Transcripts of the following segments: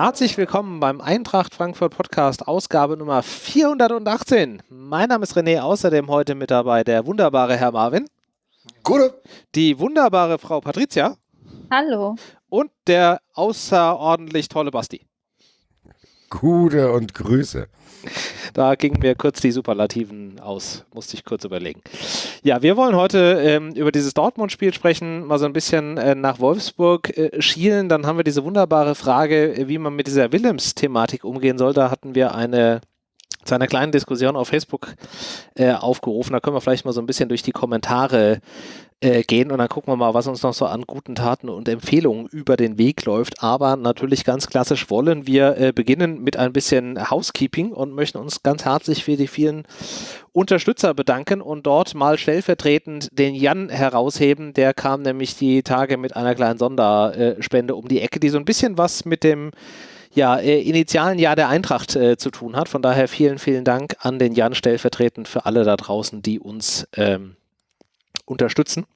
Herzlich willkommen beim Eintracht Frankfurt Podcast, Ausgabe Nummer 418. Mein Name ist René, außerdem heute mit dabei der wunderbare Herr Marvin. Gute. Die wunderbare Frau Patricia. Hallo. Und der außerordentlich tolle Basti. Gute und Grüße. Da gingen mir kurz die Superlativen aus, musste ich kurz überlegen. Ja, wir wollen heute ähm, über dieses Dortmund-Spiel sprechen, mal so ein bisschen äh, nach Wolfsburg äh, schielen. Dann haben wir diese wunderbare Frage, äh, wie man mit dieser Willems-Thematik umgehen soll. Da hatten wir eine zu einer kleinen Diskussion auf Facebook äh, aufgerufen. Da können wir vielleicht mal so ein bisschen durch die Kommentare äh, gehen und dann gucken wir mal, was uns noch so an guten Taten und Empfehlungen über den Weg läuft. Aber natürlich ganz klassisch wollen wir äh, beginnen mit ein bisschen Housekeeping und möchten uns ganz herzlich für die vielen Unterstützer bedanken und dort mal stellvertretend den Jan herausheben. Der kam nämlich die Tage mit einer kleinen Sonderspende um die Ecke, die so ein bisschen was mit dem ja, äh, initialen Jahr der Eintracht äh, zu tun hat. Von daher vielen, vielen Dank an den Jan stellvertretend für alle da draußen, die uns ähm, unterstützen.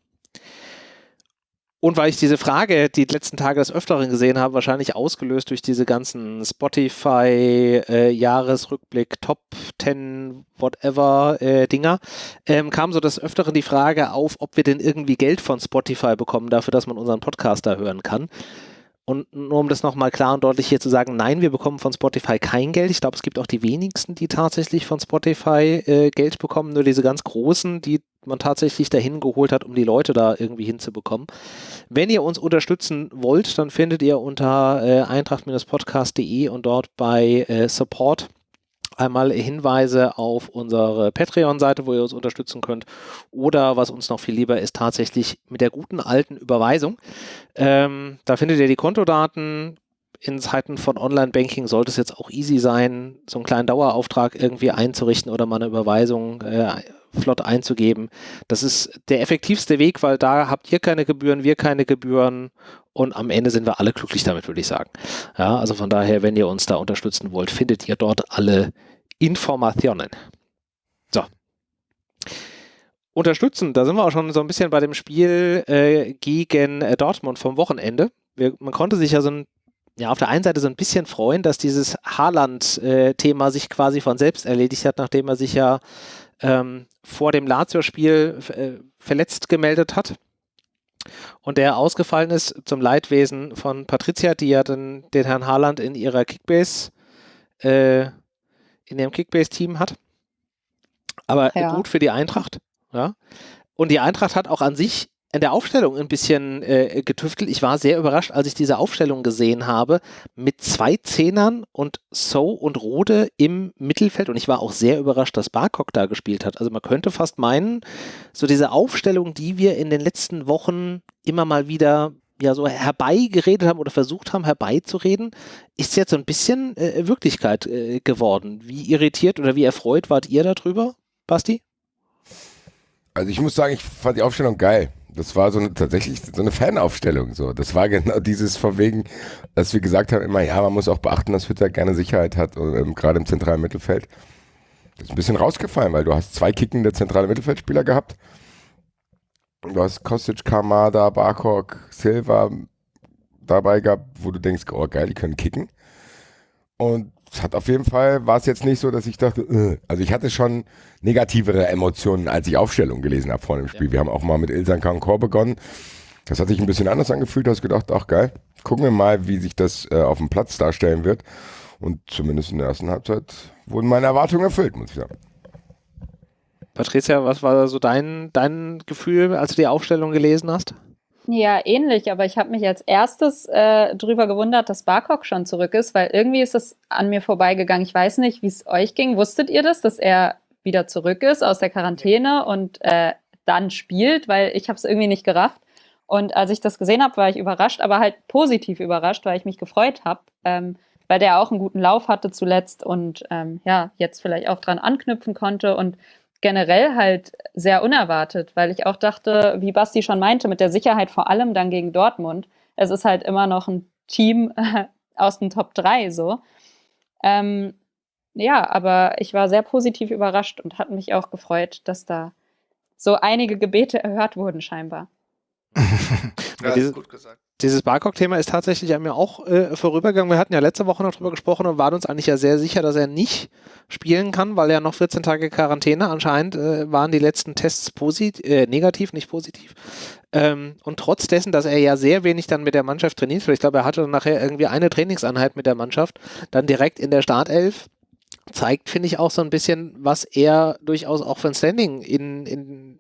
Und weil ich diese Frage die letzten Tage des Öfteren gesehen habe, wahrscheinlich ausgelöst durch diese ganzen Spotify-Jahresrückblick, äh, Top 10, whatever äh, Dinger, ähm, kam so des Öfteren die Frage auf, ob wir denn irgendwie Geld von Spotify bekommen dafür, dass man unseren Podcast da hören kann. Und nur um das nochmal klar und deutlich hier zu sagen, nein, wir bekommen von Spotify kein Geld. Ich glaube, es gibt auch die wenigsten, die tatsächlich von Spotify äh, Geld bekommen, nur diese ganz großen, die man tatsächlich dahin geholt hat, um die Leute da irgendwie hinzubekommen. Wenn ihr uns unterstützen wollt, dann findet ihr unter äh, eintracht-podcast.de und dort bei äh, Support einmal Hinweise auf unsere Patreon-Seite, wo ihr uns unterstützen könnt. Oder was uns noch viel lieber ist, tatsächlich mit der guten alten Überweisung. Ähm, da findet ihr die Kontodaten. In Zeiten von Online-Banking sollte es jetzt auch easy sein, so einen kleinen Dauerauftrag irgendwie einzurichten oder mal eine Überweisung äh, flott einzugeben. Das ist der effektivste Weg, weil da habt ihr keine Gebühren, wir keine Gebühren und am Ende sind wir alle glücklich damit, würde ich sagen. Ja, also von daher, wenn ihr uns da unterstützen wollt, findet ihr dort alle Informationen. So. Unterstützen, da sind wir auch schon so ein bisschen bei dem Spiel äh, gegen äh, Dortmund vom Wochenende. Wir, man konnte sich ja so ein ja, auf der einen Seite so ein bisschen freuen, dass dieses Haaland-Thema sich quasi von selbst erledigt hat, nachdem er sich ja ähm, vor dem Lazio-Spiel äh, verletzt gemeldet hat und der ausgefallen ist zum Leidwesen von Patricia, die ja den, den Herrn Haaland in ihrer Kickbase, äh, in ihrem Kickbase-Team hat. Aber ja. gut für die Eintracht. Ja. Und die Eintracht hat auch an sich in der Aufstellung ein bisschen äh, getüftelt. Ich war sehr überrascht, als ich diese Aufstellung gesehen habe, mit zwei Zehnern und So und Rode im Mittelfeld. Und ich war auch sehr überrascht, dass Barcock da gespielt hat. Also man könnte fast meinen, so diese Aufstellung, die wir in den letzten Wochen immer mal wieder ja so herbeigeredet haben oder versucht haben herbeizureden, ist jetzt so ein bisschen äh, Wirklichkeit äh, geworden. Wie irritiert oder wie erfreut wart ihr darüber, Basti? Also ich muss sagen, ich fand die Aufstellung geil das war so eine, tatsächlich so eine Fanaufstellung. So. Das war genau dieses von wegen, dass wir gesagt haben, immer, ja, man muss auch beachten, dass Hütter gerne Sicherheit hat, ähm, gerade im zentralen Mittelfeld. Das ist ein bisschen rausgefallen, weil du hast zwei kickende zentrale Mittelfeldspieler gehabt. Du hast Kostic, Kamada, Barkok, Silva dabei gehabt, wo du denkst, oh geil, die können kicken. Und es hat auf jeden Fall, war es jetzt nicht so, dass ich dachte, äh. also ich hatte schon negativere Emotionen, als ich Aufstellung gelesen habe vor dem Spiel. Ja. Wir haben auch mal mit Ilsan Kankor begonnen. Das hat sich ein bisschen anders angefühlt, hast gedacht, ach geil, gucken wir mal, wie sich das äh, auf dem Platz darstellen wird. Und zumindest in der ersten Halbzeit wurden meine Erwartungen erfüllt, muss ich sagen. Patricia, was war so dein, dein Gefühl, als du die Aufstellung gelesen hast? Ja, ähnlich, aber ich habe mich als erstes äh, drüber gewundert, dass Barcock schon zurück ist, weil irgendwie ist es an mir vorbeigegangen. Ich weiß nicht, wie es euch ging. Wusstet ihr das, dass er wieder zurück ist aus der Quarantäne und äh, dann spielt, weil ich habe es irgendwie nicht gerafft. Und als ich das gesehen habe, war ich überrascht, aber halt positiv überrascht, weil ich mich gefreut habe, ähm, weil der auch einen guten Lauf hatte zuletzt und ähm, ja, jetzt vielleicht auch dran anknüpfen konnte. Und generell halt sehr unerwartet, weil ich auch dachte, wie Basti schon meinte, mit der Sicherheit vor allem dann gegen Dortmund. Es ist halt immer noch ein Team aus den Top 3 so. Ähm, ja, aber ich war sehr positiv überrascht und hat mich auch gefreut, dass da so einige Gebete erhört wurden scheinbar. ja, dieses, gut gesagt. Dieses Barcock-Thema ist tatsächlich an mir auch äh, vorübergegangen. Wir hatten ja letzte Woche noch drüber gesprochen und waren uns eigentlich ja sehr sicher, dass er nicht spielen kann, weil ja noch 14 Tage Quarantäne anscheinend äh, waren die letzten Tests positiv, äh, negativ, nicht positiv. Ähm, und trotz dessen, dass er ja sehr wenig dann mit der Mannschaft trainiert, ich glaube, er hatte dann nachher irgendwie eine Trainingseinheit mit der Mannschaft, dann direkt in der Startelf zeigt, finde ich, auch so ein bisschen, was er durchaus auch für ein Standing in, in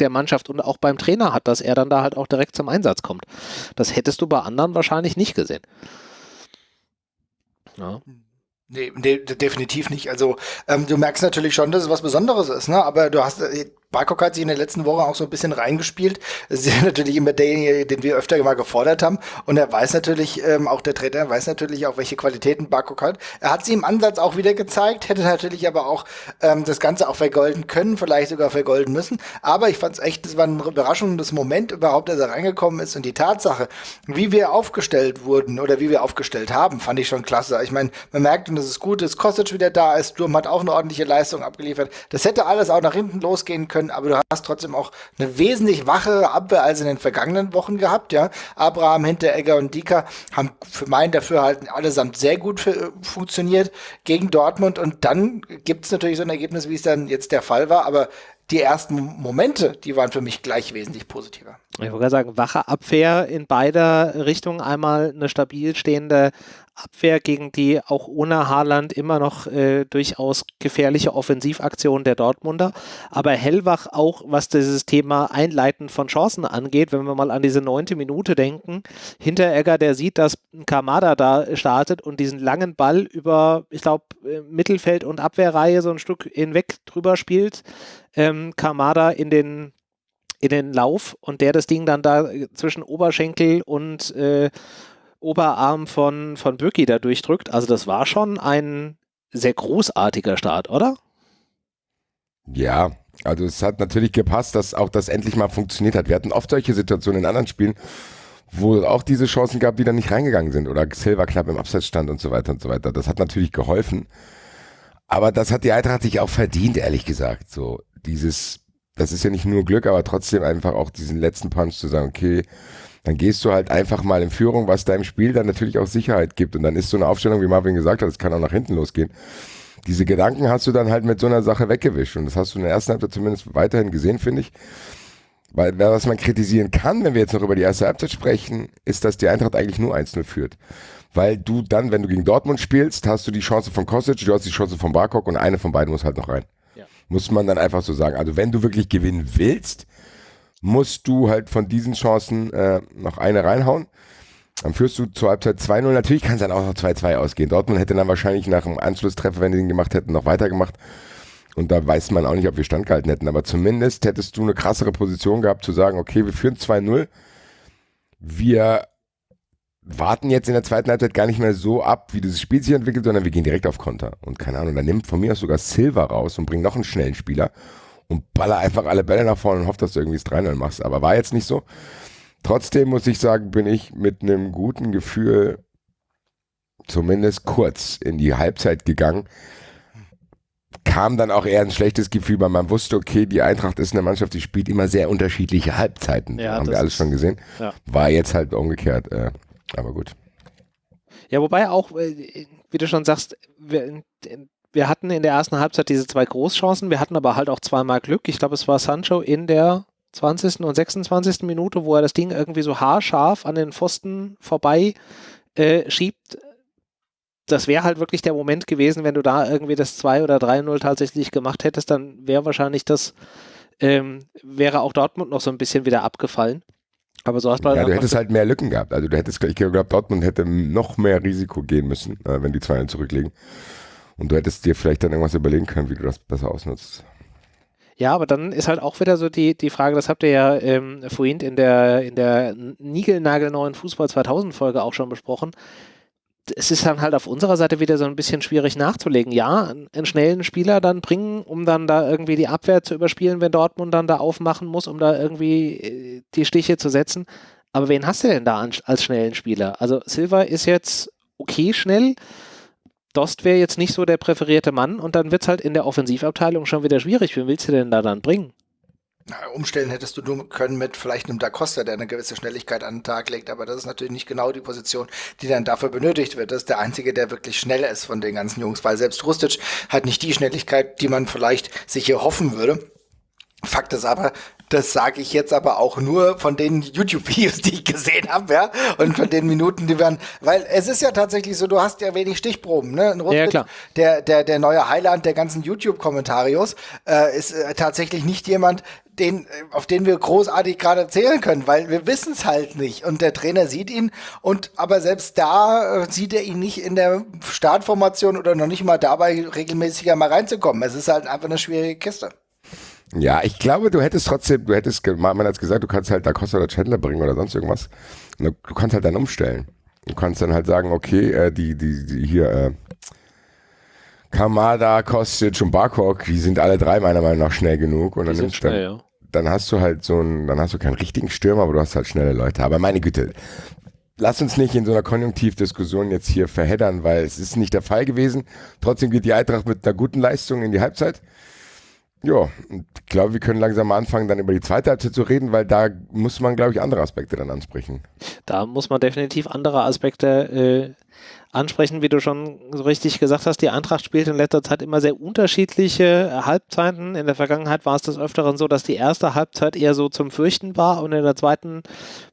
der Mannschaft und auch beim Trainer hat, dass er dann da halt auch direkt zum Einsatz kommt. Das hättest du bei anderen wahrscheinlich nicht gesehen. Ja. Nee, nee, definitiv nicht. Also ähm, du merkst natürlich schon, dass es was Besonderes ist, ne? Aber du hast, äh, Barcock hat sich in der letzten Woche auch so ein bisschen reingespielt. Das ist natürlich immer derjenige, den wir öfter mal gefordert haben. Und er weiß natürlich, ähm, auch der Trainer weiß natürlich auch, welche Qualitäten Barcock hat. Er hat sie im Ansatz auch wieder gezeigt, hätte natürlich aber auch ähm, das Ganze auch vergolden können, vielleicht sogar vergolden müssen. Aber ich fand es echt, das war ein überraschendes Moment überhaupt, dass er reingekommen ist. Und die Tatsache, wie wir aufgestellt wurden oder wie wir aufgestellt haben, fand ich schon klasse. Ich meine, man merkt, und das ist gut, dass Kostic wieder da ist. Sturm hat auch eine ordentliche Leistung abgeliefert. Das hätte alles auch nach hinten losgehen können können, aber du hast trotzdem auch eine wesentlich wachere Abwehr als in den vergangenen Wochen gehabt, ja. Abraham, Hinteregger und Dika haben für mein Dafürhalten allesamt sehr gut für, funktioniert gegen Dortmund und dann gibt es natürlich so ein Ergebnis, wie es dann jetzt der Fall war, aber die ersten Momente, die waren für mich gleich wesentlich positiver. Ich wollte sagen, wache Abwehr in beider Richtungen. Einmal eine stabil stehende Abwehr, gegen die auch ohne Haaland immer noch äh, durchaus gefährliche Offensivaktionen der Dortmunder. Aber hellwach auch, was dieses Thema Einleiten von Chancen angeht, wenn wir mal an diese neunte Minute denken. Hinteregger, der sieht, dass Kamada da startet und diesen langen Ball über, ich glaube, äh, Mittelfeld und Abwehrreihe so ein Stück hinweg drüber spielt. Ähm, Kamada in den in den Lauf und der das Ding dann da zwischen Oberschenkel und äh, Oberarm von, von Böcki da durchdrückt. Also das war schon ein sehr großartiger Start, oder? Ja, also es hat natürlich gepasst, dass auch das endlich mal funktioniert hat. Wir hatten oft solche Situationen in anderen Spielen, wo es auch diese Chancen gab, die dann nicht reingegangen sind oder Silver knapp im Abseits stand und so weiter und so weiter. Das hat natürlich geholfen. Aber das hat die Eintracht sich auch verdient, ehrlich gesagt. So dieses, das ist ja nicht nur Glück, aber trotzdem einfach auch diesen letzten Punch zu sagen, okay, dann gehst du halt einfach mal in Führung, was deinem Spiel dann natürlich auch Sicherheit gibt. Und dann ist so eine Aufstellung, wie Marvin gesagt hat, es kann auch nach hinten losgehen. Diese Gedanken hast du dann halt mit so einer Sache weggewischt. Und das hast du in der ersten Halbzeit zumindest weiterhin gesehen, finde ich. Weil was man kritisieren kann, wenn wir jetzt noch über die erste Halbzeit sprechen, ist, dass die Eintracht eigentlich nur 1-0 führt. Weil du dann, wenn du gegen Dortmund spielst, hast du die Chance von Kostic, du hast die Chance von Barkok und eine von beiden muss halt noch rein. Muss man dann einfach so sagen. Also wenn du wirklich gewinnen willst, musst du halt von diesen Chancen äh, noch eine reinhauen. Dann führst du zur Halbzeit 2-0. Natürlich kann es dann auch noch 2-2 ausgehen. Dortmund hätte dann wahrscheinlich nach dem Anschlusstreffer, wenn die den gemacht hätten, noch weitergemacht. Und da weiß man auch nicht, ob wir standgehalten hätten. Aber zumindest hättest du eine krassere Position gehabt, zu sagen, okay, wir führen 2-0. Wir warten jetzt in der zweiten Halbzeit gar nicht mehr so ab, wie dieses Spiel sich entwickelt, sondern wir gehen direkt auf Konter. Und keine Ahnung, dann nimmt von mir aus sogar Silva raus und bringt noch einen schnellen Spieler und baller einfach alle Bälle nach vorne und hofft, dass du irgendwie das 3 machst. Aber war jetzt nicht so. Trotzdem muss ich sagen, bin ich mit einem guten Gefühl zumindest kurz in die Halbzeit gegangen. Kam dann auch eher ein schlechtes Gefühl, weil man wusste, okay, die Eintracht ist eine Mannschaft, die spielt immer sehr unterschiedliche Halbzeiten. Ja, haben wir alles schon gesehen. Ja. War jetzt halt umgekehrt. Äh, aber gut. Ja, wobei auch, äh, wie du schon sagst, wir hatten in der ersten Halbzeit diese zwei Großchancen, wir hatten aber halt auch zweimal Glück. Ich glaube, es war Sancho in der 20. und 26. Minute, wo er das Ding irgendwie so haarscharf an den Pfosten vorbei äh, schiebt. Das wäre halt wirklich der Moment gewesen, wenn du da irgendwie das 2 oder 3-0 tatsächlich gemacht hättest, dann wäre wahrscheinlich das, ähm, wäre auch Dortmund noch so ein bisschen wieder abgefallen. Aber so hast du halt. Ja, du hättest halt mehr Lücken gehabt. Also du hättest, ich glaube, Dortmund hätte noch mehr Risiko gehen müssen, äh, wenn die 2 zurücklegen. Und du hättest dir vielleicht dann irgendwas überlegen können, wie du das besser ausnutzt. Ja, aber dann ist halt auch wieder so die, die Frage, das habt ihr ja ähm, vorhin in der, in der niegelnagelneuen Fußball 2000 Folge auch schon besprochen. Es ist dann halt auf unserer Seite wieder so ein bisschen schwierig nachzulegen. Ja, einen schnellen Spieler dann bringen, um dann da irgendwie die Abwehr zu überspielen, wenn Dortmund dann da aufmachen muss, um da irgendwie äh, die Stiche zu setzen. Aber wen hast du denn da als schnellen Spieler? Also Silva ist jetzt okay schnell, Dost wäre jetzt nicht so der präferierte Mann und dann wird es halt in der Offensivabteilung schon wieder schwierig. Wen willst du denn da dann bringen? Umstellen hättest du nur können mit vielleicht einem Da Costa, der eine gewisse Schnelligkeit an den Tag legt, aber das ist natürlich nicht genau die Position, die dann dafür benötigt wird. Das ist der einzige, der wirklich schnell ist von den ganzen Jungs, weil selbst Rustic hat nicht die Schnelligkeit, die man vielleicht sich hier hoffen würde. Fakt ist aber, das sage ich jetzt aber auch nur von den YouTube-Videos, die ich gesehen habe, ja, und von den Minuten, die werden, weil es ist ja tatsächlich so, du hast ja wenig Stichproben, ne? Ein ja, klar. Der, der, der neue Highland der ganzen YouTube-Kommentarios äh, ist äh, tatsächlich nicht jemand, den, auf den wir großartig gerade zählen können, weil wir wissen es halt nicht. Und der Trainer sieht ihn und aber selbst da äh, sieht er ihn nicht in der Startformation oder noch nicht mal dabei, regelmäßiger mal reinzukommen. Es ist halt einfach eine schwierige Kiste. Ja, ich glaube, du hättest trotzdem, du hättest, man hat gesagt, du kannst halt da Costa oder Chandler bringen oder sonst irgendwas. Du, du kannst halt dann umstellen. Du kannst dann halt sagen, okay, äh, die, die, die hier, äh, Kamada, Kostic und Barkok, die sind alle drei meiner Meinung nach schnell genug. Und dann nimmst schnell, dann, ja. Dann hast du halt so einen, dann hast du keinen richtigen Stürmer, aber du hast halt schnelle Leute. Aber meine Güte, lass uns nicht in so einer Konjunktivdiskussion jetzt hier verheddern, weil es ist nicht der Fall gewesen. Trotzdem geht die Eintracht mit einer guten Leistung in die Halbzeit. Ja, ich glaube, wir können langsam mal anfangen, dann über die zweite Halbzeit zu reden, weil da muss man, glaube ich, andere Aspekte dann ansprechen. Da muss man definitiv andere Aspekte äh, ansprechen, wie du schon so richtig gesagt hast. Die Eintracht spielt in letzter Zeit immer sehr unterschiedliche Halbzeiten. In der Vergangenheit war es des Öfteren so, dass die erste Halbzeit eher so zum Fürchten war und in der zweiten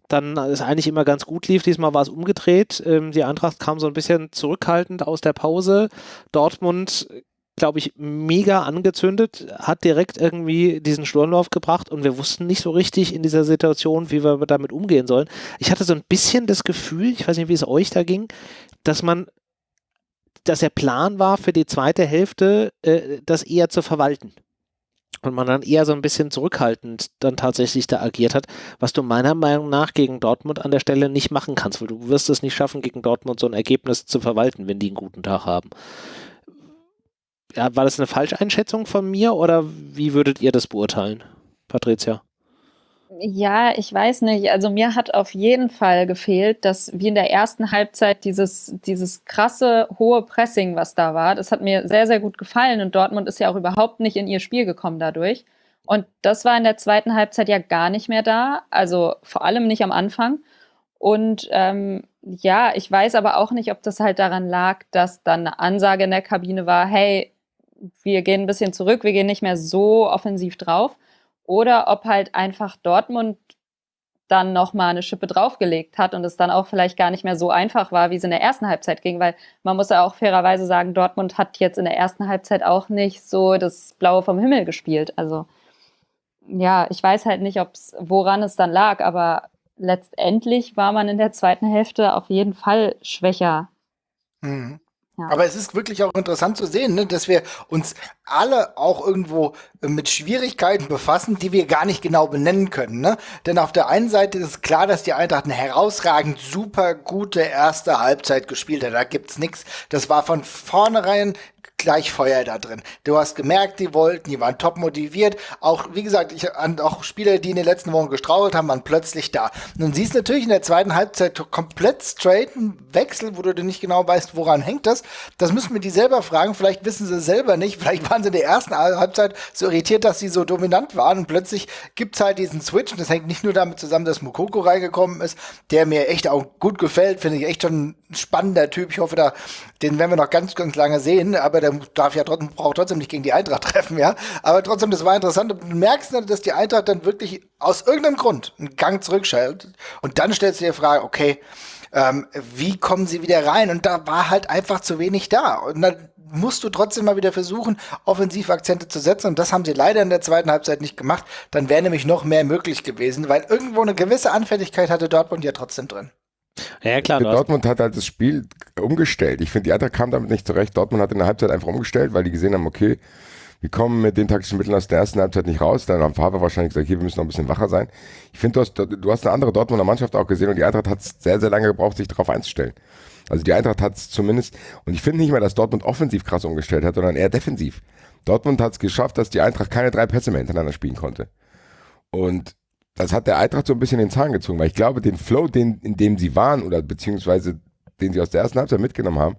dann es eigentlich immer ganz gut lief. Diesmal war es umgedreht. Ähm, die Eintracht kam so ein bisschen zurückhaltend aus der Pause. Dortmund glaube ich, mega angezündet, hat direkt irgendwie diesen Sturmlauf gebracht und wir wussten nicht so richtig in dieser Situation, wie wir damit umgehen sollen. Ich hatte so ein bisschen das Gefühl, ich weiß nicht, wie es euch da ging, dass man, dass der Plan war für die zweite Hälfte, äh, das eher zu verwalten. Und man dann eher so ein bisschen zurückhaltend dann tatsächlich da agiert hat, was du meiner Meinung nach gegen Dortmund an der Stelle nicht machen kannst, weil du wirst es nicht schaffen, gegen Dortmund so ein Ergebnis zu verwalten, wenn die einen guten Tag haben war das eine Falscheinschätzung von mir oder wie würdet ihr das beurteilen, Patricia? Ja, ich weiß nicht. Also mir hat auf jeden Fall gefehlt, dass wie in der ersten Halbzeit dieses, dieses krasse hohe Pressing, was da war, das hat mir sehr, sehr gut gefallen und Dortmund ist ja auch überhaupt nicht in ihr Spiel gekommen dadurch. Und das war in der zweiten Halbzeit ja gar nicht mehr da, also vor allem nicht am Anfang. Und ähm, ja, ich weiß aber auch nicht, ob das halt daran lag, dass dann eine Ansage in der Kabine war, hey, wir gehen ein bisschen zurück, wir gehen nicht mehr so offensiv drauf. Oder ob halt einfach Dortmund dann nochmal eine Schippe draufgelegt hat und es dann auch vielleicht gar nicht mehr so einfach war, wie es in der ersten Halbzeit ging, weil man muss ja auch fairerweise sagen, Dortmund hat jetzt in der ersten Halbzeit auch nicht so das Blaue vom Himmel gespielt. Also ja, ich weiß halt nicht, ob's, woran es dann lag, aber letztendlich war man in der zweiten Hälfte auf jeden Fall schwächer. Mhm. Aber es ist wirklich auch interessant zu sehen, ne, dass wir uns alle auch irgendwo äh, mit Schwierigkeiten befassen, die wir gar nicht genau benennen können. Ne? Denn auf der einen Seite ist klar, dass die Eintracht eine herausragend super gute erste Halbzeit gespielt hat. Da gibt's nichts. Das war von vornherein gleich Feuer da drin. Du hast gemerkt, die wollten, die waren top motiviert. Auch, wie gesagt, ich, auch Spieler, die in den letzten Wochen gestrauchelt haben, waren plötzlich da. Nun siehst du natürlich in der zweiten Halbzeit komplett straighten Wechsel, wo du nicht genau weißt, woran hängt das. Das müssen wir die selber fragen. Vielleicht wissen sie selber nicht. Vielleicht waren sie in der ersten Halbzeit so irritiert, dass sie so dominant waren und plötzlich gibt's halt diesen Switch. Und das hängt nicht nur damit zusammen, dass Mukoko reingekommen ist, der mir echt auch gut gefällt. Finde ich echt schon ein spannender Typ. Ich hoffe, da, den werden wir noch ganz, ganz lange sehen. Aber der darf ja trotzdem, braucht trotzdem nicht gegen die Eintracht treffen, ja. Aber trotzdem, das war interessant. Du merkst, dass die Eintracht dann wirklich aus irgendeinem Grund einen Gang zurückschaltet. Und dann stellst du dir die Frage, okay, ähm, wie kommen sie wieder rein? Und da war halt einfach zu wenig da. Und dann musst du trotzdem mal wieder versuchen, Offensivakzente zu setzen. Und das haben sie leider in der zweiten Halbzeit nicht gemacht. Dann wäre nämlich noch mehr möglich gewesen, weil irgendwo eine gewisse Anfälligkeit hatte Dortmund ja trotzdem drin. Ja, klar. Dortmund hat halt das Spiel umgestellt. Ich finde, die Eintracht kam damit nicht zurecht. Dortmund hat in der Halbzeit einfach umgestellt, weil die gesehen haben, okay, wir kommen mit den taktischen Mitteln aus der ersten Halbzeit nicht raus. Dann haben Faber wahrscheinlich gesagt, hier, wir müssen noch ein bisschen wacher sein. Ich finde, du hast, du hast eine andere Dortmunder Mannschaft auch gesehen und die Eintracht hat sehr, sehr lange gebraucht, sich darauf einzustellen. Also die Eintracht hat es zumindest, und ich finde nicht mal, dass Dortmund offensiv krass umgestellt hat, sondern eher defensiv. Dortmund hat es geschafft, dass die Eintracht keine drei Pässe mehr hintereinander spielen konnte. Und das hat der Eintracht so ein bisschen den Zahn gezogen, weil ich glaube, den Flow, den, in dem sie waren oder beziehungsweise den sie aus der ersten Halbzeit mitgenommen haben,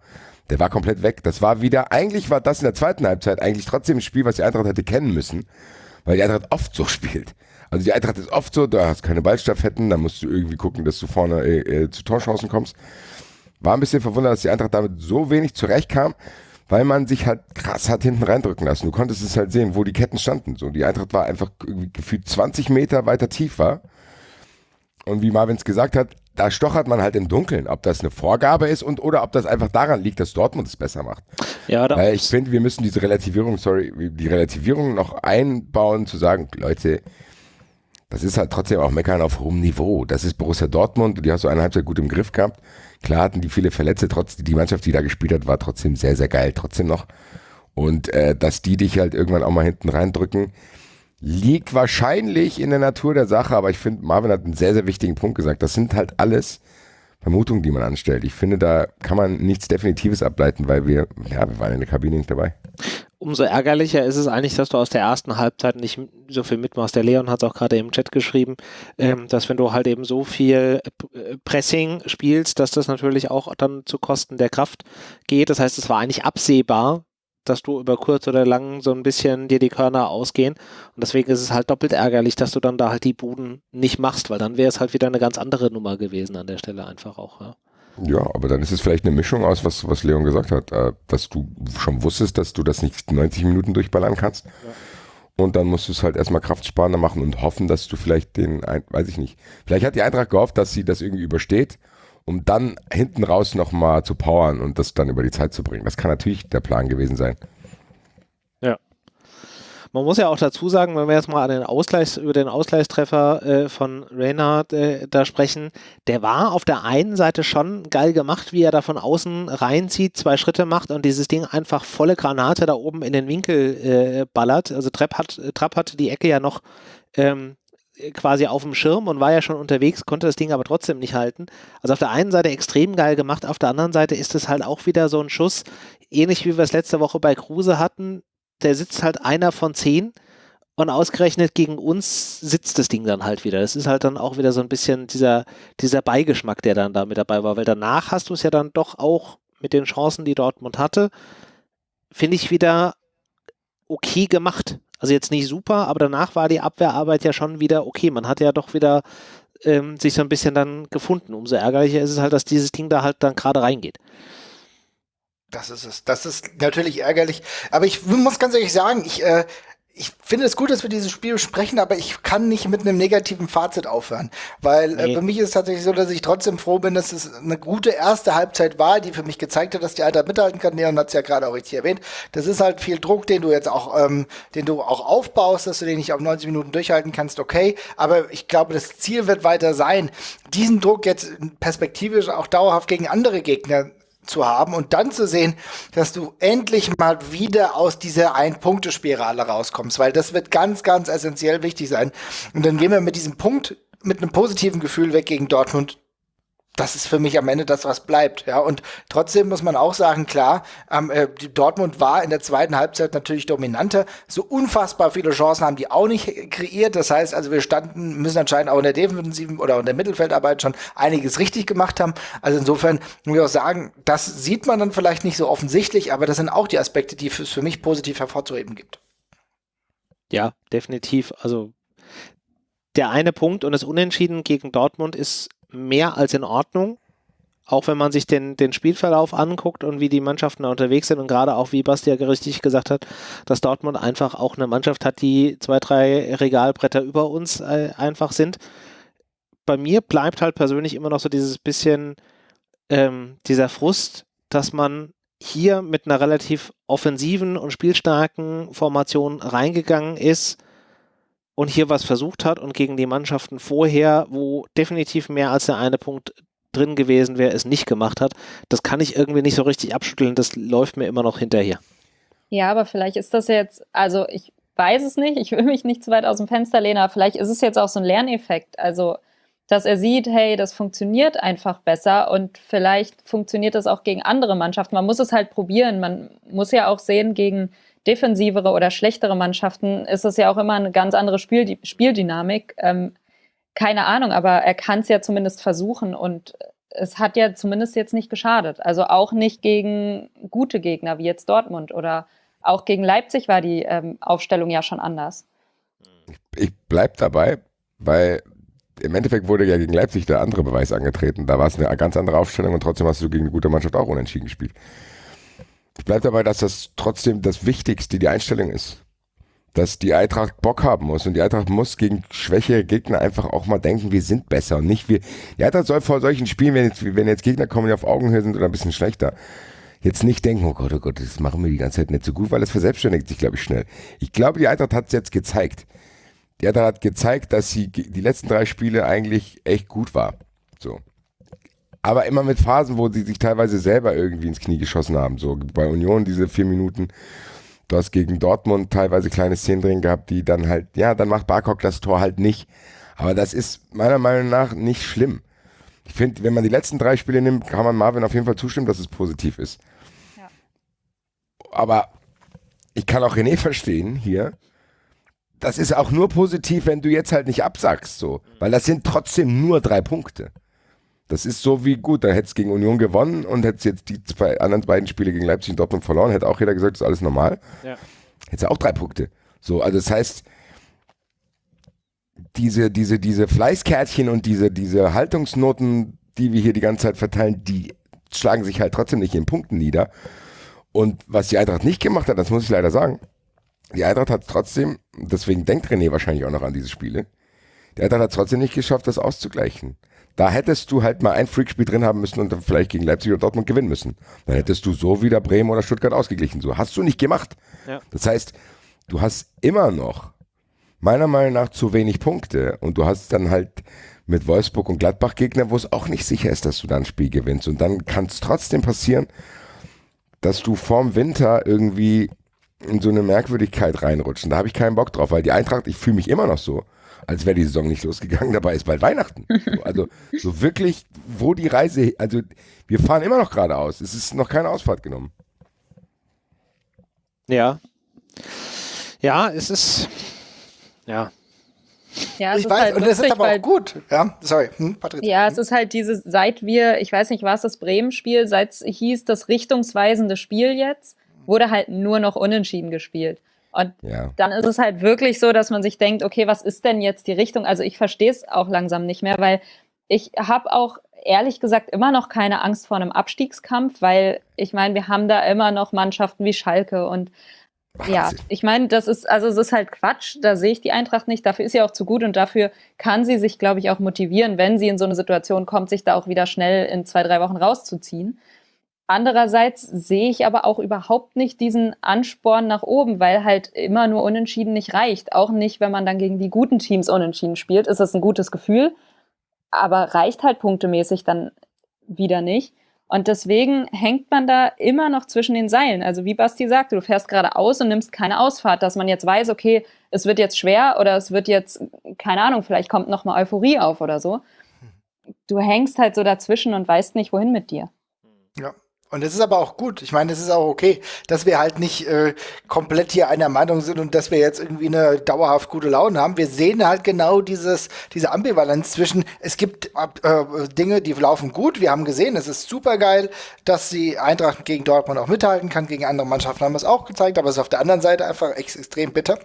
der war komplett weg. Das war wieder, eigentlich war das in der zweiten Halbzeit eigentlich trotzdem ein Spiel, was die Eintracht hätte kennen müssen, weil die Eintracht oft so spielt. Also die Eintracht ist oft so, da hast keine Ballstaffetten, da musst du irgendwie gucken, dass du vorne äh, äh, zu Torchancen kommst. War ein bisschen verwundert, dass die Eintracht damit so wenig zurechtkam, weil man sich halt krass hat hinten reindrücken lassen. Du konntest es halt sehen, wo die Ketten standen. So, die Eintracht war einfach gefühlt 20 Meter weiter tief war. Und wie Marvin es gesagt hat, da stochert man halt im Dunkeln, ob das eine Vorgabe ist und oder ob das einfach daran liegt, dass Dortmund es besser macht. Ja, Weil ich finde, wir müssen diese Relativierung, sorry, die Relativierung noch einbauen, zu sagen, Leute, das ist halt trotzdem auch Meckern auf hohem Niveau. Das ist Borussia Dortmund, die hast du eine Halbzeit gut im Griff gehabt. Klar hatten die viele Verletzte, trotzdem, die Mannschaft, die da gespielt hat, war trotzdem sehr, sehr geil, trotzdem noch. Und äh, dass die dich halt irgendwann auch mal hinten reindrücken, liegt wahrscheinlich in der Natur der Sache, aber ich finde, Marvin hat einen sehr, sehr wichtigen Punkt gesagt. Das sind halt alles Vermutungen, die man anstellt. Ich finde, da kann man nichts Definitives ableiten, weil wir, ja, wir waren in der Kabine nicht dabei. Umso ärgerlicher ist es eigentlich, dass du aus der ersten Halbzeit nicht so viel mitmachst. Der Leon hat es auch gerade im Chat geschrieben, ähm, dass wenn du halt eben so viel äh, Pressing spielst, dass das natürlich auch dann zu Kosten der Kraft geht. Das heißt, es war eigentlich absehbar, dass du über kurz oder lang so ein bisschen dir die Körner ausgehen. Und deswegen ist es halt doppelt ärgerlich, dass du dann da halt die Buden nicht machst, weil dann wäre es halt wieder eine ganz andere Nummer gewesen an der Stelle einfach auch. Ja. Ja, aber dann ist es vielleicht eine Mischung aus, was, was Leon gesagt hat, äh, dass du schon wusstest, dass du das nicht 90 Minuten durchballern kannst. Ja. Und dann musst du es halt erstmal kraftsparender machen und hoffen, dass du vielleicht den, weiß ich nicht, vielleicht hat die Eintracht gehofft, dass sie das irgendwie übersteht um dann hinten raus nochmal zu powern und das dann über die Zeit zu bringen. Das kann natürlich der Plan gewesen sein. Ja. Man muss ja auch dazu sagen, wenn wir jetzt mal an den Ausgleichs, über den Ausgleichstreffer äh, von Reynard äh, da sprechen, der war auf der einen Seite schon geil gemacht, wie er da von außen reinzieht, zwei Schritte macht und dieses Ding einfach volle Granate da oben in den Winkel äh, ballert. Also Trapp, hat, Trapp hatte die Ecke ja noch ähm, quasi auf dem Schirm und war ja schon unterwegs, konnte das Ding aber trotzdem nicht halten. Also auf der einen Seite extrem geil gemacht, auf der anderen Seite ist es halt auch wieder so ein Schuss, ähnlich wie wir es letzte Woche bei Kruse hatten. Der sitzt halt einer von zehn und ausgerechnet gegen uns sitzt das Ding dann halt wieder. Das ist halt dann auch wieder so ein bisschen dieser, dieser Beigeschmack, der dann da mit dabei war, weil danach hast du es ja dann doch auch mit den Chancen, die Dortmund hatte, finde ich wieder okay gemacht. Also jetzt nicht super, aber danach war die Abwehrarbeit ja schon wieder okay. Man hat ja doch wieder ähm, sich so ein bisschen dann gefunden. Umso ärgerlicher ist es halt, dass dieses Ding da halt dann gerade reingeht. Das ist es. Das ist natürlich ärgerlich. Aber ich muss ganz ehrlich sagen, ich, äh, ich finde es gut, dass wir dieses Spiel besprechen, aber ich kann nicht mit einem negativen Fazit aufhören. Weil äh, nee. äh, für mich ist es tatsächlich so, dass ich trotzdem froh bin, dass es eine gute erste Halbzeit war, die für mich gezeigt hat, dass die Alter mithalten kann. Leon hat es ja gerade auch richtig erwähnt. Das ist halt viel Druck, den du jetzt auch, ähm, den du auch aufbaust, dass du den nicht auf 90 Minuten durchhalten kannst, okay. Aber ich glaube, das Ziel wird weiter sein, diesen Druck jetzt perspektivisch auch dauerhaft gegen andere Gegner zu haben und dann zu sehen, dass du endlich mal wieder aus dieser Ein-Punkte-Spirale rauskommst, weil das wird ganz, ganz essentiell wichtig sein. Und dann gehen wir mit diesem Punkt mit einem positiven Gefühl weg gegen Dortmund das ist für mich am Ende das, was bleibt. Ja, und trotzdem muss man auch sagen, klar, ähm, äh, Dortmund war in der zweiten Halbzeit natürlich dominanter. So unfassbar viele Chancen haben die auch nicht kreiert. Das heißt, also wir standen, müssen anscheinend auch in der defensiven oder in der Mittelfeldarbeit schon einiges richtig gemacht haben. Also insofern muss ich auch sagen, das sieht man dann vielleicht nicht so offensichtlich, aber das sind auch die Aspekte, die es für mich positiv hervorzuheben gibt. Ja, definitiv. Also der eine Punkt und das Unentschieden gegen Dortmund ist mehr als in Ordnung. Auch wenn man sich den, den Spielverlauf anguckt und wie die Mannschaften da unterwegs sind und gerade auch, wie Basti ja richtig gesagt hat, dass Dortmund einfach auch eine Mannschaft hat, die zwei, drei Regalbretter über uns äh, einfach sind. Bei mir bleibt halt persönlich immer noch so dieses bisschen ähm, dieser Frust, dass man hier mit einer relativ offensiven und spielstarken Formation reingegangen ist und hier was versucht hat und gegen die Mannschaften vorher, wo definitiv mehr als der eine Punkt drin gewesen wäre, es nicht gemacht hat, das kann ich irgendwie nicht so richtig abschütteln. Das läuft mir immer noch hinterher. Ja, aber vielleicht ist das jetzt, also ich weiß es nicht, ich will mich nicht zu weit aus dem Fenster lehnen, aber vielleicht ist es jetzt auch so ein Lerneffekt. Also, dass er sieht, hey, das funktioniert einfach besser und vielleicht funktioniert das auch gegen andere Mannschaften. Man muss es halt probieren. Man muss ja auch sehen, gegen defensivere oder schlechtere Mannschaften ist es ja auch immer eine ganz andere Spiel Spieldynamik. Ähm, keine Ahnung, aber er kann es ja zumindest versuchen und es hat ja zumindest jetzt nicht geschadet. Also auch nicht gegen gute Gegner wie jetzt Dortmund oder auch gegen Leipzig war die ähm, Aufstellung ja schon anders. ich bleib dabei, weil im Endeffekt wurde ja gegen Leipzig der andere Beweis angetreten. Da war es eine ganz andere Aufstellung und trotzdem hast du gegen eine gute Mannschaft auch unentschieden gespielt. Ich bleibe dabei, dass das trotzdem das Wichtigste die Einstellung ist. Dass die Eintracht Bock haben muss und die Eintracht muss gegen schwächere Gegner einfach auch mal denken, wir sind besser und nicht wir. Die Eintracht soll vor solchen Spielen, wenn jetzt, wenn jetzt Gegner kommen, die auf Augenhöhe sind oder ein bisschen schlechter, jetzt nicht denken, oh Gott, oh Gott, das machen wir die ganze Zeit nicht so gut, weil es verselbstständigt sich, glaube ich, schnell. Ich glaube, die Eintracht hat es jetzt gezeigt. Die Eintracht hat gezeigt, dass sie die letzten drei Spiele eigentlich echt gut war. So. Aber immer mit Phasen, wo sie sich teilweise selber irgendwie ins Knie geschossen haben. So bei Union diese vier Minuten. Du hast gegen Dortmund teilweise kleine Szenen drin gehabt, die dann halt, ja, dann macht Barkok das Tor halt nicht. Aber das ist meiner Meinung nach nicht schlimm. Ich finde, wenn man die letzten drei Spiele nimmt, kann man Marvin auf jeden Fall zustimmen, dass es positiv ist. Ja. Aber ich kann auch René verstehen hier. Das ist auch nur positiv, wenn du jetzt halt nicht absagst, so. Weil das sind trotzdem nur drei Punkte. Das ist so wie gut, da hätte es gegen Union gewonnen und hätte jetzt die zwei anderen beiden Spiele gegen Leipzig und Dortmund verloren, hätte auch jeder gesagt, das ist alles normal. Ja. Hätte auch drei Punkte. So, also das heißt, diese, diese, diese Fleißkärtchen und diese, diese Haltungsnoten, die wir hier die ganze Zeit verteilen, die schlagen sich halt trotzdem nicht in Punkten nieder. Und was die Eintracht nicht gemacht hat, das muss ich leider sagen, die Eintracht hat trotzdem, deswegen denkt René wahrscheinlich auch noch an diese Spiele, die Eintracht hat trotzdem nicht geschafft, das auszugleichen. Da hättest du halt mal ein Freakspiel drin haben müssen und dann vielleicht gegen Leipzig oder Dortmund gewinnen müssen. Dann hättest du so wieder Bremen oder Stuttgart ausgeglichen. So hast du nicht gemacht. Ja. Das heißt, du hast immer noch meiner Meinung nach zu wenig Punkte und du hast dann halt mit Wolfsburg und Gladbach Gegner, wo es auch nicht sicher ist, dass du dann ein Spiel gewinnst. Und dann kann es trotzdem passieren, dass du vorm Winter irgendwie in so eine Merkwürdigkeit reinrutschen. Da habe ich keinen Bock drauf, weil die Eintracht, ich fühle mich immer noch so, als wäre die Saison nicht losgegangen, dabei ist bald Weihnachten. also so wirklich, wo die Reise, also wir fahren immer noch geradeaus. Es ist noch keine Ausfahrt genommen. Ja. Ja, es ist, ja. Ja, ich weiß, halt und es ist aber auch gut. Ja, sorry, hm, Patrick. Ja, es ist halt diese, seit wir, ich weiß nicht, war es das Bremen-Spiel, seit es hieß, das richtungsweisende Spiel jetzt, wurde halt nur noch unentschieden gespielt. Und ja. dann ist es halt wirklich so, dass man sich denkt, okay, was ist denn jetzt die Richtung? Also ich verstehe es auch langsam nicht mehr, weil ich habe auch ehrlich gesagt immer noch keine Angst vor einem Abstiegskampf, weil ich meine, wir haben da immer noch Mannschaften wie Schalke und Wahnsinn. ja, ich meine, das ist, also es ist halt Quatsch, da sehe ich die Eintracht nicht, dafür ist sie auch zu gut und dafür kann sie sich, glaube ich, auch motivieren, wenn sie in so eine Situation kommt, sich da auch wieder schnell in zwei, drei Wochen rauszuziehen. Andererseits sehe ich aber auch überhaupt nicht diesen Ansporn nach oben, weil halt immer nur unentschieden nicht reicht. Auch nicht, wenn man dann gegen die guten Teams unentschieden spielt, ist das ein gutes Gefühl, aber reicht halt punktemäßig dann wieder nicht. Und deswegen hängt man da immer noch zwischen den Seilen. Also wie Basti sagte, du fährst gerade aus und nimmst keine Ausfahrt, dass man jetzt weiß, okay, es wird jetzt schwer oder es wird jetzt, keine Ahnung, vielleicht kommt noch mal Euphorie auf oder so. Du hängst halt so dazwischen und weißt nicht, wohin mit dir. Ja, und es ist aber auch gut. Ich meine, es ist auch okay, dass wir halt nicht äh, komplett hier einer Meinung sind und dass wir jetzt irgendwie eine dauerhaft gute Laune haben. Wir sehen halt genau dieses, diese Ambivalenz zwischen, es gibt äh, Dinge, die laufen gut. Wir haben gesehen, es ist super geil, dass die Eintracht gegen Dortmund auch mithalten kann. Gegen andere Mannschaften haben wir es auch gezeigt, aber es ist auf der anderen Seite einfach ex extrem bitter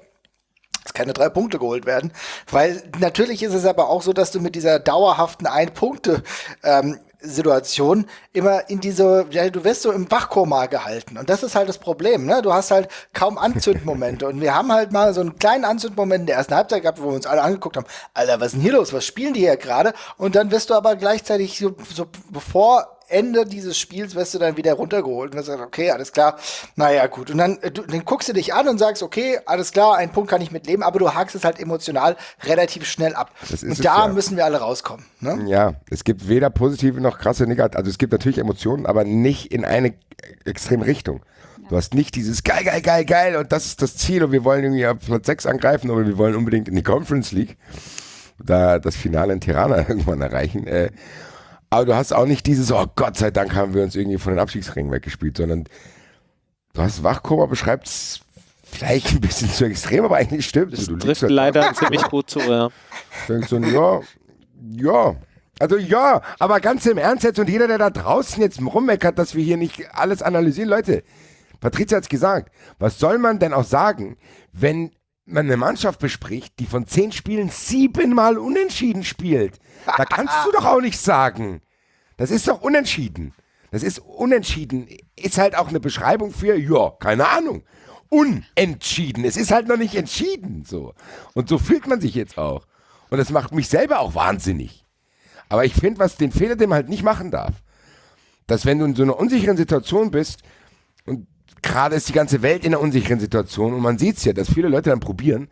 dass keine drei Punkte geholt werden. Weil natürlich ist es aber auch so, dass du mit dieser dauerhaften Ein-Punkte ähm, Situation immer in diese, ja, du wirst so im Wachkoma gehalten. Und das ist halt das Problem, ne? Du hast halt kaum Anzündmomente. Und wir haben halt mal so einen kleinen Anzündmoment in der ersten Halbzeit gehabt, wo wir uns alle angeguckt haben, Alter, was ist denn hier los? Was spielen die hier gerade? Und dann wirst du aber gleichzeitig so, so bevor Ende dieses Spiels wirst du dann wieder runtergeholt und dann sagst, okay, alles klar, naja, gut. Und dann, äh, du, dann guckst du dich an und sagst, okay, alles klar, einen Punkt kann ich mitleben, aber du hakst es halt emotional relativ schnell ab. und da ja. müssen wir alle rauskommen. Ne? Ja, es gibt weder positive noch krasse negative, also es gibt natürlich Emotionen, aber nicht in eine extreme Richtung. Du hast nicht dieses geil, geil, geil, geil und das ist das Ziel und wir wollen irgendwie auf Platz 6 angreifen oder wir wollen unbedingt in die Conference League, da das Finale in Tirana irgendwann erreichen. Äh, aber du hast auch nicht dieses, oh Gott sei Dank haben wir uns irgendwie von den Abstiegsringen weggespielt, sondern du hast Wachkoma beschreibt es vielleicht ein bisschen zu extrem, aber eigentlich stimmt es. Du trifft halt leider ziemlich gut zu, ja. So, ja, ja. Also ja, aber ganz im Ernst jetzt und jeder, der da draußen jetzt rummeckert, dass wir hier nicht alles analysieren, Leute, Patricia hat es gesagt, was soll man denn auch sagen, wenn man eine Mannschaft bespricht, die von zehn Spielen siebenmal unentschieden spielt. Da kannst du doch auch nicht sagen. Das ist doch unentschieden. Das ist unentschieden. Ist halt auch eine Beschreibung für, ja, keine Ahnung. Unentschieden. Es ist halt noch nicht entschieden. So. Und so fühlt man sich jetzt auch. Und das macht mich selber auch wahnsinnig. Aber ich finde, was den Fehler, den man halt nicht machen darf, dass wenn du in so einer unsicheren Situation bist und gerade ist die ganze Welt in einer unsicheren Situation und man sieht es ja, dass viele Leute dann probieren,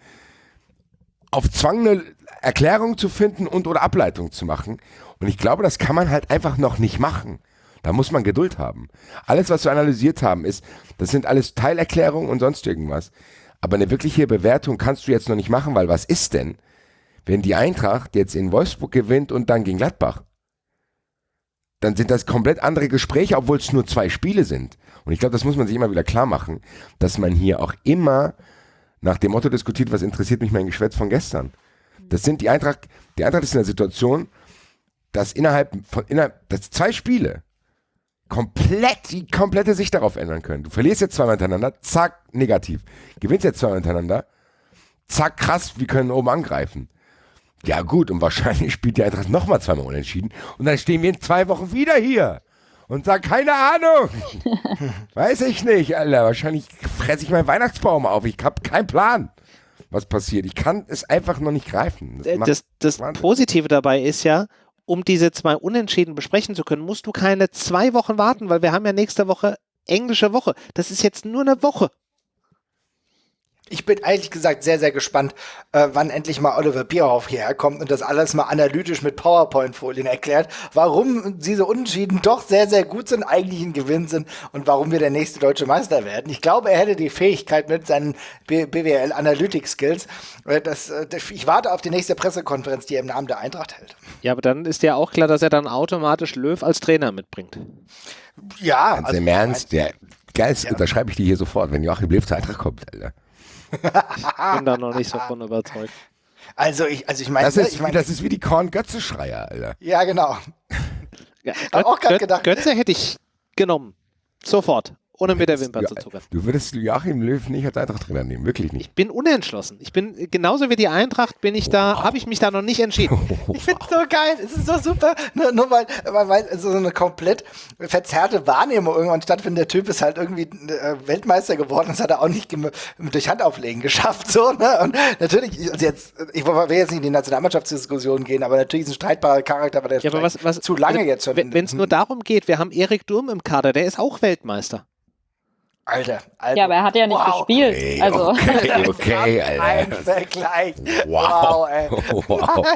auf Zwang eine Erklärung zu finden und oder Ableitung zu machen. Und ich glaube, das kann man halt einfach noch nicht machen. Da muss man Geduld haben. Alles, was wir analysiert haben, ist, das sind alles Teilerklärungen und sonst irgendwas. Aber eine wirkliche Bewertung kannst du jetzt noch nicht machen, weil was ist denn, wenn die Eintracht jetzt in Wolfsburg gewinnt und dann gegen Gladbach? Dann sind das komplett andere Gespräche, obwohl es nur zwei Spiele sind. Und ich glaube, das muss man sich immer wieder klar machen, dass man hier auch immer nach dem Motto diskutiert, was interessiert mich mein Geschwätz von gestern. Das sind die Eintracht, die Eintracht ist in der Situation, dass innerhalb von innerhalb, dass zwei Spiele komplett die komplette Sicht darauf ändern können. Du verlierst jetzt zweimal hintereinander, zack, negativ. Gewinnst jetzt zweimal hintereinander, zack, krass, wir können oben angreifen. Ja gut, und wahrscheinlich spielt die Eintracht nochmal zweimal unentschieden und dann stehen wir in zwei Wochen wieder hier und sagen, keine Ahnung. Weiß ich nicht, Alter. Wahrscheinlich fresse ich meinen Weihnachtsbaum auf. Ich habe keinen Plan, was passiert. Ich kann es einfach noch nicht greifen. Das, das, das Positive dabei ist ja, um diese zwei Unentschieden besprechen zu können, musst du keine zwei Wochen warten, weil wir haben ja nächste Woche englische Woche. Das ist jetzt nur eine Woche. Ich bin ehrlich gesagt sehr, sehr gespannt, äh, wann endlich mal Oliver Bierhoff hierher kommt und das alles mal analytisch mit PowerPoint-Folien erklärt, warum diese Unentschieden doch sehr, sehr gut sind, eigentlich ein Gewinn sind und warum wir der nächste deutsche Meister werden. Ich glaube, er hätte die Fähigkeit mit seinen BWL Analytics Skills. Äh, das, äh, ich warte auf die nächste Pressekonferenz, die er im Namen der Eintracht hält. Ja, aber dann ist ja auch klar, dass er dann automatisch Löw als Trainer mitbringt. Ja. Ganz also, im Ernst, der geilste, ja. unterschreibe ich dir hier sofort, wenn Joachim Löw zur Eintracht kommt, Alter. Ich bin da noch nicht so von überzeugt. Also ich, also ich meine, das, ist, ich mein, das ist wie die Korn-Götze-Schreier, Alter. Ja, genau. Ja, Hab auch gerade gedacht. Götze hätte ich genommen. Sofort ohne mit der Wimper zu zucken. Du würdest Joachim Löw nicht als Eintracht-Trainer nehmen, wirklich nicht. Ich bin unentschlossen. Ich bin genauso wie die Eintracht bin ich da, habe ich mich da noch nicht entschieden. Wow. Ich finde es so geil, es ist so super, nur, nur weil, weil, weil, so eine komplett verzerrte Wahrnehmung irgendwann stattfindet. Der Typ ist halt irgendwie äh, Weltmeister geworden, das hat er auch nicht durch Handauflegen geschafft, so, ne? Und natürlich, also jetzt, ich will jetzt nicht in die Nationalmannschaftsdiskussion gehen, aber natürlich ist ein streitbarer Charakter, aber der ja, aber was, was, zu lange also, jetzt schon. Wenn es nur darum geht, wir haben Erik Durm im Kader, der ist auch Weltmeister. Alter, Alter. Ja, aber er hat ja nicht wow. gespielt. Hey, also. Okay, okay, Alter. Ein Vergleich. Wow. wow, ey. wow.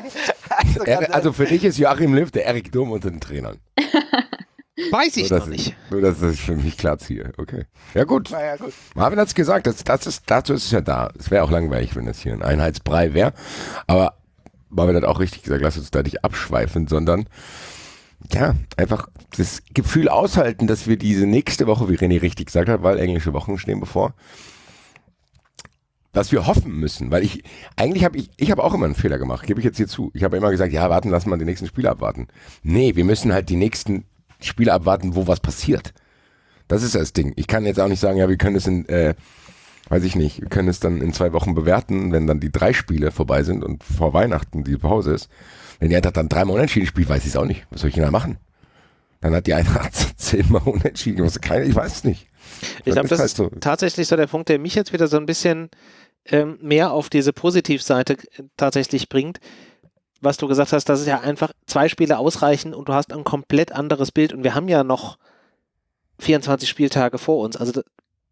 also, also, für dich ist Joachim Löw der Erik Dumm unter den Trainern. Weiß ich noch nicht. nur, dass ich für mich klar ziehe. Okay. Ja, gut. Ja, gut. Marvin hat es gesagt, das, das ist, dazu ist es ja da. Es wäre auch langweilig, wenn das hier ein Einheitsbrei wäre. Aber Marvin hat auch richtig gesagt, lass uns da nicht abschweifen, sondern ja, einfach das Gefühl aushalten, dass wir diese nächste Woche, wie René richtig gesagt hat, weil englische Wochen stehen bevor, dass wir hoffen müssen, weil ich, eigentlich habe ich, ich habe auch immer einen Fehler gemacht, gebe ich jetzt hier zu. Ich habe immer gesagt, ja, warten, lass mal die nächsten Spiele abwarten. Nee, wir müssen halt die nächsten Spiele abwarten, wo was passiert. Das ist das Ding. Ich kann jetzt auch nicht sagen, ja, wir können es in, äh, weiß ich nicht, wir können es dann in zwei Wochen bewerten, wenn dann die drei Spiele vorbei sind und vor Weihnachten die Pause ist. Wenn die Eintracht dann dreimal unentschieden spielt, weiß ich es auch nicht. Was soll ich denn da machen? Dann hat die Eintracht zehnmal unentschieden. Keine, ich weiß es nicht. Ich glaube, das halt ist so. tatsächlich so der Punkt, der mich jetzt wieder so ein bisschen ähm, mehr auf diese Positivseite äh, tatsächlich bringt. Was du gesagt hast, dass es ja einfach zwei Spiele ausreichen und du hast ein komplett anderes Bild. Und wir haben ja noch 24 Spieltage vor uns. Also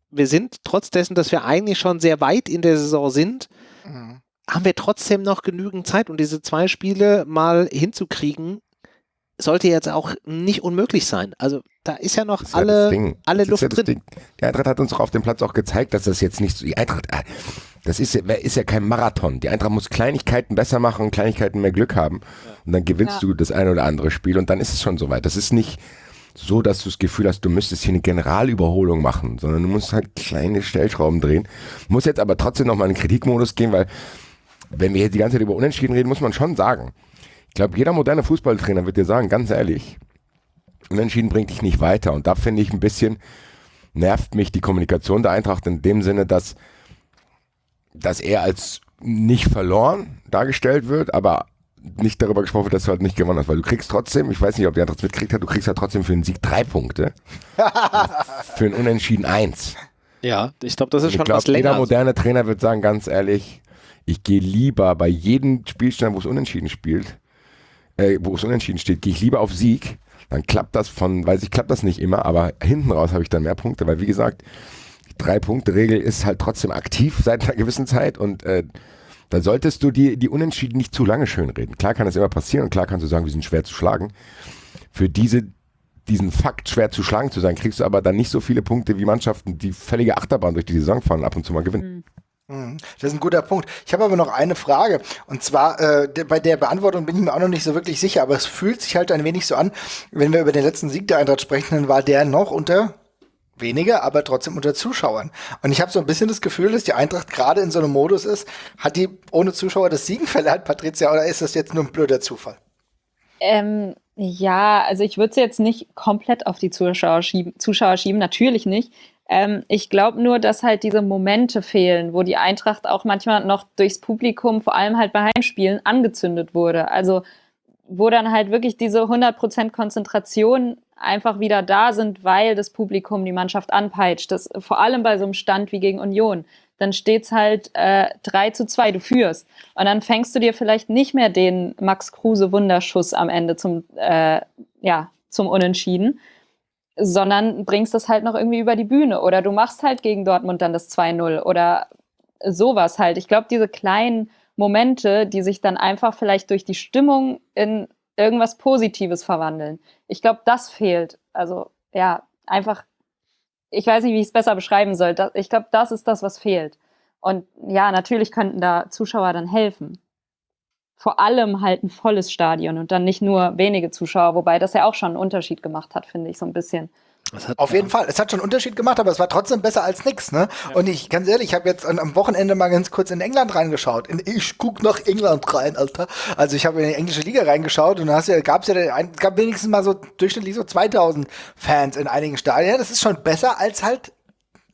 wir sind trotz dessen, dass wir eigentlich schon sehr weit in der Saison sind, mhm haben wir trotzdem noch genügend Zeit und diese zwei Spiele mal hinzukriegen, sollte jetzt auch nicht unmöglich sein. Also da ist ja noch ist alle, ja alle Luft ja drin. Ding. Die Eintracht hat uns auch auf dem Platz auch gezeigt, dass das jetzt nicht so, die Eintracht, äh, das ist, ist ja kein Marathon. Die Eintracht muss Kleinigkeiten besser machen und Kleinigkeiten mehr Glück haben. Ja. Und dann gewinnst ja. du das eine oder andere Spiel und dann ist es schon soweit. Das ist nicht so, dass du das Gefühl hast, du müsstest hier eine Generalüberholung machen, sondern du musst halt kleine Stellschrauben drehen. Muss jetzt aber trotzdem nochmal in den Kritikmodus gehen, weil wenn wir jetzt die ganze Zeit über Unentschieden reden, muss man schon sagen. Ich glaube, jeder moderne Fußballtrainer wird dir sagen, ganz ehrlich, Unentschieden bringt dich nicht weiter. Und da finde ich ein bisschen, nervt mich die Kommunikation der Eintracht in dem Sinne, dass dass er als nicht verloren dargestellt wird, aber nicht darüber gesprochen wird, dass du halt nicht gewonnen hast, weil du kriegst trotzdem, ich weiß nicht, ob der andere mitkriegt hat, du kriegst ja trotzdem für einen Sieg drei Punkte, für einen Unentschieden eins. Ja, ich glaube, das ist ich schon glaub, was länger. Jeder moderne Trainer wird sagen, ganz ehrlich, ich gehe lieber bei jedem Spielstand, wo es unentschieden spielt, äh, wo es unentschieden steht, gehe ich lieber auf Sieg. Dann klappt das von, weiß ich, klappt das nicht immer, aber hinten raus habe ich dann mehr Punkte, weil wie gesagt, drei Punkte Regel ist halt trotzdem aktiv seit einer gewissen Zeit und äh, da solltest du die, die Unentschieden nicht zu lange schönreden. Klar kann das immer passieren und klar kannst du sagen, wir sind schwer zu schlagen. Für diese, diesen Fakt schwer zu schlagen zu sein, kriegst du aber dann nicht so viele Punkte wie Mannschaften, die völlige Achterbahn durch die Saison fahren, ab und zu mal gewinnen. Mhm. Das ist ein guter Punkt. Ich habe aber noch eine Frage. Und zwar, äh, bei der Beantwortung bin ich mir auch noch nicht so wirklich sicher, aber es fühlt sich halt ein wenig so an, wenn wir über den letzten Sieg der Eintracht sprechen, dann war der noch unter weniger, aber trotzdem unter Zuschauern. Und ich habe so ein bisschen das Gefühl, dass die Eintracht gerade in so einem Modus ist, hat die ohne Zuschauer das Siegen verleiht, Patricia, oder ist das jetzt nur ein blöder Zufall? Ähm, ja, also ich würde es jetzt nicht komplett auf die Zuschauer schieben, Zuschauer schieben natürlich nicht. Ähm, ich glaube nur, dass halt diese Momente fehlen, wo die Eintracht auch manchmal noch durchs Publikum, vor allem halt bei Heimspielen, angezündet wurde. Also wo dann halt wirklich diese 100% Konzentration einfach wieder da sind, weil das Publikum die Mannschaft anpeitscht. Das, vor allem bei so einem Stand wie gegen Union. Dann steht's halt äh, 3 zu 2, du führst. Und dann fängst du dir vielleicht nicht mehr den Max Kruse Wunderschuss am Ende zum, äh, ja, zum Unentschieden, sondern bringst das halt noch irgendwie über die Bühne. Oder du machst halt gegen Dortmund dann das 2-0 oder sowas halt. Ich glaube, diese kleinen Momente, die sich dann einfach vielleicht durch die Stimmung in irgendwas Positives verwandeln. Ich glaube, das fehlt. Also ja, einfach, ich weiß nicht, wie ich es besser beschreiben soll. Ich glaube, das ist das, was fehlt. Und ja, natürlich könnten da Zuschauer dann helfen. Vor allem halt ein volles Stadion und dann nicht nur wenige Zuschauer, wobei das ja auch schon einen Unterschied gemacht hat, finde ich so ein bisschen. Hat- Auf jeden Fall. Es hat schon einen Unterschied gemacht, aber es war trotzdem besser als nix, ne? Und ich, ganz ehrlich, ich habe jetzt an, am Wochenende mal ganz kurz in England reingeschaut. In, ich guck nach England rein, Alter. Also ich habe in die englische Liga reingeschaut und da hast ja, gab's ja, den, ein- es gab wenigstens mal so durchschnittlich so 2000 Fans in einigen Stadien. Das ist schon besser als halt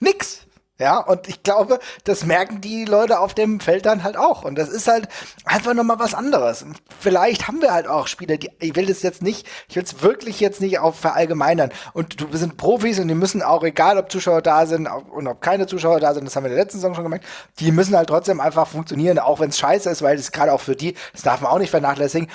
nix. Ja, und ich glaube, das merken die Leute auf dem Feld dann halt auch. Und das ist halt einfach nochmal was anderes. Und Vielleicht haben wir halt auch Spieler, die, ich will das jetzt nicht, ich will es wirklich jetzt nicht auf verallgemeinern. Und du, sind Profis und die müssen auch, egal ob Zuschauer da sind und ob keine Zuschauer da sind, das haben wir in der letzten Saison schon gemerkt, die müssen halt trotzdem einfach funktionieren, auch wenn es scheiße ist, weil das gerade auch für die, das darf man auch nicht vernachlässigen.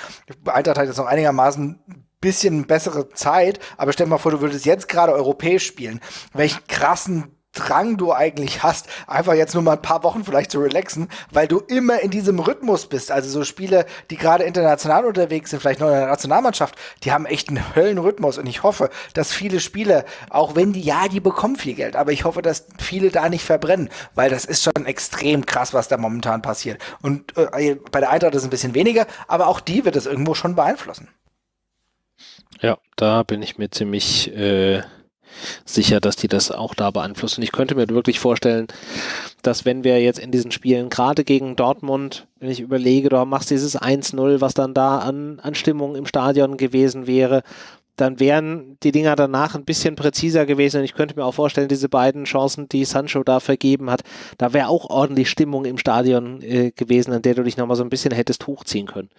Eintracht hat jetzt noch einigermaßen bisschen bessere Zeit, aber stell dir mal vor, du würdest jetzt gerade europäisch spielen. Welchen krassen Drang du eigentlich hast, einfach jetzt nur mal ein paar Wochen vielleicht zu relaxen, weil du immer in diesem Rhythmus bist. Also so Spiele, die gerade international unterwegs sind, vielleicht noch in der Nationalmannschaft, die haben echt einen Höllenrhythmus und ich hoffe, dass viele Spieler, auch wenn die, ja, die bekommen viel Geld, aber ich hoffe, dass viele da nicht verbrennen, weil das ist schon extrem krass, was da momentan passiert. Und äh, bei der Eintracht ist es ein bisschen weniger, aber auch die wird es irgendwo schon beeinflussen. Ja, da bin ich mir ziemlich äh, sicher, dass die das auch da beeinflussen. Ich könnte mir wirklich vorstellen, dass wenn wir jetzt in diesen Spielen, gerade gegen Dortmund, wenn ich überlege, du machst dieses 1-0, was dann da an, an Stimmung im Stadion gewesen wäre, dann wären die Dinger danach ein bisschen präziser gewesen und ich könnte mir auch vorstellen, diese beiden Chancen, die Sancho da vergeben hat, da wäre auch ordentlich Stimmung im Stadion äh, gewesen, an der du dich nochmal so ein bisschen hättest hochziehen können.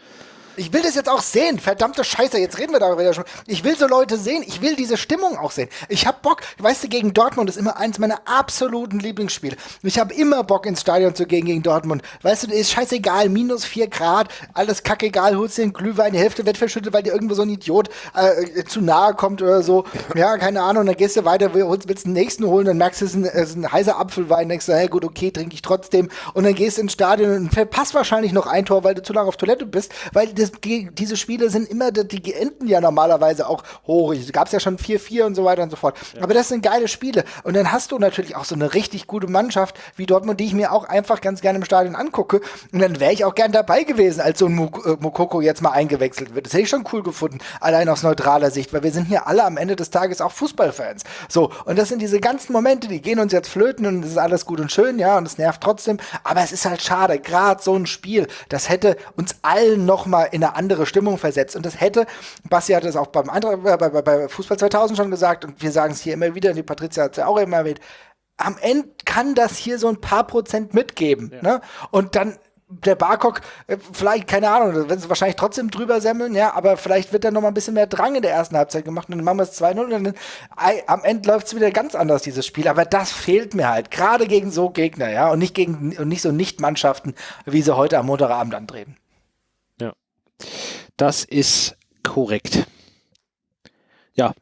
Ich will das jetzt auch sehen. Verdammte Scheiße, jetzt reden wir darüber schon. Ich will so Leute sehen. Ich will diese Stimmung auch sehen. Ich hab Bock. Weißt du, gegen Dortmund ist immer eins meiner absoluten Lieblingsspiele. Ich habe immer Bock ins Stadion zu gehen gegen Dortmund. Weißt du, ist scheißegal. Minus vier Grad, alles kackegal. Holst dir einen Glühwein, die Hälfte wird verschüttet, weil dir irgendwo so ein Idiot äh, zu nahe kommt oder so. Ja, keine Ahnung. Dann gehst du weiter, willst den nächsten holen, dann merkst du, es ist ein, es ist ein heißer Apfelwein. Denkst du, hey, gut, okay, trinke ich trotzdem. Und dann gehst du ins Stadion und verpasst wahrscheinlich noch ein Tor, weil du zu lange auf Toilette bist, weil das, die, diese Spiele sind immer, die enden ja normalerweise auch hoch. Es gab ja schon 4-4 und so weiter und so fort. Aber das sind geile Spiele. Und dann hast du natürlich auch so eine richtig gute Mannschaft wie Dortmund, die ich mir auch einfach ganz gerne im Stadion angucke. Und dann wäre ich auch gern dabei gewesen, als so ein Muk äh, Mokoko jetzt mal eingewechselt wird. Das hätte ich schon cool gefunden, allein aus neutraler Sicht, weil wir sind hier alle am Ende des Tages auch Fußballfans. So, und das sind diese ganzen Momente, die gehen uns jetzt flöten und es ist alles gut und schön, ja, und es nervt trotzdem. Aber es ist halt schade, gerade so ein Spiel, das hätte uns allen noch mal in eine andere Stimmung versetzt. Und das hätte, Basti hat es auch beim anderen, bei, bei, bei Fußball 2000 schon gesagt und wir sagen es hier immer wieder, die Patricia hat es ja auch immer erwähnt, am Ende kann das hier so ein paar Prozent mitgeben. Ja. Ne? Und dann der Barcock, äh, vielleicht, keine Ahnung, werden sie wahrscheinlich trotzdem drüber semmeln, ja, aber vielleicht wird dann noch mal ein bisschen mehr Drang in der ersten Halbzeit gemacht und dann machen wir es 2-0 und dann am Ende läuft es wieder ganz anders, dieses Spiel. Aber das fehlt mir halt, gerade gegen so Gegner, ja, und nicht gegen und nicht so Nicht-Mannschaften, wie sie heute am Montagabend antreten. Das ist korrekt. Ja.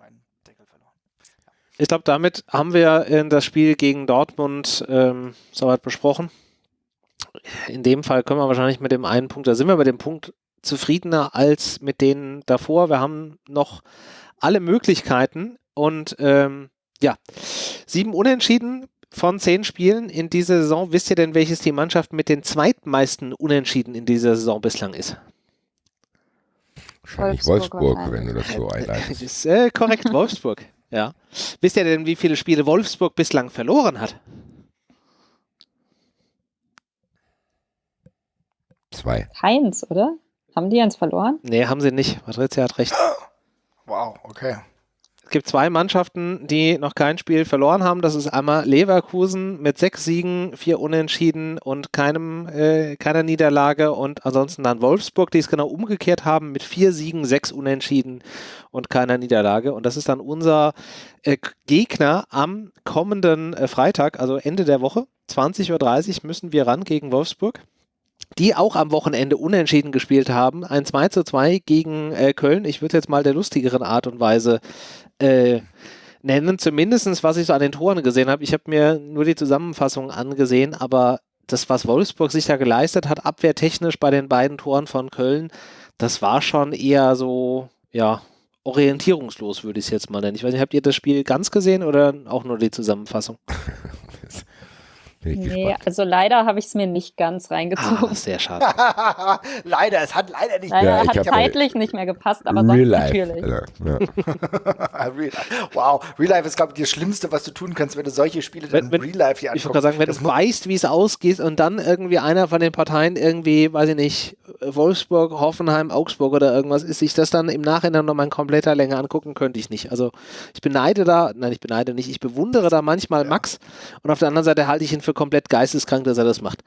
Ich glaube, damit haben wir in das Spiel gegen Dortmund ähm, soweit besprochen in dem Fall können wir wahrscheinlich mit dem einen Punkt, da sind wir bei dem Punkt zufriedener als mit denen davor. Wir haben noch alle Möglichkeiten und ähm, ja, sieben Unentschieden von zehn Spielen in dieser Saison. Wisst ihr denn, welches die Mannschaft mit den zweitmeisten Unentschieden in dieser Saison bislang ist? Wahrscheinlich Wolfsburg, Wolfsburg wenn du das so einleitest. Das ist äh, korrekt, Wolfsburg. Ja. Wisst ihr denn, wie viele Spiele Wolfsburg bislang verloren hat? Zwei. Keins, oder? Haben die eins verloren? Nee, haben sie nicht. Patrizia hat recht. Wow, okay. Gibt zwei Mannschaften, die noch kein Spiel verloren haben. Das ist einmal Leverkusen mit sechs Siegen, vier Unentschieden und keinem, äh, keiner Niederlage. Und ansonsten dann Wolfsburg, die es genau umgekehrt haben mit vier Siegen, sechs Unentschieden und keiner Niederlage. Und das ist dann unser äh, Gegner am kommenden äh, Freitag, also Ende der Woche. 20.30 Uhr müssen wir ran gegen Wolfsburg die auch am Wochenende unentschieden gespielt haben. Ein 2 zu 2 gegen äh, Köln. Ich würde jetzt mal der lustigeren Art und Weise äh, nennen. Zumindest was ich so an den Toren gesehen habe. Ich habe mir nur die Zusammenfassung angesehen, aber das, was Wolfsburg sich da geleistet hat, abwehrtechnisch bei den beiden Toren von Köln, das war schon eher so, ja, orientierungslos, würde ich es jetzt mal nennen. Ich weiß nicht, habt ihr das Spiel ganz gesehen oder auch nur die Zusammenfassung? Nee, gespannt. also leider habe ich es mir nicht ganz reingezogen. Ah, sehr schade. leider, es hat leider nicht leider ja, hat zeitlich nicht mehr gepasst, aber sonst natürlich. Ja, ja. Real wow, Real Life ist, glaube ich, das Schlimmste, was du tun kannst, wenn du solche Spiele wenn, dann Real Life hier anschaust. Ich würde sagen, wenn das du weißt, wie es ausgeht und dann irgendwie einer von den Parteien irgendwie, weiß ich nicht, Wolfsburg, Hoffenheim, Augsburg oder irgendwas ist, sich das dann im Nachhinein nochmal in kompletter Länge angucken, könnte ich nicht. Also ich beneide da, nein, ich beneide nicht, ich bewundere da manchmal Max und auf der anderen Seite halte ich ihn für für komplett geisteskrank, dass er das macht.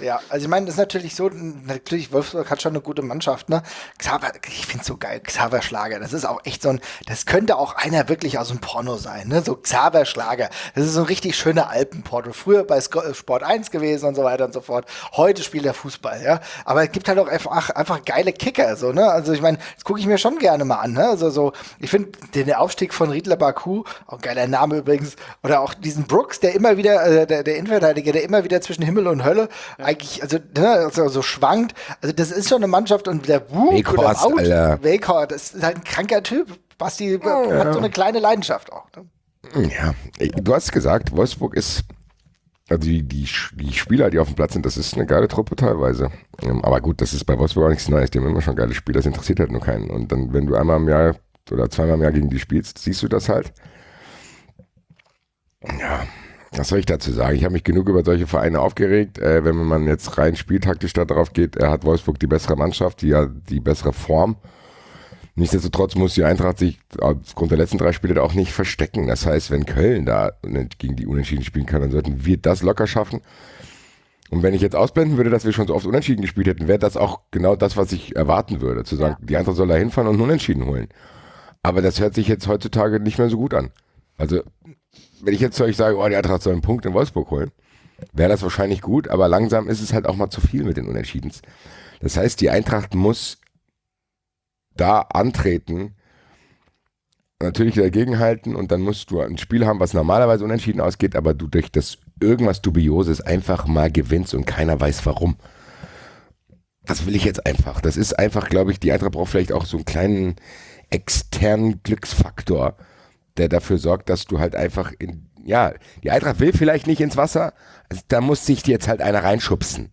Ja, also ich meine, das ist natürlich so, natürlich, Wolfsburg hat schon eine gute Mannschaft, ne? Xaver, ich finde so geil, Xaver Schlager, das ist auch echt so ein, das könnte auch einer wirklich aus dem Porno sein, ne? So Xaver Schlager, das ist so ein richtig schöner Alpenporto. Früher bei Sport 1 gewesen und so weiter und so fort. Heute spielt er Fußball, ja? Aber es gibt halt auch einfach, einfach geile Kicker, so, ne? Also ich meine, das gucke ich mir schon gerne mal an, ne? Also so, ich finde den Aufstieg von Riedler Baku, auch geiler Name übrigens, oder auch diesen Brooks, der immer wieder, äh, der, der Inverter Innenverteidiger, der immer wieder zwischen Himmel und Hölle ja. eigentlich, also, ne, also so schwankt. Also das ist schon eine Mannschaft und der Wuk oder Out, Wakehorst, das ist halt ein kranker Typ. Basti ja. hat so eine kleine Leidenschaft auch. Ne? Ja, du hast gesagt, Wolfsburg ist also die, die, die Spieler, die auf dem Platz sind, das ist eine geile Truppe teilweise. Ähm, aber gut, das ist bei Wolfsburg auch nichts Neues. Die haben immer schon geile Spieler, das interessiert halt nur keinen. Und dann, wenn du einmal im Jahr oder zweimal im Jahr gegen die spielst, siehst du das halt. Ja, was soll ich dazu sagen? Ich habe mich genug über solche Vereine aufgeregt. Äh, wenn man jetzt rein spieltaktisch darauf geht, er hat Wolfsburg die bessere Mannschaft, die ja die bessere Form. Nichtsdestotrotz muss die Eintracht sich aufgrund der letzten drei Spiele auch nicht verstecken. Das heißt, wenn Köln da gegen die Unentschieden spielen kann, dann sollten wir das locker schaffen. Und wenn ich jetzt ausblenden würde, dass wir schon so oft Unentschieden gespielt hätten, wäre das auch genau das, was ich erwarten würde. Zu sagen, ja. die Eintracht soll da hinfahren und Unentschieden holen. Aber das hört sich jetzt heutzutage nicht mehr so gut an. Also wenn ich jetzt zu euch sage, oh, die Eintracht soll einen Punkt in Wolfsburg holen, wäre das wahrscheinlich gut, aber langsam ist es halt auch mal zu viel mit den Unentschiedens. Das heißt, die Eintracht muss da antreten, natürlich dagegenhalten und dann musst du ein Spiel haben, was normalerweise unentschieden ausgeht, aber du durch das irgendwas Dubioses einfach mal gewinnst und keiner weiß warum. Das will ich jetzt einfach. Das ist einfach, glaube ich, die Eintracht braucht vielleicht auch so einen kleinen externen Glücksfaktor der dafür sorgt, dass du halt einfach in, ja, die Eintracht will vielleicht nicht ins Wasser, also da muss sich jetzt halt einer reinschubsen.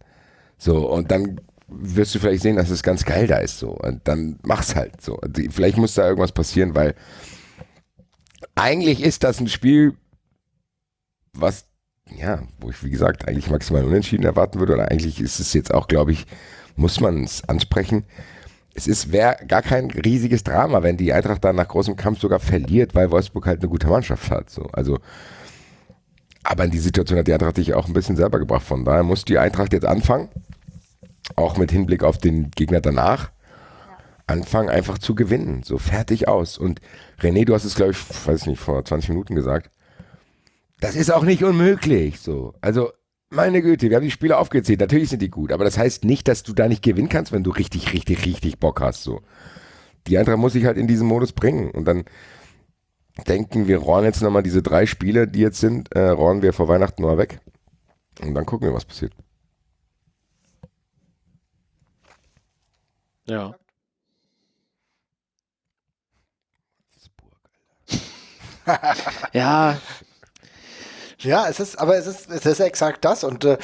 So, und dann wirst du vielleicht sehen, dass es ganz geil da ist, so. Und dann mach's halt so. Und vielleicht muss da irgendwas passieren, weil eigentlich ist das ein Spiel, was, ja, wo ich, wie gesagt, eigentlich maximal unentschieden erwarten würde, oder eigentlich ist es jetzt auch, glaube ich, muss man es ansprechen es ist wäre gar kein riesiges Drama, wenn die Eintracht dann nach großem Kampf sogar verliert, weil Wolfsburg halt eine gute Mannschaft hat. So. Also Aber in die Situation hat die Eintracht sich auch ein bisschen selber gebracht. Von daher muss die Eintracht jetzt anfangen, auch mit Hinblick auf den Gegner danach, anfangen einfach zu gewinnen. So fertig aus. Und René, du hast es, glaube ich, weiß nicht, vor 20 Minuten gesagt. Das ist auch nicht unmöglich. So. Also, meine Güte, wir haben die Spiele aufgezählt. Natürlich sind die gut, aber das heißt nicht, dass du da nicht gewinnen kannst, wenn du richtig, richtig, richtig Bock hast. So. Die Eintracht muss sich halt in diesen Modus bringen. Und dann denken wir, rohren jetzt nochmal diese drei Spiele, die jetzt sind, äh, rohren wir vor Weihnachten mal weg. Und dann gucken wir, was passiert. Ja. ja, Ja, es ist, aber es ist, es ist exakt das. Und äh,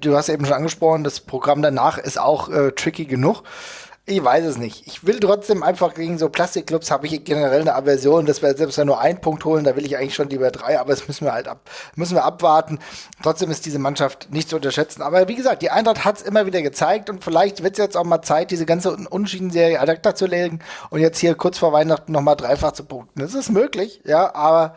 du hast eben schon angesprochen, das Programm danach ist auch äh, tricky genug. Ich weiß es nicht. Ich will trotzdem einfach gegen so Plastikclubs habe ich generell eine Aversion, dass wir selbst wenn nur einen Punkt holen, da will ich eigentlich schon lieber drei, aber das müssen wir halt ab, müssen wir abwarten. Trotzdem ist diese Mannschaft nicht zu unterschätzen. Aber wie gesagt, die Eintracht hat es immer wieder gezeigt und vielleicht wird es jetzt auch mal Zeit, diese ganze Unschieden-Serie ad zu legen und jetzt hier kurz vor Weihnachten nochmal dreifach zu punkten. Das ist möglich, ja, aber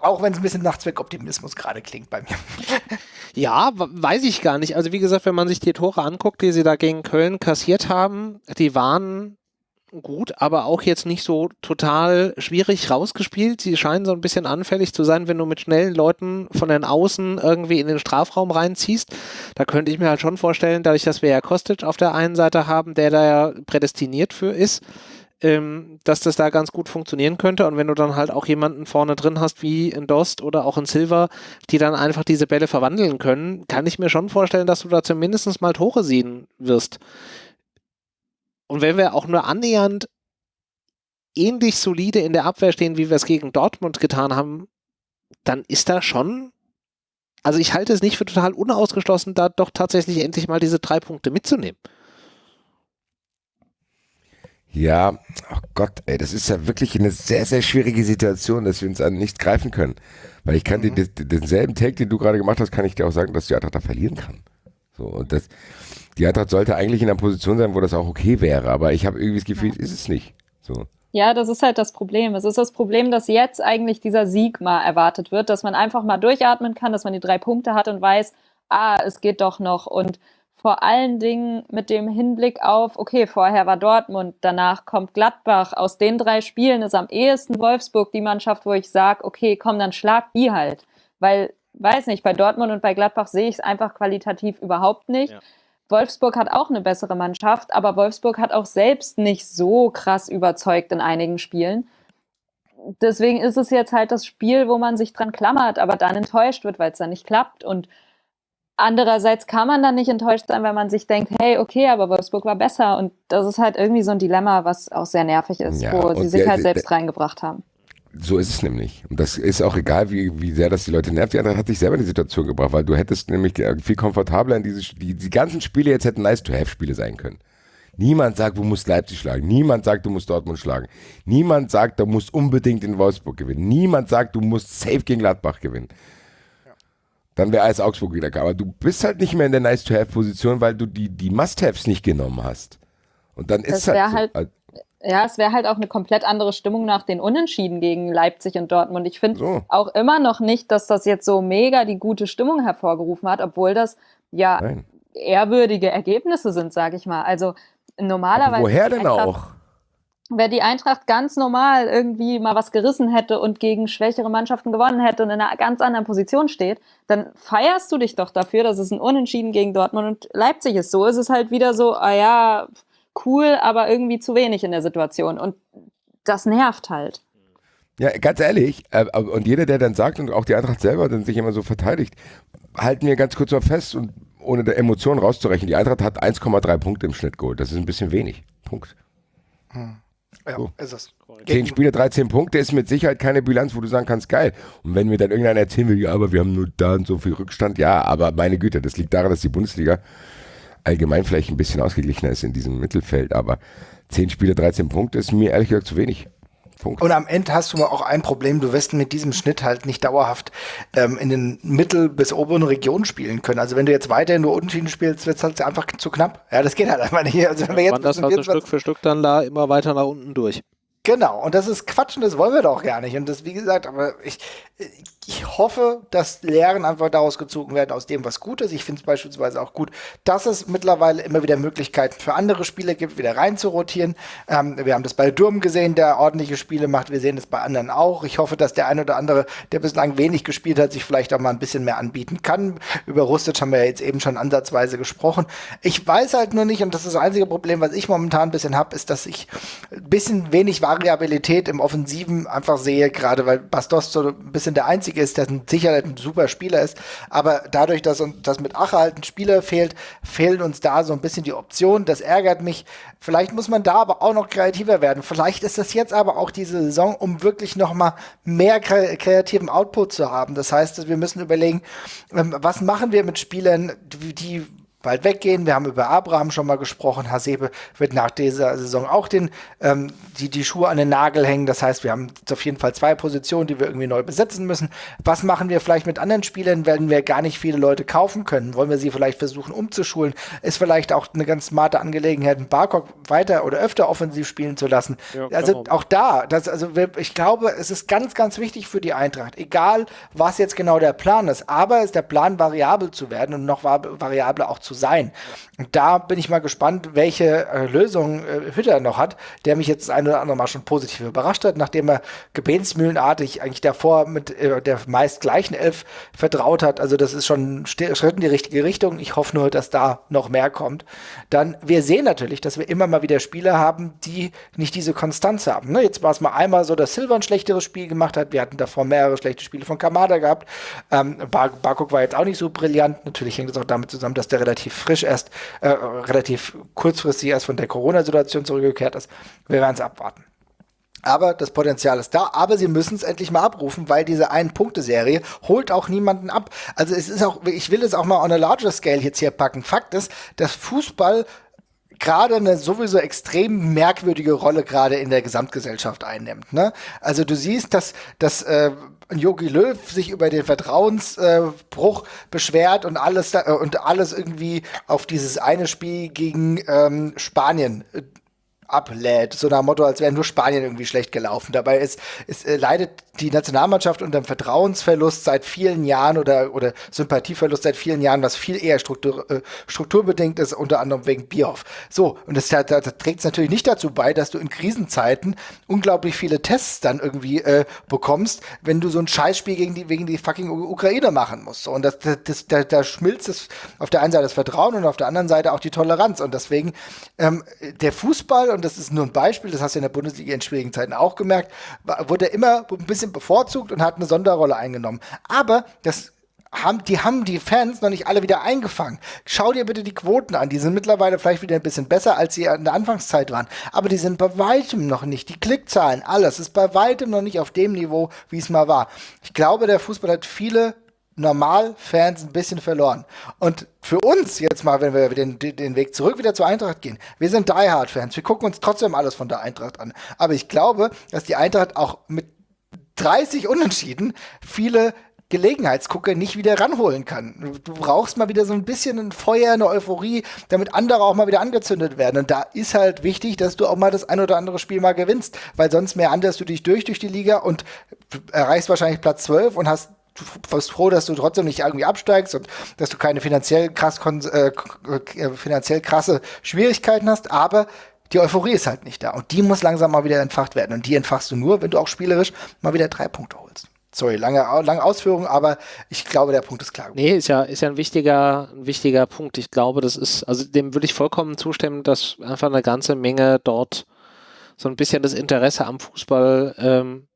auch wenn es ein bisschen Nachtzweckoptimismus gerade klingt bei mir. Ja, weiß ich gar nicht. Also wie gesagt, wenn man sich die Tore anguckt, die sie da gegen Köln kassiert haben, die waren gut, aber auch jetzt nicht so total schwierig rausgespielt. Sie scheinen so ein bisschen anfällig zu sein, wenn du mit schnellen Leuten von den Außen irgendwie in den Strafraum reinziehst. Da könnte ich mir halt schon vorstellen, dadurch, dass wir ja Kostic auf der einen Seite haben, der da ja prädestiniert für ist, ähm, dass das da ganz gut funktionieren könnte. Und wenn du dann halt auch jemanden vorne drin hast, wie in Dost oder auch in Silver, die dann einfach diese Bälle verwandeln können, kann ich mir schon vorstellen, dass du da zumindest mal Tore sehen wirst. Und wenn wir auch nur annähernd ähnlich solide in der Abwehr stehen, wie wir es gegen Dortmund getan haben, dann ist da schon, also ich halte es nicht für total unausgeschlossen, da doch tatsächlich endlich mal diese drei Punkte mitzunehmen. Ja, oh Gott, ey, das ist ja wirklich eine sehr, sehr schwierige Situation, dass wir uns an nichts greifen können. Weil ich kann mhm. dir denselben Take, den du gerade gemacht hast, kann ich dir auch sagen, dass die Eintracht da verlieren kann. So, und das, die Eintracht sollte eigentlich in einer Position sein, wo das auch okay wäre, aber ich habe irgendwie das Gefühl, ist es nicht. So. Ja, das ist halt das Problem. Es ist das Problem, dass jetzt eigentlich dieser Sieg mal erwartet wird, dass man einfach mal durchatmen kann, dass man die drei Punkte hat und weiß, ah, es geht doch noch und vor allen Dingen mit dem Hinblick auf, okay, vorher war Dortmund, danach kommt Gladbach. Aus den drei Spielen ist am ehesten Wolfsburg die Mannschaft, wo ich sage, okay, komm, dann schlag die halt. Weil, weiß nicht, bei Dortmund und bei Gladbach sehe ich es einfach qualitativ überhaupt nicht. Ja. Wolfsburg hat auch eine bessere Mannschaft, aber Wolfsburg hat auch selbst nicht so krass überzeugt in einigen Spielen. Deswegen ist es jetzt halt das Spiel, wo man sich dran klammert, aber dann enttäuscht wird, weil es dann nicht klappt. Und Andererseits kann man dann nicht enttäuscht sein, wenn man sich denkt, hey, okay, aber Wolfsburg war besser. Und das ist halt irgendwie so ein Dilemma, was auch sehr nervig ist, ja, wo sie sich halt selbst der, reingebracht haben. So ist es nämlich. Und das ist auch egal, wie, wie sehr das die Leute nervt. Die andere hat sich selber in die Situation gebracht, weil du hättest nämlich viel komfortabler in diese, die, die ganzen Spiele jetzt hätten Nice-to-Have-Spiele sein können. Niemand sagt, du musst Leipzig schlagen. Niemand sagt, du musst Dortmund schlagen. Niemand sagt, du musst unbedingt in Wolfsburg gewinnen. Niemand sagt, du musst safe gegen Gladbach gewinnen dann wäre als Augsburg wieder Aber du bist halt nicht mehr in der Nice-to-Have-Position, weil du die, die Must-Haves nicht genommen hast. Und dann ist das halt, so. halt ja, es wäre halt auch eine komplett andere Stimmung nach den Unentschieden gegen Leipzig und Dortmund. Ich finde so. auch immer noch nicht, dass das jetzt so mega die gute Stimmung hervorgerufen hat, obwohl das ja Nein. ehrwürdige Ergebnisse sind, sage ich mal. Also normalerweise. Aber woher denn auch? Wenn die Eintracht ganz normal irgendwie mal was gerissen hätte und gegen schwächere Mannschaften gewonnen hätte und in einer ganz anderen Position steht, dann feierst du dich doch dafür, dass es ein Unentschieden gegen Dortmund und Leipzig ist. So ist es halt wieder so, ah ja, cool, aber irgendwie zu wenig in der Situation. Und das nervt halt. Ja, ganz ehrlich, äh, und jeder, der dann sagt und auch die Eintracht selber dann sich immer so verteidigt, halten wir ganz kurz mal fest und ohne der Emotion rauszurechnen, die Eintracht hat 1,3 Punkte im Schnitt geholt. Das ist ein bisschen wenig. Punkt. Hm. Ja, so. ist es. Zehn Spiele, 13 Punkte ist mit Sicherheit keine Bilanz, wo du sagen kannst, geil. Und wenn mir dann irgendeiner erzählen will, ja, aber wir haben nur da und so viel Rückstand, ja, aber meine Güte, das liegt daran, dass die Bundesliga allgemein vielleicht ein bisschen ausgeglichener ist in diesem Mittelfeld, aber zehn Spiele, 13 Punkte ist mir ehrlich gesagt zu wenig. Punkt. Und am Ende hast du auch ein Problem, du wirst mit diesem Schnitt halt nicht dauerhaft ähm, in den mittel- bis oberen Regionen spielen können. Also wenn du jetzt weiterhin nur Unentschieden spielst, wird es halt einfach zu knapp. Ja, das geht halt einfach nicht. Also wenn wir jetzt das halt Stück für Stück dann da immer weiter nach unten durch. Genau, und das ist Quatsch und das wollen wir doch gar nicht. Und das, wie gesagt, aber ich, Ich hoffe, dass Lehren einfach daraus gezogen werden aus dem, was gut ist. Ich finde es beispielsweise auch gut, dass es mittlerweile immer wieder Möglichkeiten für andere Spieler gibt, wieder rein zu rotieren. Ähm, wir haben das bei Durm gesehen, der ordentliche Spiele macht. Wir sehen es bei anderen auch. Ich hoffe, dass der eine oder andere, der bislang wenig gespielt hat, sich vielleicht auch mal ein bisschen mehr anbieten kann. Über Rustic haben wir ja jetzt eben schon ansatzweise gesprochen. Ich weiß halt nur nicht, und das ist das einzige Problem, was ich momentan ein bisschen habe, ist, dass ich ein bisschen wenig Variabilität im Offensiven einfach sehe, gerade weil Bastos so ein bisschen der Einzige ist, der sicher ein super Spieler ist. Aber dadurch, dass, dass mit Ache halt ein Spieler fehlt, fehlen uns da so ein bisschen die Optionen. Das ärgert mich. Vielleicht muss man da aber auch noch kreativer werden. Vielleicht ist das jetzt aber auch diese Saison, um wirklich noch mal mehr kreativen Output zu haben. Das heißt, wir müssen überlegen, ähm, was machen wir mit Spielern, die bald weggehen. Wir haben über Abraham schon mal gesprochen. Hasebe wird nach dieser Saison auch den, ähm, die, die Schuhe an den Nagel hängen. Das heißt, wir haben auf jeden Fall zwei Positionen, die wir irgendwie neu besetzen müssen. Was machen wir vielleicht mit anderen Spielern, wenn wir gar nicht viele Leute kaufen können? Wollen wir sie vielleicht versuchen umzuschulen? Ist vielleicht auch eine ganz smarte Angelegenheit, einen Barcock weiter oder öfter offensiv spielen zu lassen. Ja, also auch da, das, also ich glaube, es ist ganz, ganz wichtig für die Eintracht, egal was jetzt genau der Plan ist, aber ist der Plan variabel zu werden und noch variabler auch zu zu sein. Und da bin ich mal gespannt, welche äh, Lösung äh, Hütter noch hat, der mich jetzt das eine oder andere Mal schon positiv überrascht hat, nachdem er gebetsmühlenartig eigentlich davor mit äh, der meist gleichen Elf vertraut hat. Also das ist schon ein Schritt in die richtige Richtung. Ich hoffe nur, dass da noch mehr kommt. Dann, wir sehen natürlich, dass wir immer mal wieder Spieler haben, die nicht diese Konstanz haben. Ne? Jetzt war es mal einmal so, dass Silver ein schlechteres Spiel gemacht hat. Wir hatten davor mehrere schlechte Spiele von Kamada gehabt. Ähm, Bar Barkok war jetzt auch nicht so brillant. Natürlich hängt es auch damit zusammen, dass der relativ relativ frisch erst, äh, relativ kurzfristig erst von der Corona-Situation zurückgekehrt ist. Wir werden es abwarten. Aber das Potenzial ist da, aber sie müssen es endlich mal abrufen, weil diese Ein-Punkte-Serie holt auch niemanden ab. Also es ist auch, ich will es auch mal on a larger scale jetzt hier packen. Fakt ist, dass Fußball gerade eine sowieso extrem merkwürdige Rolle gerade in der Gesamtgesellschaft einnimmt. Ne? Also du siehst, dass, dass äh, Jogi Löw sich über den Vertrauensbruch äh, beschwert und alles da, äh, und alles irgendwie auf dieses eine Spiel gegen ähm, Spanien äh, ablädt. So nach Motto, als wäre nur Spanien irgendwie schlecht gelaufen. Dabei ist, ist äh, leidet die Nationalmannschaft unter dem Vertrauensverlust seit vielen Jahren oder, oder Sympathieverlust seit vielen Jahren, was viel eher Struktur, äh, strukturbedingt ist, unter anderem wegen Bierhoff. So, und das, das, das trägt es natürlich nicht dazu bei, dass du in Krisenzeiten unglaublich viele Tests dann irgendwie äh, bekommst, wenn du so ein Scheißspiel gegen die, wegen die fucking Ukraine machen musst. So, und das, das, das, da, da schmilzt es auf der einen Seite das Vertrauen und auf der anderen Seite auch die Toleranz. Und deswegen, ähm, der Fußball, und das ist nur ein Beispiel, das hast du in der Bundesliga in schwierigen Zeiten auch gemerkt, wurde immer ein bisschen bevorzugt und hat eine Sonderrolle eingenommen. Aber das haben, die haben die Fans noch nicht alle wieder eingefangen. Schau dir bitte die Quoten an. Die sind mittlerweile vielleicht wieder ein bisschen besser, als sie in der Anfangszeit waren. Aber die sind bei weitem noch nicht. Die Klickzahlen, alles ist bei weitem noch nicht auf dem Niveau, wie es mal war. Ich glaube, der Fußball hat viele Normal-Fans ein bisschen verloren. Und für uns jetzt mal, wenn wir den, den Weg zurück wieder zur Eintracht gehen, wir sind Die Hard-Fans. Wir gucken uns trotzdem alles von der Eintracht an. Aber ich glaube, dass die Eintracht auch mit 30 Unentschieden viele Gelegenheitsgucker nicht wieder ranholen kann. Du brauchst mal wieder so ein bisschen ein Feuer, eine Euphorie, damit andere auch mal wieder angezündet werden. Und da ist halt wichtig, dass du auch mal das ein oder andere Spiel mal gewinnst, weil sonst mehr anderst du dich durch durch die Liga und erreichst wahrscheinlich Platz 12 und hast du bist froh, dass du trotzdem nicht irgendwie absteigst und dass du keine finanziell krass äh, äh, finanziell krasse Schwierigkeiten hast, aber die Euphorie ist halt nicht da. Und die muss langsam mal wieder entfacht werden. Und die entfachst du nur, wenn du auch spielerisch mal wieder drei Punkte holst. Sorry, lange, lange Ausführung, aber ich glaube, der Punkt ist klar. Nee, ist ja, ist ja ein wichtiger, ein wichtiger Punkt. Ich glaube, das ist, also dem würde ich vollkommen zustimmen, dass einfach eine ganze Menge dort so ein bisschen das Interesse am Fußball ähm,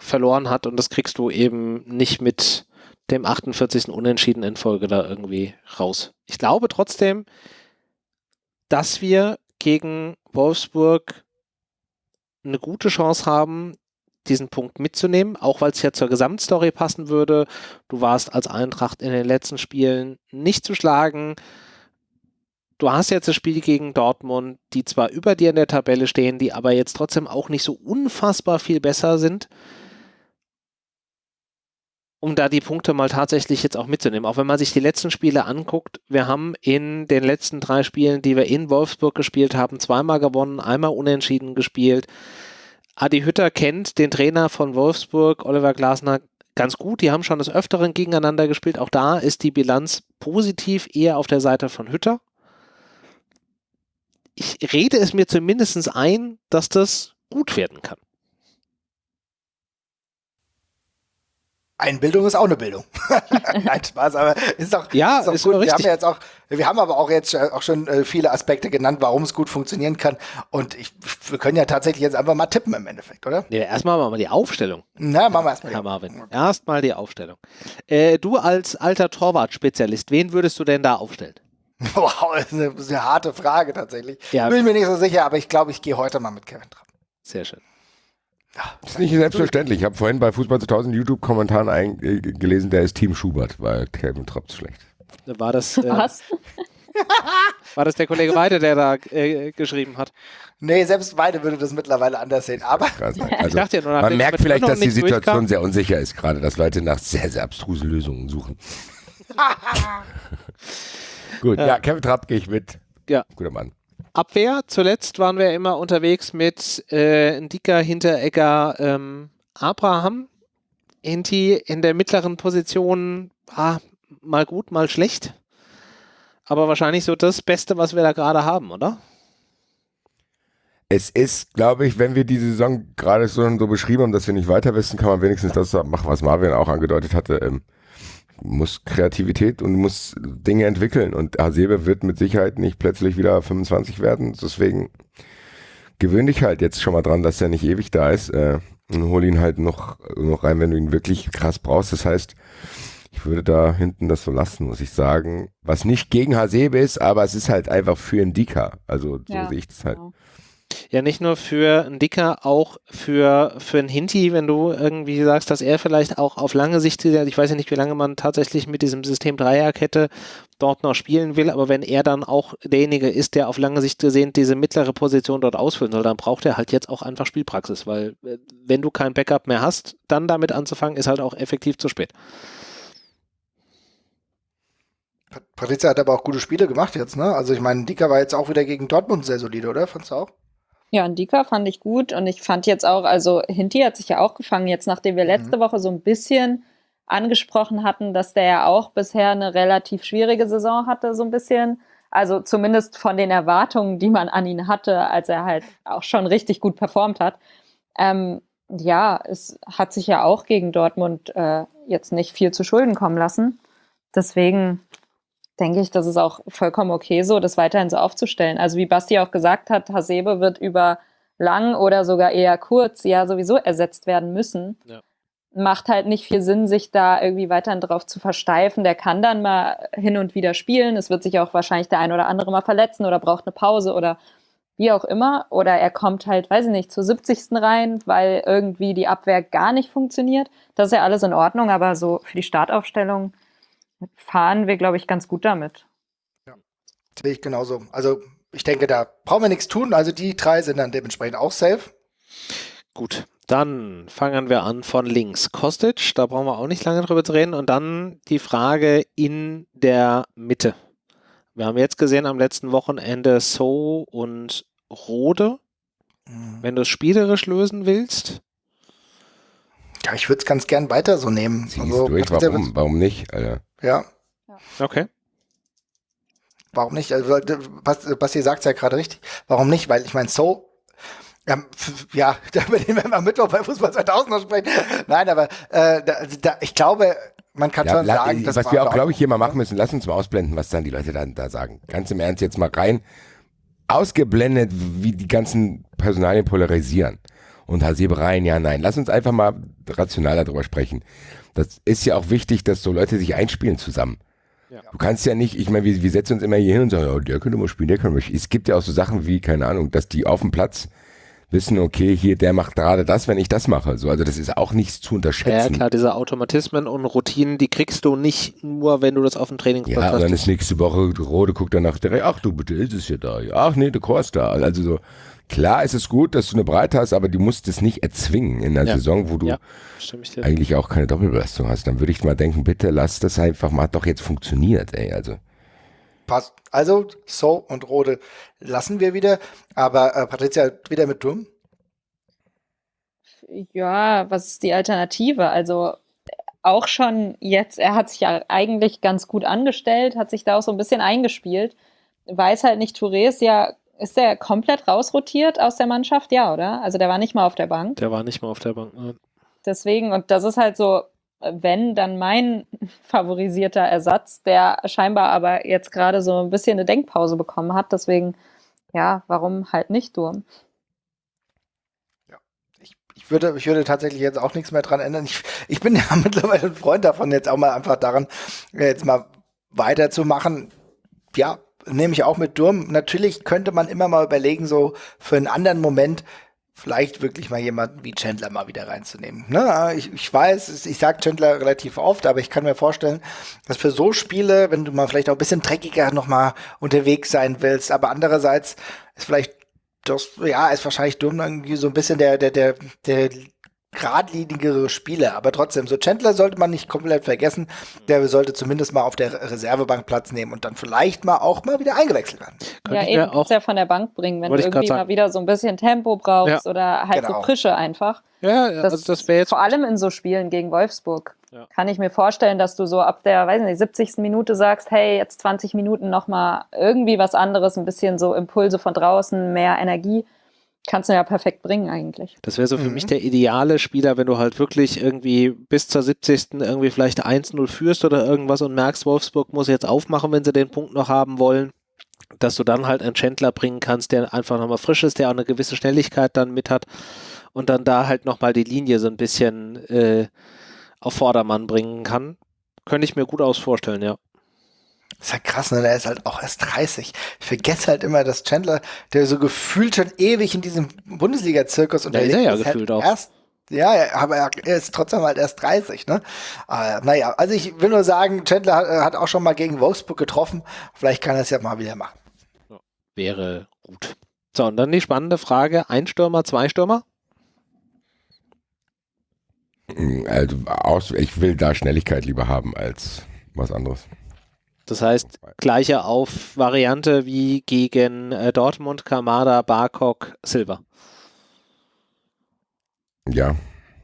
verloren hat und das kriegst du eben nicht mit dem 48. Unentschieden in Folge da irgendwie raus. Ich glaube trotzdem, dass wir gegen Wolfsburg eine gute Chance haben, diesen Punkt mitzunehmen, auch weil es ja zur Gesamtstory passen würde. Du warst als Eintracht in den letzten Spielen nicht zu schlagen. Du hast jetzt das Spiel gegen Dortmund, die zwar über dir in der Tabelle stehen, die aber jetzt trotzdem auch nicht so unfassbar viel besser sind um da die Punkte mal tatsächlich jetzt auch mitzunehmen. Auch wenn man sich die letzten Spiele anguckt, wir haben in den letzten drei Spielen, die wir in Wolfsburg gespielt haben, zweimal gewonnen, einmal unentschieden gespielt. Adi Hütter kennt den Trainer von Wolfsburg, Oliver Glasner, ganz gut. Die haben schon des Öfteren gegeneinander gespielt. Auch da ist die Bilanz positiv eher auf der Seite von Hütter. Ich rede es mir zumindest ein, dass das gut werden kann. Einbildung ist auch eine Bildung. Nein, Spaß, aber ist doch, ja, ist doch ist gut. richtig. Wir haben ja jetzt auch, wir haben aber auch jetzt auch schon äh, viele Aspekte genannt, warum es gut funktionieren kann. Und ich, wir können ja tatsächlich jetzt einfach mal tippen im Endeffekt, oder? Nee, erstmal machen wir die Aufstellung. Na, machen wir erstmal. Herr Marvin. Erstmal die Aufstellung. Äh, du als alter Torwart-Spezialist, wen würdest du denn da aufstellen? Wow, das ist eine, das ist eine harte Frage tatsächlich. Ja. Bin ich mir nicht so sicher, aber ich glaube, ich gehe heute mal mit Kevin Trapp. Sehr schön. Das ist nicht selbstverständlich. Ich habe vorhin bei Fußball 2000 YouTube-Kommentaren äh, gelesen, der ist Team Schubert, weil Kevin Trapp schlecht. War das, äh, Was? war das der Kollege Weide, der da äh, geschrieben hat? Nee, selbst beide würde das mittlerweile anders sehen. Aber Also, dachte ja nur, man merkt vielleicht, dass die Situation durchkam. sehr unsicher ist gerade, dass Leute nach sehr, sehr abstrusen Lösungen suchen. Gut, ja, Kevin Trapp gehe ich mit. Ja. Guter Mann. Abwehr, zuletzt waren wir immer unterwegs mit äh, Ndika, Hinteregger, ähm, Abraham. Hinti in der mittleren Position war mal gut, mal schlecht. Aber wahrscheinlich so das Beste, was wir da gerade haben, oder? Es ist, glaube ich, wenn wir die Saison gerade so, so beschrieben haben, dass wir nicht weiter wissen, kann man wenigstens das machen, was Marvin auch angedeutet hatte. Ähm, muss Kreativität und muss Dinge entwickeln. Und Hasebe wird mit Sicherheit nicht plötzlich wieder 25 werden. Deswegen gewöhn dich halt jetzt schon mal dran, dass er nicht ewig da ist. Äh, und hol ihn halt noch, noch rein, wenn du ihn wirklich krass brauchst. Das heißt, ich würde da hinten das so lassen, muss ich sagen. Was nicht gegen Hasebe ist, aber es ist halt einfach für Indika. Also so Ja, sehe ich das halt. genau. Ja, nicht nur für einen Dicker, auch für, für einen Hinti, wenn du irgendwie sagst, dass er vielleicht auch auf lange Sicht, ich weiß ja nicht, wie lange man tatsächlich mit diesem System Dreierkette dort noch spielen will, aber wenn er dann auch derjenige ist, der auf lange Sicht gesehen diese mittlere Position dort ausfüllen soll, dann braucht er halt jetzt auch einfach Spielpraxis, weil äh, wenn du kein Backup mehr hast, dann damit anzufangen, ist halt auch effektiv zu spät. Pat- Patrizia hat aber auch gute Spiele gemacht jetzt, ne? Also ich meine, Dika war jetzt auch wieder gegen Dortmund sehr solide, oder? Fandst du auch? Ja, und Dika fand ich gut und ich fand jetzt auch, also Hinti hat sich ja auch gefangen, jetzt nachdem wir letzte Woche so ein bisschen angesprochen hatten, dass der ja auch bisher eine relativ schwierige Saison hatte, so ein bisschen. Also zumindest von den Erwartungen, die man an ihn hatte, als er halt auch schon richtig gut performt hat. Ähm, ja, es hat sich ja auch gegen Dortmund äh, jetzt nicht viel zu Schulden kommen lassen. Deswegen denke ich, das ist auch vollkommen okay so, das weiterhin so aufzustellen. Also wie Basti auch gesagt hat, Hasebe wird über lang oder sogar eher kurz ja sowieso ersetzt werden müssen. Ja. Macht halt nicht viel Sinn, sich da irgendwie weiterhin drauf zu versteifen. Der kann dann mal hin und wieder spielen. Es wird sich auch wahrscheinlich der ein oder andere mal verletzen oder braucht eine Pause oder wie auch immer. Oder er kommt halt, weiß ich nicht, zur 70. rein, weil irgendwie die Abwehr gar nicht funktioniert. Das ist ja alles in Ordnung, aber so für die Startaufstellung fahren wir, glaube ich, ganz gut damit. Sehe ich genauso. Also ich denke, da brauchen wir nichts tun. Also die drei sind dann dementsprechend auch safe. Gut, dann fangen wir an von links. Kostic, da brauchen wir auch nicht lange drüber zu reden. Und dann die Frage in der Mitte. Wir haben jetzt gesehen am letzten Wochenende So und Rode. Wenn du es spielerisch lösen willst, Ja, ich würde es ganz gern weiter so nehmen. Also, es durch. Warum? Warum nicht? Alter? Ja, okay. warum nicht? Also, Bas- Basti sagt es ja gerade richtig. Warum nicht? Weil ich meine, so, ja, f- ja, da über den werden wir am Mittwoch bei Fußball 2000 noch sprechen. Nein, aber äh, da, da, ich glaube, man kann Ja, schon sagen, das was wir auch, glaube ich, hier mal Ordnung. machen müssen, lass uns mal ausblenden, was dann die Leute dann da sagen. Ganz im Ernst jetzt mal rein. Ausgeblendet, wie die ganzen Personalien polarisieren. Und Hasebe rein, ja, nein. Lass uns einfach mal rational darüber sprechen. Das ist ja auch wichtig, dass so Leute sich einspielen zusammen. Ja. Du kannst ja nicht, ich meine, wir, wir setzen uns immer hier hin und sagen, ja, der könnte mal spielen, der könnte mal spielen. Es gibt ja auch so Sachen wie, keine Ahnung, dass die auf dem Platz wissen, okay, hier, der macht gerade das, wenn ich das mache. So, also das ist auch nichts zu Ja, unterschätzen. klar, diese Automatismen und Routinen, die kriegst du nicht nur, wenn du das auf dem Trainingsplatz Ja, und dann hast. ist nächste Woche, Rode guckt danach direkt, ach du, bitte ist es ja da. Ja, Ach nee, der Chor ist da. Also so, klar ist es gut, dass du eine Breite hast, aber du musst es nicht erzwingen in der Ja. Saison, wo du Ja, stimme ich dir. eigentlich auch keine Doppelbelastung hast. Dann würde ich mal denken, bitte lass das einfach mal, hat doch jetzt funktioniert, ey. Also, Passt. Also, So und Rode lassen wir wieder. Aber äh, Patricia wieder mit Dumm. Ja, was ist die Alternative? Also auch schon jetzt, er hat sich ja eigentlich ganz gut angestellt, hat sich da auch so ein bisschen eingespielt. Weiß halt nicht, Touré ist ja, ist der komplett rausrotiert aus der Mannschaft? Ja, oder? Also der war nicht mal auf der Bank. Der war nicht mal auf der Bank. Ne? Deswegen, und das ist halt so, wenn, dann mein favorisierter Ersatz, der scheinbar aber jetzt gerade so ein bisschen eine Denkpause bekommen hat. Deswegen, ja, warum halt nicht Durm? Ich würde, ich würde tatsächlich jetzt auch nichts mehr dran ändern. Ich, ich bin ja mittlerweile ein Freund davon, jetzt auch mal einfach daran, jetzt mal weiterzumachen. Ja, nehme ich auch mit Durm. Natürlich könnte man immer mal überlegen, so für einen anderen Moment, vielleicht wirklich mal jemanden wie Chandler mal wieder reinzunehmen. Ne? Ich, ich weiß, ich sage Chandler relativ oft, aber ich kann mir vorstellen, dass für so Spiele, wenn du mal vielleicht auch ein bisschen dreckiger nochmal unterwegs sein willst, aber andererseits ist vielleicht das, ja, ist wahrscheinlich dumm irgendwie so ein bisschen der, der, der, der geradlinigere Spieler, aber trotzdem, so Chandler sollte man nicht komplett vergessen, der sollte zumindest mal auf der Reservebank Platz nehmen und dann vielleicht mal auch mal wieder eingewechselt werden. ja, eben, auch ja von der Bank bringen, wenn du irgendwie mal wieder so ein bisschen Tempo brauchst ja. oder halt genau. so Frische einfach. Ja, das, also das wäre jetzt. Vor allem in so Spielen gegen Wolfsburg. Ja. Kann ich mir vorstellen, dass du so ab der, weiß nicht, 70. Minute sagst, hey, jetzt 20 Minuten nochmal irgendwie was anderes, ein bisschen so Impulse von draußen, mehr Energie. Kannst du ja perfekt bringen eigentlich. Das wäre so für mhm. mich der ideale Spieler, wenn du halt wirklich irgendwie bis zur 70. irgendwie vielleicht 1-0 führst oder irgendwas und merkst, Wolfsburg muss jetzt aufmachen, wenn sie den Punkt noch haben wollen, dass du dann halt einen Chandler bringen kannst, der einfach nochmal frisch ist, der auch eine gewisse Schnelligkeit dann mit hat und dann da halt nochmal die Linie so ein bisschen äh, auf Vordermann bringen kann. Könnte ich mir gut aus vorstellen, ja. Das ist halt krass, ne? Der ist halt auch erst 30. Ich vergesse halt immer, dass Chandler, der so gefühlt schon ewig in diesem Bundesliga-Zirkus unterwegs ist. Ja, ist ja gefühlt halt auch. Erst, ja, aber er ist trotzdem halt erst 30, ne? Äh, naja, also ich will nur sagen, Chandler hat, hat, auch schon mal gegen Wolfsburg getroffen. Vielleicht kann er es ja mal wieder machen. Wäre gut. So, und dann die spannende Frage: Ein Stürmer, zwei Stürmer? Also, aus, ich will da Schnelligkeit lieber haben als was anderes. Das heißt, gleiche Auf-Variante wie gegen äh, Dortmund, Kamada, Barkok, Silver. Ja,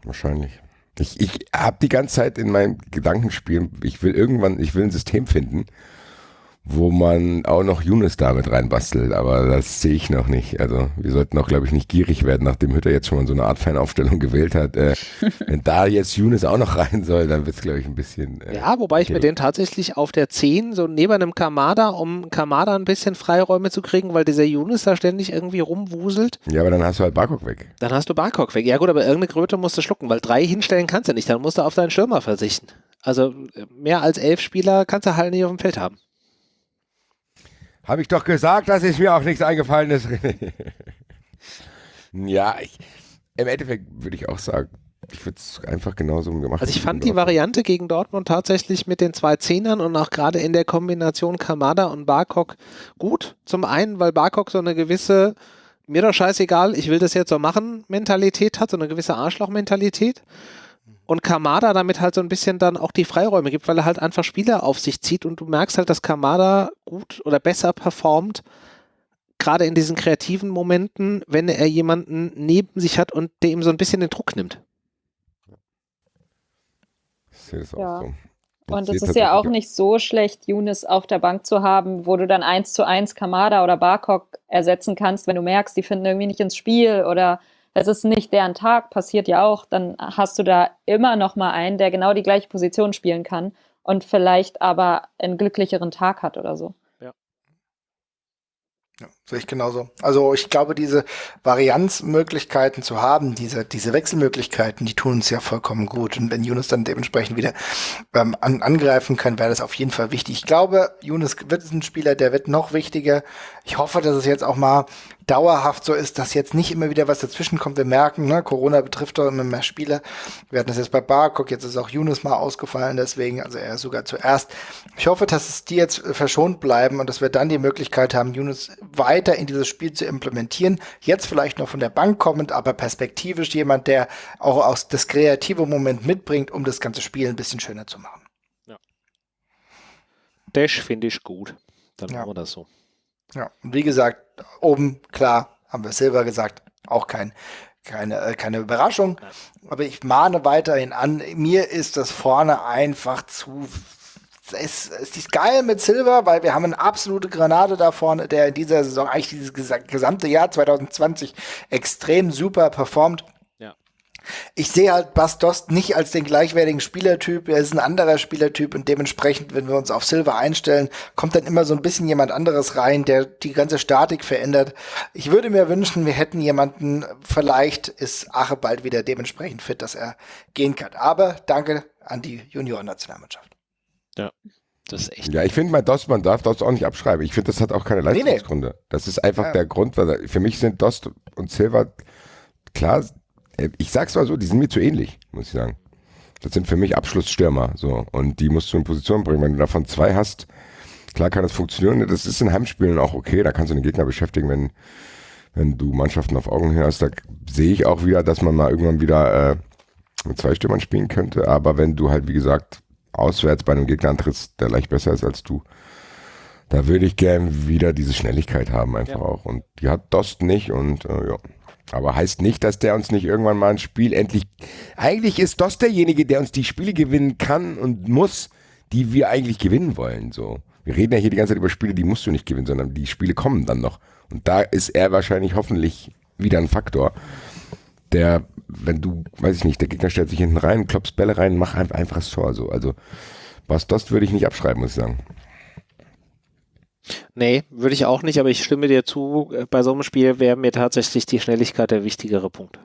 wahrscheinlich. Ich, ich habe die ganze Zeit in meinem Gedankenspiel, ich will irgendwann, ich will ein System finden, wo man auch noch Younes damit reinbastelt, aber das sehe ich noch nicht. Also wir sollten auch, glaube ich, nicht gierig werden, nachdem Hütter jetzt schon mal so eine Art Fanaufstellung gewählt hat. Äh, wenn da jetzt Younes auch noch rein soll, dann wird es, glaube ich, ein bisschen... Äh, ja, wobei ich mir den tatsächlich auf der 10, so neben einem Kamada, um Kamada ein bisschen Freiräume zu kriegen, weil dieser Younes da ständig irgendwie rumwuselt. Ja, aber dann hast du halt Barkok weg. Dann hast du Barkok weg. Ja gut, aber irgendeine Kröte musst du schlucken, weil drei hinstellen kannst du nicht, dann musst du auf deinen Stürmer verzichten. Also mehr als elf Spieler kannst du halt nicht auf dem Feld haben. Habe ich doch gesagt, dass es mir auch nichts eingefallen ist. ja, ich, im Endeffekt würde ich auch sagen, ich würde es einfach genauso gemacht Also ich fand die Variante gegen Dortmund tatsächlich mit den zwei Zehnern und auch gerade in der Kombination Kamada und Barkok gut. Zum einen, weil Barkok so eine gewisse, mir doch scheißegal, ich will das jetzt so machen, Mentalität hat, so eine gewisse Arschloch-Mentalität und Kamada damit halt so ein bisschen dann auch die Freiräume gibt, weil er halt einfach Spieler auf sich zieht und du merkst halt, dass Kamada gut oder besser performt, gerade in diesen kreativen Momenten, wenn er jemanden neben sich hat und der ihm so ein bisschen den Druck nimmt. Ich sehe das auch ja. so. und es ist ja auch nicht so schlecht, Younes auf der Bank zu haben, wo du dann eins zu eins Kamada oder Barkok ersetzen kannst, wenn du merkst, die finden irgendwie nicht ins Spiel oder es ist nicht deren Tag, passiert ja auch, dann hast du da immer noch mal einen, der genau die gleiche Position spielen kann und vielleicht aber einen glücklicheren Tag hat oder so. Ja, sehe ich genauso. Also ich glaube, diese Varianzmöglichkeiten zu haben, diese, diese Wechselmöglichkeiten, die tun uns ja vollkommen gut. Und wenn Yunus dann dementsprechend wieder ähm, an, angreifen kann, wäre das auf jeden Fall wichtig. Ich glaube, Yunus wird ein Spieler, der wird noch wichtiger. Ich hoffe, dass es jetzt auch mal dauerhaft so ist, dass jetzt nicht immer wieder was dazwischen kommt. Wir merken, ne, Corona betrifft doch immer mehr Spieler. Wir hatten das jetzt bei Barcock, jetzt ist auch Yunus mal ausgefallen, deswegen, also er sogar zuerst. Ich hoffe, dass es die jetzt verschont bleiben und dass wir dann die Möglichkeit haben, Yunus weiter in dieses Spiel zu implementieren. Jetzt vielleicht noch von der Bank kommend, aber perspektivisch jemand, der auch aus das kreative Moment mitbringt, um das ganze Spiel ein bisschen schöner zu machen. Ja. Dash finde ich gut. Dann ja. machen wir das so. Ja, und wie gesagt, oben, klar, haben wir Silver gesagt, auch kein, keine, äh, keine Überraschung. Aber ich mahne weiterhin an, mir ist das vorne einfach zu es, es ist geil mit Silver, weil wir haben eine absolute Granate da vorne, der in dieser Saison eigentlich dieses gesamte Jahr 2020 extrem super performt. Ich sehe halt Bastos nicht als den gleichwertigen Spielertyp. Er ist ein anderer Spielertyp und dementsprechend, wenn wir uns auf Silver einstellen, kommt dann immer so ein bisschen jemand anderes rein, der die ganze Statik verändert. Ich würde mir wünschen, wir hätten jemanden, vielleicht ist Ache bald wieder dementsprechend fit, dass er gehen kann. Aber danke an die Junioren-Nationalmannschaft. Ja. Das ist echt. Ja, ich finde, Dost, man darf Dost auch nicht abschreiben. Ich finde, das hat auch keine Leistungsgründe. Nee, nee. Das ist einfach ja. der Grund, weil für mich sind Dost und Silver, klar, äh, ich sag's mal so, die sind mir zu ähnlich, muss ich sagen. Das sind für mich Abschlussstürmer, so. Und die musst du in Position bringen. Wenn du davon zwei hast, klar kann das funktionieren. Das ist in Heimspielen auch okay. Da kannst du den Gegner beschäftigen, wenn, wenn du Mannschaften auf Augenhöhe hast. Da sehe ich auch wieder, dass man mal irgendwann wieder äh, mit zwei Stürmern spielen könnte. Aber wenn du halt, wie gesagt, auswärts bei einem Gegner antrittst, der leicht besser ist als du, da würde ich gern wieder diese Schnelligkeit haben einfach ja. auch. Und die hat Dost nicht und äh, ja. Aber heißt nicht, dass der uns nicht irgendwann mal ein Spiel endlich. Eigentlich ist Dost derjenige, der uns die Spiele gewinnen kann und muss, die wir eigentlich gewinnen wollen. So. Wir reden ja hier die ganze Zeit über Spiele, die musst du nicht gewinnen, sondern die Spiele kommen dann noch. Und da ist er wahrscheinlich hoffentlich wieder ein Faktor, der wenn du, weiß ich nicht, der Gegner stellt sich hinten rein, klopfst Bälle rein, mach einfach, einfach das Tor so. Also Bas Dost würde ich nicht abschreiben, muss ich sagen. Nee, würde ich auch nicht, aber ich stimme dir zu, äh, bei so einem Spiel wäre mir tatsächlich die Schnelligkeit der wichtigere Punkt.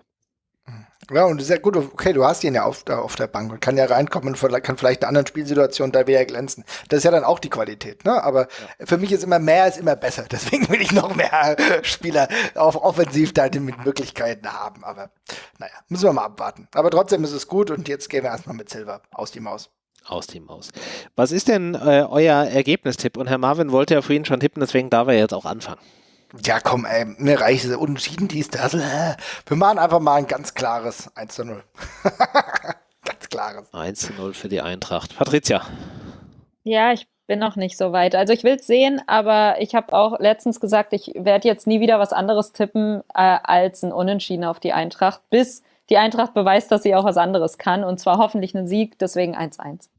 Ja, und sehr gut, okay, du hast ihn ja auf, auf der Bank und kann ja reinkommen und kann vielleicht in anderen Situationen da wieder glänzen. Das ist ja dann auch die Qualität, ne? Aber ja. für mich ist immer mehr ist immer besser. Deswegen will ich noch mehr Spieler auf offensiv da mit Möglichkeiten haben. Aber naja, müssen wir mal abwarten. Aber trotzdem ist es gut und jetzt gehen wir erstmal mit Silver aus die Maus. Aus die Maus. Was ist denn äh, euer Ergebnistipp? Und Herr Marvin wollte ja vorhin schon tippen, deswegen darf er jetzt auch anfangen. Ja, komm, ey, mir reicht es. Unentschieden, dies, das. Wir machen einfach mal ein ganz klares 1 zu 0. ganz klares. 1 zu 0 für die Eintracht. Patricia. Ja, ich bin noch nicht so weit. Also ich will es sehen, aber ich habe auch letztens gesagt, ich werde jetzt nie wieder was anderes tippen äh, als ein Unentschieden auf die Eintracht, bis die Eintracht beweist, dass sie auch was anderes kann. Und zwar hoffentlich einen Sieg, deswegen 1-1.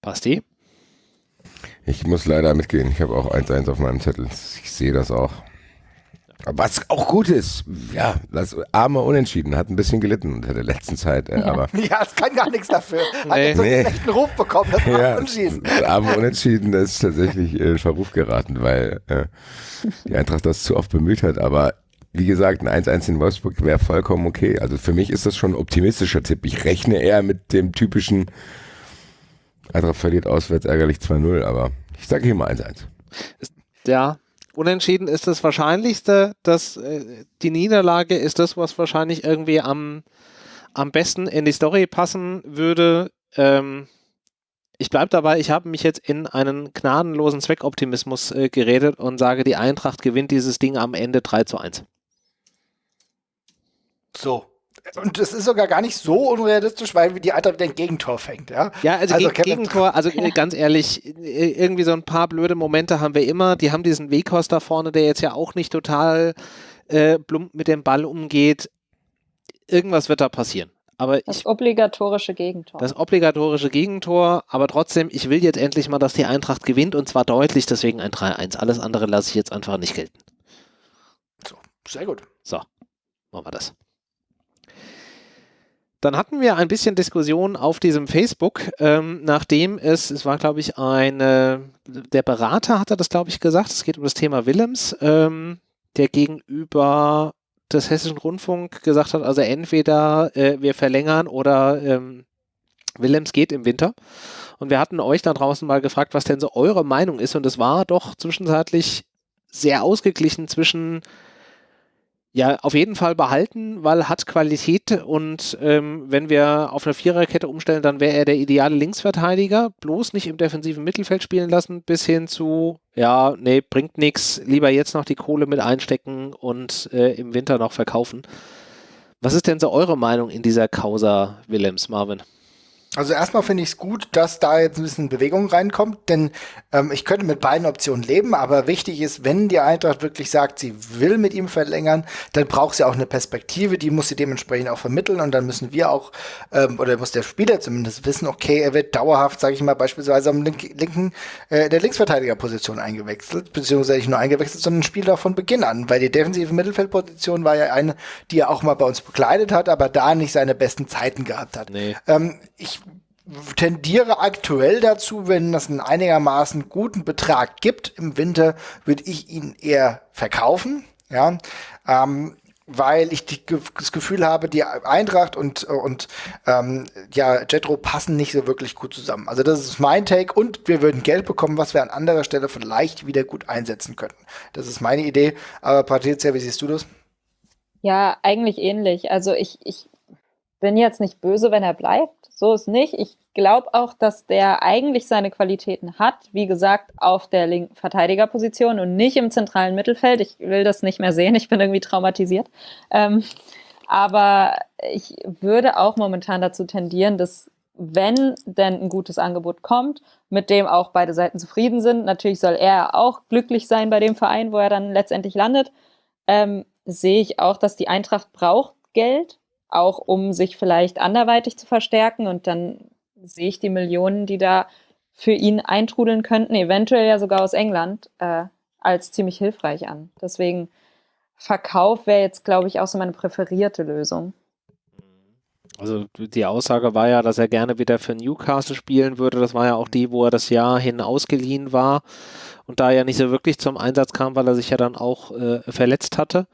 Basti? Ich muss leider mitgehen. Ich habe auch 1-1 auf meinem Zettel. Ich sehe das auch. Aber was auch gut ist, ja, das arme Unentschieden hat ein bisschen gelitten unter der letzten Zeit. Äh, aber ja, es kann gar nichts dafür. Hat nee. jetzt so einen schlechten Ruf bekommen, das ja, Unentschieden. Das arme Unentschieden ist tatsächlich in Verruf geraten, weil äh, die Eintracht das zu oft bemüht hat. Aber wie gesagt, ein 1-1 in Wolfsburg wäre vollkommen okay. Also für mich ist das schon ein optimistischer Tipp. Ich rechne eher mit dem typischen Eintracht verliert auswärts ärgerlich 2-0, aber ich sage hier mal 1-1. Ja, unentschieden ist das Wahrscheinlichste, dass äh, die Niederlage ist das, was wahrscheinlich irgendwie am, am besten in die Story passen würde. Ähm, ich bleibe dabei, ich habe mich jetzt in einen gnadenlosen Zweckoptimismus äh, geredet und sage, die Eintracht gewinnt dieses Ding am Ende 3 zu 1. So, und das ist sogar gar nicht so unrealistisch, weil die Eintracht wieder ein Gegentor fängt, ja? Ja, also, also Geg Gegentor, also äh, ganz ehrlich, äh, irgendwie so ein paar blöde Momente haben wir immer. Die haben diesen Weghorst da vorne, der jetzt ja auch nicht total äh, plump mit dem Ball umgeht. Irgendwas wird da passieren. Aber das ich, obligatorische Gegentor. Das obligatorische Gegentor, aber trotzdem, ich will jetzt endlich mal, dass die Eintracht gewinnt und zwar deutlich, deswegen ein 3-1. Alles andere lasse ich jetzt einfach nicht gelten. So, sehr gut. So, machen wir das. Dann hatten wir ein bisschen Diskussion auf diesem Facebook, ähm, nachdem es, es war glaube ich eine, der Berater hatte das glaube ich gesagt, es geht um das Thema Willems, ähm, der gegenüber des Hessischen Rundfunk gesagt hat, also entweder äh, wir verlängern oder ähm, Willems geht im Winter. Und wir hatten euch da draußen mal gefragt, was denn so eure Meinung ist. Und es war doch zwischenzeitlich sehr ausgeglichen zwischen ja, auf jeden Fall behalten, weil hat Qualität und ähm, wenn wir auf eine Viererkette umstellen, dann wäre er der ideale Linksverteidiger, bloß nicht im defensiven Mittelfeld spielen lassen, bis hin zu, ja, nee, bringt nichts, lieber jetzt noch die Kohle mit einstecken und äh, im Winter noch verkaufen. Was ist denn so eure Meinung in dieser Causa Willems, Marvin? Also erstmal finde ich es gut, dass da jetzt ein bisschen Bewegung reinkommt, denn ähm, ich könnte mit beiden Optionen leben, aber wichtig ist, wenn die Eintracht wirklich sagt, sie will mit ihm verlängern, dann braucht sie auch eine Perspektive, die muss sie dementsprechend auch vermitteln und dann müssen wir auch, ähm, oder muss der Spieler zumindest wissen, okay, er wird dauerhaft, sage ich mal, beispielsweise am link linken, äh, der Linksverteidigerposition eingewechselt, beziehungsweise nicht nur eingewechselt, sondern spielt auch von Beginn an, weil die defensive Mittelfeldposition war ja eine, die er auch mal bei uns bekleidet hat, aber da nicht seine besten Zeiten gehabt hat. Nee. Ähm, ich tendiere aktuell dazu, wenn das einen einigermaßen guten Betrag gibt im Winter, würde ich ihn eher verkaufen. Ja, ähm, weil ich die, das Gefühl habe, die Eintracht und, und ähm, ja, Jetro passen nicht so wirklich gut zusammen. Also das ist mein Take und wir würden Geld bekommen, was wir an anderer Stelle vielleicht wieder gut einsetzen könnten. Das ist meine Idee. Aber Patricia, wie siehst du das? Ja, eigentlich ähnlich. Also ich, ich bin jetzt nicht böse, wenn er bleibt. So ist nicht. Ich glaube auch, dass der eigentlich seine Qualitäten hat. Wie gesagt, auf der linken Verteidigerposition und nicht im zentralen Mittelfeld. Ich will das nicht mehr sehen. Ich bin irgendwie traumatisiert. Ähm, aber ich würde auch momentan dazu tendieren, dass wenn denn ein gutes Angebot kommt, mit dem auch beide Seiten zufrieden sind. Natürlich soll er auch glücklich sein bei dem Verein, wo er dann letztendlich landet. Ähm, sehe ich auch, dass die Eintracht braucht Geld, auch um sich vielleicht anderweitig zu verstärken. Und dann sehe ich die Millionen, die da für ihn eintrudeln könnten, eventuell ja sogar aus England, äh, als ziemlich hilfreich an. Deswegen Verkauf wäre jetzt, glaube ich, auch so meine präferierte Lösung. Also die Aussage war ja, dass er gerne wieder für Newcastle spielen würde. Das war ja auch die, wo er das Jahr hin ausgeliehen war und da ja nicht so wirklich zum Einsatz kam, weil er sich ja dann auch äh, verletzt hatte.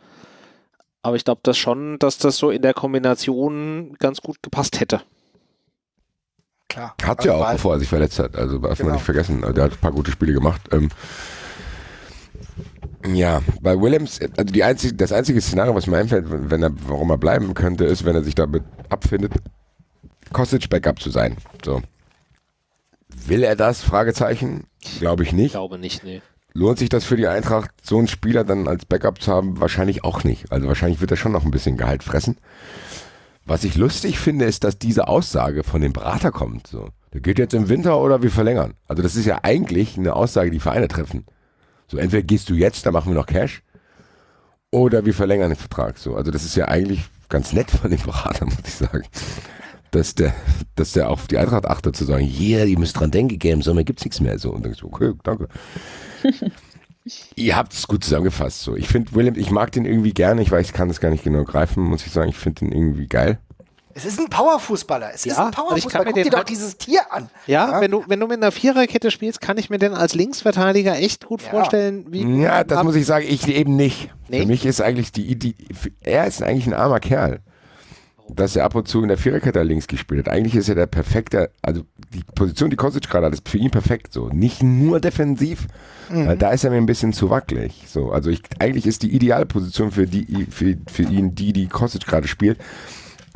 Aber ich glaube das schon, dass das so in der Kombination ganz gut gepasst hätte. Klar. Hat also ja auch, bevor er sich verletzt hat. Also darf genau. man nicht vergessen. Der hat ein paar gute Spiele gemacht. Ähm, ja, bei Williams, also die einzige, das einzige Szenario, was mir einfällt, wenn er, warum er bleiben könnte, ist, wenn er sich damit abfindet, Kostic Backup zu sein. So. Will er das? Fragezeichen. Glaube ich nicht. Ich glaube nicht, nee. Lohnt sich das für die Eintracht, so einen Spieler dann als Backup zu haben? Wahrscheinlich auch nicht. Also wahrscheinlich wird er schon noch ein bisschen Gehalt fressen. Was ich lustig finde, ist, dass diese Aussage von dem Berater kommt. So, der geht jetzt im Winter oder wir verlängern. Also das ist ja eigentlich eine Aussage, die Vereine treffen. So, entweder gehst du jetzt, dann machen wir noch Cash, oder wir verlängern den Vertrag. So, also das ist ja eigentlich ganz nett von dem Berater, muss ich sagen. Dass der, dass der auf die Eintracht achtet, zu sagen, hier, yeah, ihr müsst dran denken, Game, so, mir gibt's nichts mehr. So, und dann so, okay, danke. Ihr habt es gut zusammengefasst. So. Ich finde William, ich mag den irgendwie gerne. Ich weiß, ich kann das gar nicht genau greifen, muss ich sagen. Ich finde den irgendwie geil. Es ist ein Powerfußballer. Es ja, ist ein Powerfußballer. Guck dir doch halt dieses Tier an. Ja, ja, Wenn, du, wenn du mit einer Viererkette spielst, kann ich mir den als Linksverteidiger echt gut ja. vorstellen. Wie ja, das muss ich sagen, ich eben nicht. Nee? Für mich ist eigentlich die Idee, er ist eigentlich ein armer Kerl. Dass er ab und zu in der Viererkette links gespielt hat. Eigentlich ist er der perfekte, also die Position, die Kostic gerade hat, ist für ihn perfekt so. Nicht nur defensiv, mhm. da ist er mir ein bisschen zu wackelig. So, also ich, eigentlich ist die ideale Position für, die, für, für ihn die, die Kostic gerade spielt.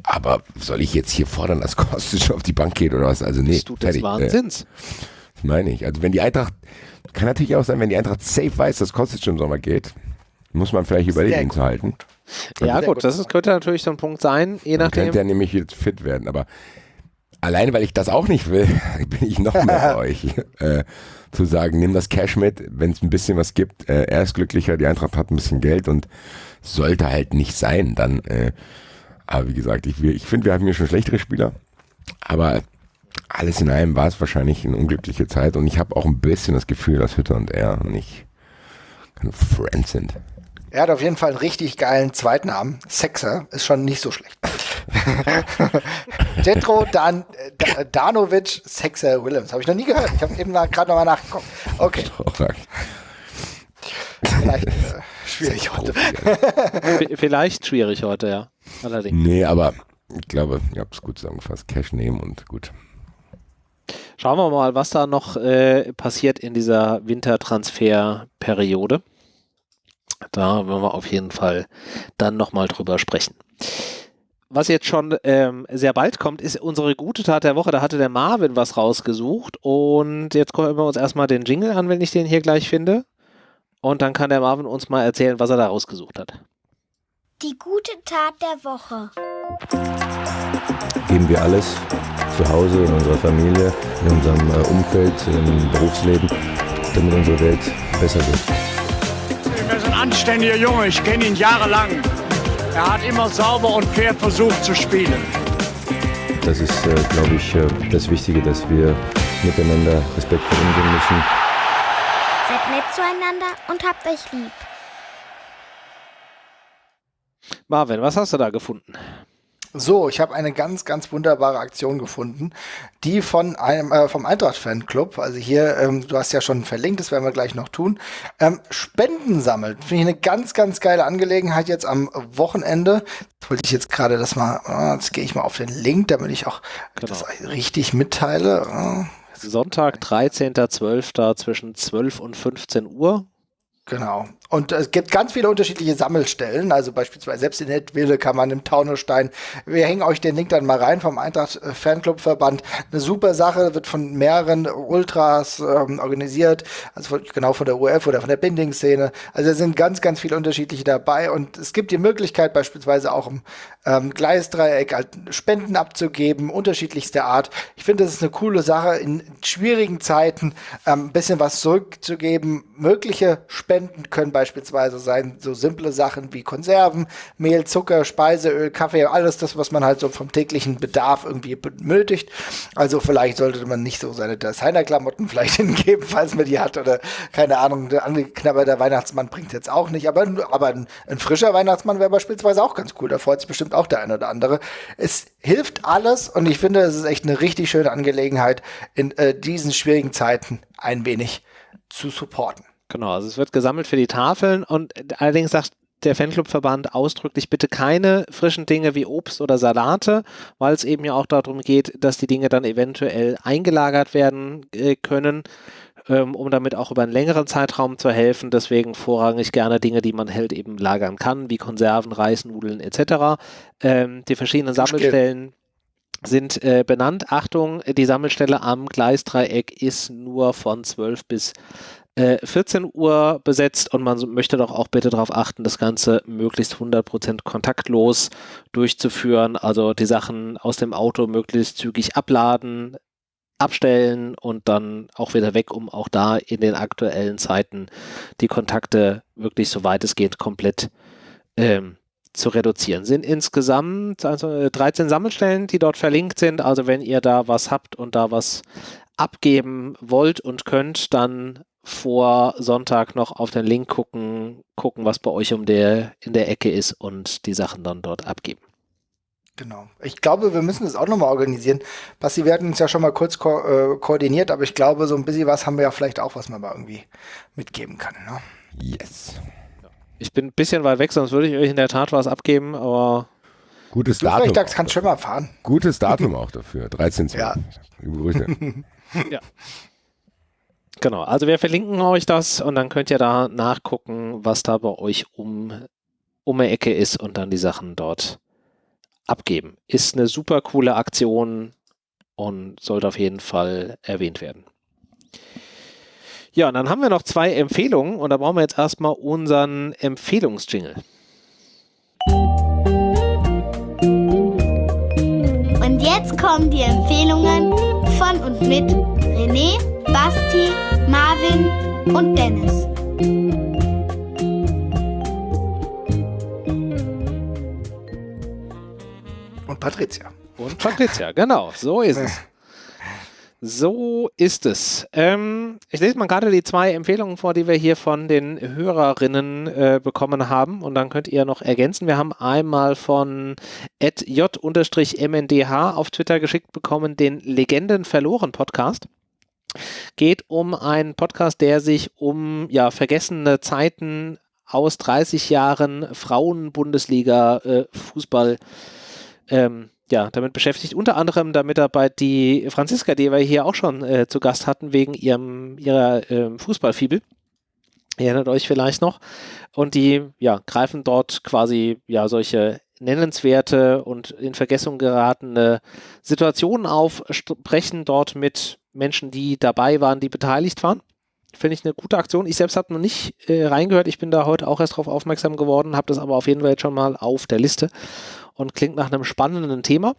Aber soll ich jetzt hier fordern, dass Kostic auf die Bank geht oder was? Also nee, du des fertig. Wahnsinns. Äh, das meine ich. Also wenn die Eintracht, kann natürlich auch sein, wenn die Eintracht safe weiß, dass Kostic im Sommer geht, muss man vielleicht überlegen, ihn zu halten. Ja gut, das ist, könnte natürlich so ein Punkt sein, je nachdem. Könnte er nämlich jetzt fit werden, aber alleine, weil ich das auch nicht will, bin ich noch mehr bei euch. Äh, zu sagen, nimm das Cash mit, wenn es ein bisschen was gibt, äh, er ist glücklicher, die Eintracht hat ein bisschen Geld und sollte halt nicht sein, dann äh, aber wie gesagt, ich, ich finde, wir haben hier schon schlechtere Spieler. Aber alles in allem war es wahrscheinlich eine unglückliche Zeit und ich habe auch ein bisschen das Gefühl, dass Hütter und er nicht keine Friends sind. Er hat auf jeden Fall einen richtig geilen Zweitnamen. Sexer ist schon nicht so schlecht. Jetro Dan, äh, Danovic Sexer Willems. Habe ich noch nie gehört. Ich habe eben gerade nochmal nachgeguckt. Okay. Vielleicht äh, schwierig heute. Vielleicht schwierig heute, ja. Allerdings. Nee, aber ich glaube, ihr habt es gut zusammengefasst. Cash nehmen und gut. Schauen wir mal, was da noch äh, passiert in dieser Wintertransferperiode. Da werden wir auf jeden Fall dann nochmal drüber sprechen. Was jetzt schon ähm, sehr bald kommt, ist unsere gute Tat der Woche. Da hatte der Marvin was rausgesucht und jetzt gucken wir uns erstmal den Jingle an, wenn ich den hier gleich finde. Und dann kann der Marvin uns mal erzählen, was er da rausgesucht hat. Die gute Tat der Woche. Geben wir alles zu Hause, in unserer Familie, in unserem äh, Umfeld, im Berufsleben, damit unsere Welt besser wird. Er anständiger Junge, ich kenne ihn jahrelang. Er hat immer sauber und fair versucht zu spielen. Das ist, äh, glaube ich, äh, das Wichtige, dass wir miteinander respektvoll umgehen müssen. Seid nett zueinander und habt euch lieb. Marvin, was hast du da gefunden? So, ich habe eine ganz, ganz wunderbare Aktion gefunden, die von einem äh, vom Eintracht Fanclub, also hier, ähm, du hast ja schon verlinkt, das werden wir gleich noch tun, ähm, Spenden sammelt. Finde ich eine ganz, ganz geile Angelegenheit jetzt am Wochenende. Das wollte ich jetzt gerade das mal, oh, jetzt gehe ich mal auf den Link, damit ich auch Genau. das richtig mitteile. Oh, Sonntag, 13.12. zwischen 12 und 15 Uhr. Genau. Und es gibt ganz viele unterschiedliche Sammelstellen. Also beispielsweise selbst in Nettwille kann man im Taunusstein. Wir hängen euch den Link dann mal rein vom Eintracht äh, Fanclub Verband. Eine super Sache, wird von mehreren Ultras ähm, organisiert. Also von, genau von der UF oder von der Binding-Szene. Also es sind ganz, ganz viele unterschiedliche dabei. Und es gibt die Möglichkeit beispielsweise auch im ähm, Gleisdreieck halt Spenden abzugeben, unterschiedlichster Art. Ich finde, das ist eine coole Sache, in schwierigen Zeiten ähm, ein bisschen was zurückzugeben. Mögliche Spenden können beispielsweise sein, so simple Sachen wie Konserven, Mehl, Zucker, Speiseöl, Kaffee, alles das, was man halt so vom täglichen Bedarf irgendwie benötigt. Also vielleicht sollte man nicht so seine Designer-Klamotten vielleicht hingeben, falls man die hat oder keine Ahnung, der angeknabberte Weihnachtsmann bringt jetzt auch nicht, aber, aber ein, ein frischer Weihnachtsmann wäre beispielsweise auch ganz cool, da freut sich bestimmt auch der eine oder andere. Es hilft alles und ich finde, es ist echt eine richtig schöne Angelegenheit, in äh, diesen schwierigen Zeiten ein wenig zu supporten. Genau, also es wird gesammelt für die Tafeln und allerdings sagt der Fanclubverband ausdrücklich bitte keine frischen Dinge wie Obst oder Salate, weil es eben ja auch darum geht, dass die Dinge dann eventuell eingelagert werden äh, können, ähm, um damit auch über einen längeren Zeitraum zu helfen. Deswegen vorrangig gerne Dinge, die man halt eben lagern kann, wie Konserven, Reis, Nudeln etc. Ähm, die verschiedenen Sammelstellen sind äh, benannt. Achtung, die Sammelstelle am Gleisdreieck ist nur von 12 bis äh, 14 Uhr besetzt und man möchte doch auch bitte darauf achten, das Ganze möglichst 100% kontaktlos durchzuführen. Also die Sachen aus dem Auto möglichst zügig abladen, abstellen und dann auch wieder weg, um auch da in den aktuellen Zeiten die Kontakte wirklich soweit es geht komplett ähm, zu reduzieren. Sind insgesamt also äh, 13 Sammelstellen, die dort verlinkt sind. Also wenn ihr da was habt und da was abgeben wollt und könnt, dann vor Sonntag noch auf den Link gucken, gucken, was bei euch um der, in der Ecke ist und die Sachen dann dort abgeben. Genau. Ich glaube, wir müssen das auch nochmal organisieren. Basti, wir hatten uns ja schon mal kurz ko äh, koordiniert, aber ich glaube, so ein bisschen was haben wir ja vielleicht auch, was man mal irgendwie mitgeben kann. Ne? Yes. Ich bin ein bisschen weit weg, sonst würde ich euch in der Tat was abgeben, aber Gutes Du Datum. vielleicht sagst, kannst schon mal fahren. Gutes Datum auch dafür. 13. Ja. Liebe Grüße. Genau, also wir verlinken euch das und dann könnt ihr da nachgucken, was da bei euch um, um die Ecke ist und dann die Sachen dort abgeben. Ist eine super coole Aktion und sollte auf jeden Fall erwähnt werden. Ja, und dann haben wir noch zwei Empfehlungen und da brauchen wir jetzt erstmal unseren Empfehlungsjingle. Und jetzt kommen die Empfehlungen von und mit René, Basti, Marvin und Dennis. Und Patricia. Und Patricia, genau, so ist es. So ist es. Ähm, ich lese mal gerade die zwei Empfehlungen vor, die wir hier von den Hörerinnen äh, bekommen haben und dann könnt ihr noch ergänzen. Wir haben einmal von j-mndh auf Twitter geschickt bekommen, den Legenden verloren Podcast. Geht um einen Podcast, der sich um ja, vergessene Zeiten aus 30 Jahren Frauen-Bundesliga äh, ähm, ja, damit beschäftigt. Unter anderem damit er bei die Franziska, die wir hier auch schon äh, zu Gast hatten, wegen ihrem, ihrer ähm, Fußballfibel. Ihr erinnert euch vielleicht noch. Und die ja, greifen dort quasi ja solche nennenswerte und in Vergessung geratene Situationen auf, sprechen dort mit Menschen, die dabei waren, die beteiligt waren. Finde ich eine gute Aktion. Ich selbst habe noch nicht äh, reingehört. Ich bin da heute auch erst darauf aufmerksam geworden, habe das aber auf jeden Fall schon mal auf der Liste und klingt nach einem spannenden Thema.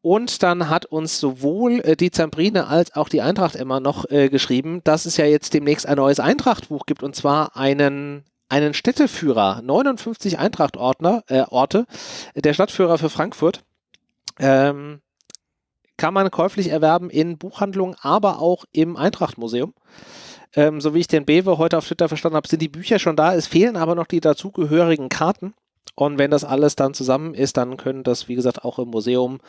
Und dann hat uns sowohl äh, die Zambrine als auch die Eintracht immer noch äh, geschrieben, dass es ja jetzt demnächst ein neues Eintrachtbuch gibt und zwar einen einen Städteführer, 59 Eintracht-Orte, äh, der Stadtführer für Frankfurt. Ähm, kann man käuflich erwerben in Buchhandlungen, aber auch im Eintracht-Museum. Ähm, so wie ich den Bewe heute auf Twitter verstanden habe, sind die Bücher schon da. Es fehlen aber noch die dazugehörigen Karten. Und wenn das alles dann zusammen ist, dann können das, wie gesagt, auch im Museum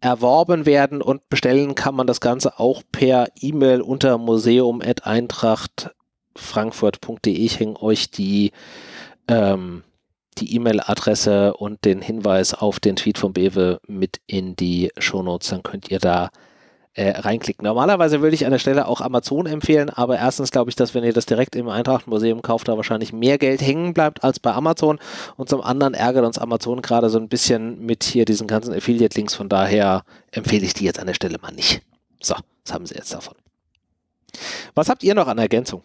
erworben werden und bestellen kann man das Ganze auch per E-Mail unter museum.eintrachtfrankfurt.de. Ich hänge euch die ähm, die E-Mail-Adresse und den Hinweis auf den Tweet von Bewe mit in die Shownotes, dann könnt ihr da äh, reinklicken. Normalerweise würde ich an der Stelle auch Amazon empfehlen, aber erstens glaube ich, dass wenn ihr das direkt im Eintracht-Museum kauft, da wahrscheinlich mehr Geld hängen bleibt als bei Amazon und zum anderen ärgert uns Amazon gerade so ein bisschen mit hier diesen ganzen Affiliate-Links, von daher empfehle ich die jetzt an der Stelle mal nicht. So, das haben sie jetzt davon. Was habt ihr noch an Ergänzung?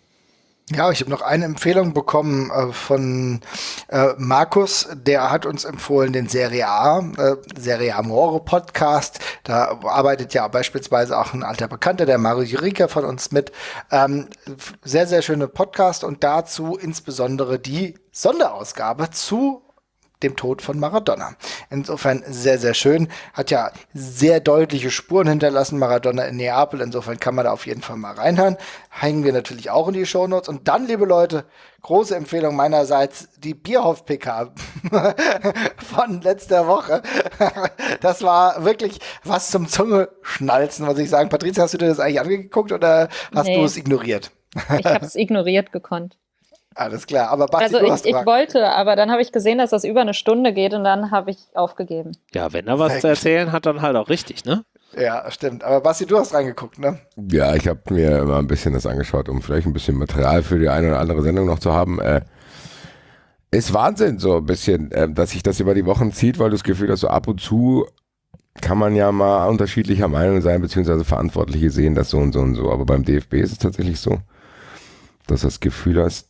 Ja, ich habe noch eine Empfehlung bekommen äh, von äh, Markus, der hat uns empfohlen den Serie A, äh, Serie Amore Podcast. Da arbeitet ja beispielsweise auch ein alter Bekannter, der Mario Jurika von uns mit. Ähm, sehr, sehr schöne Podcast und dazu insbesondere die Sonderausgabe zu dem Tod von Maradona. Insofern sehr, sehr schön. Hat ja sehr deutliche Spuren hinterlassen, Maradona in Neapel. Insofern kann man da auf jeden Fall mal reinhören. Hängen wir natürlich auch in die Shownotes. Und dann, liebe Leute, große Empfehlung meinerseits, die Bierhoff-PK von letzter Woche. das war wirklich was zum Zunge-Schnalzen, muss ich sagen. Patricia, hast du dir das eigentlich angeguckt oder hast nee. du es ignoriert? ich habe es ignoriert gekonnt. Alles klar, aber Basti, Also ich, ich wollte, aber dann habe ich gesehen, dass das über eine Stunde geht und dann habe ich aufgegeben. Ja, wenn er was Heck. zu erzählen hat, dann halt auch richtig, ne? Ja, stimmt. Aber Basti, du hast reingeguckt, ne? Ja, ich habe mir immer ein bisschen das angeschaut, um vielleicht ein bisschen Material für die eine oder andere Sendung noch zu haben. Äh, ist Wahnsinn, so ein bisschen, äh, dass sich das über die Wochen zieht, weil du das Gefühl hast, so ab und zu kann man ja mal unterschiedlicher Meinung sein, beziehungsweise Verantwortliche sehen das so und so und so. Aber beim DFB ist es tatsächlich so, dass du das Gefühl hast,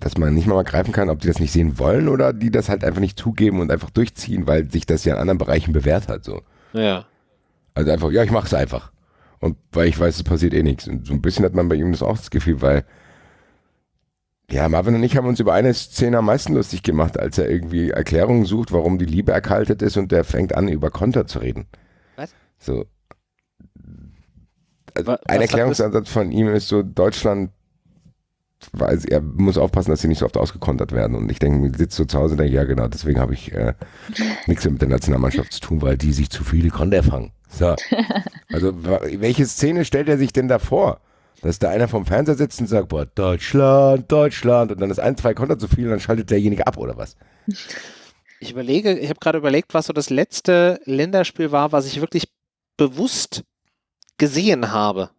dass man nicht mal greifen kann, ob die das nicht sehen wollen oder die das halt einfach nicht zugeben und einfach durchziehen, weil sich das ja in anderen Bereichen bewährt hat. So. Ja. Also einfach, ja, ich mach's einfach. Und weil ich weiß, es passiert eh nichts. Und so ein bisschen hat man bei ihm das auch das Gefühl, weil ja, Marvin und ich haben uns über eine Szene am meisten lustig gemacht, als er irgendwie Erklärungen sucht, warum die Liebe erkaltet ist und der fängt an, über Konter zu reden. Was? So. Also ein Erklärungsansatz von ihm ist so, Deutschland weil er muss aufpassen, dass sie nicht so oft ausgekontert werden. Und ich denke, sitzt so zu Hause und denke, ja genau, deswegen habe ich äh, nichts mehr mit der Nationalmannschaft zu tun, weil die sich zu viele Konter fangen. So. Also welche Szene stellt er sich denn da vor? Dass da einer vom Fernseher sitzt und sagt, boah, Deutschland, Deutschland, und dann ist ein, zwei Konter zu viel und dann schaltet derjenige ab oder was? Ich überlege, ich habe gerade überlegt, was so das letzte Länderspiel war, was ich wirklich bewusst gesehen habe.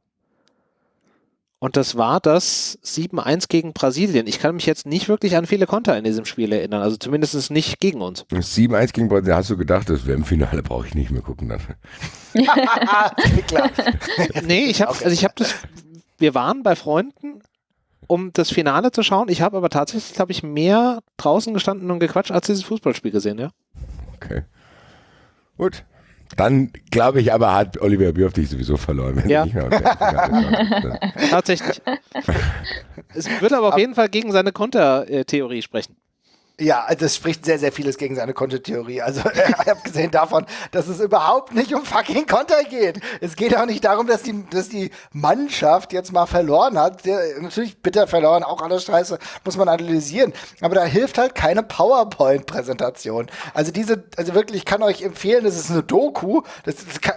Und das war das 7-1 gegen Brasilien. Ich kann mich jetzt nicht wirklich an viele Konter in diesem Spiel erinnern, also zumindest nicht gegen uns. 7-1 gegen Brasilien, hast du gedacht, das wäre im Finale, brauche ich nicht mehr gucken dann. Klar. nee, ich habe also ich habe das, wir waren bei Freunden, um das Finale zu schauen. Ich habe aber tatsächlich, glaube ich, mehr draußen gestanden und gequatscht, als dieses Fußballspiel gesehen, ja. Okay. Gut, dann glaube ich aber, hat Oliver Bierhoff dich sowieso verloren. ja. Tatsächlich. es wird aber auf jeden Fall gegen seine Kontertheorie sprechen. Ja, also das spricht sehr, sehr vieles gegen seine Kontertheorie. Also ich habe gesehen davon, dass es überhaupt nicht um fucking Konter geht. Es geht auch nicht darum, dass die, dass die Mannschaft jetzt mal verloren hat. Der, natürlich bitter verloren, auch alles scheiße, muss man analysieren. Aber da hilft halt keine PowerPoint-Präsentation. Also diese, also wirklich, ich kann euch empfehlen, das ist eine Doku. Das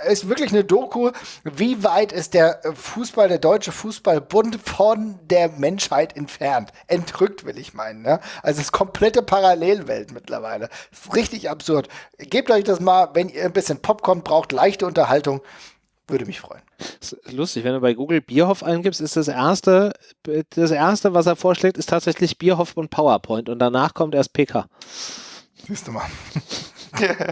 ist wirklich eine Doku. Wie weit ist der Fußball, der deutsche Fußballbund von der Menschheit entfernt? Entrückt, will ich meinen. Ne? Also das komplette Parallelwelt mittlerweile. Richtig absurd. Gebt euch das mal, wenn ihr ein bisschen Popcorn braucht, leichte Unterhaltung. Würde mich freuen. Ist lustig, wenn du bei Google Bierhoff eingibst, ist das erste, das erste, was er vorschlägt, ist tatsächlich Bierhoff und PowerPoint und danach kommt erst PK. Siehst du mal.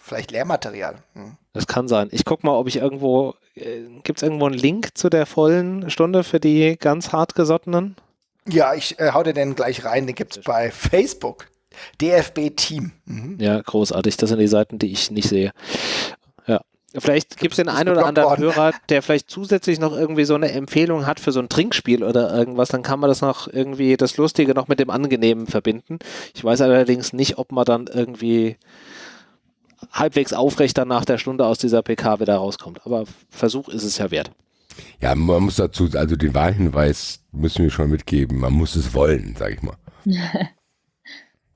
Vielleicht Lehrmaterial. Hm. Das kann sein. Ich gucke mal, ob ich irgendwo, äh, gibt es irgendwo einen Link zu der vollen Stunde für die ganz hartgesottenen? Ja, ich äh, hau dir den gleich rein. Den gibt's bei Facebook. DFB Team. Mhm. Ja, großartig. Das sind die Seiten, die ich nicht sehe. Vielleicht gibt es den einen oder anderen worden. Hörer, der vielleicht zusätzlich noch irgendwie so eine Empfehlung hat für so ein Trinkspiel oder irgendwas, dann kann man das noch irgendwie, das Lustige noch mit dem Angenehmen verbinden. Ich weiß allerdings nicht, ob man dann irgendwie halbwegs aufrecht dann nach der Stunde aus dieser PK wieder rauskommt. Aber Versuch ist es ja wert. Ja, man muss dazu, also den Wahlhinweis müssen wir schon mitgeben. Man muss es wollen, sag ich mal.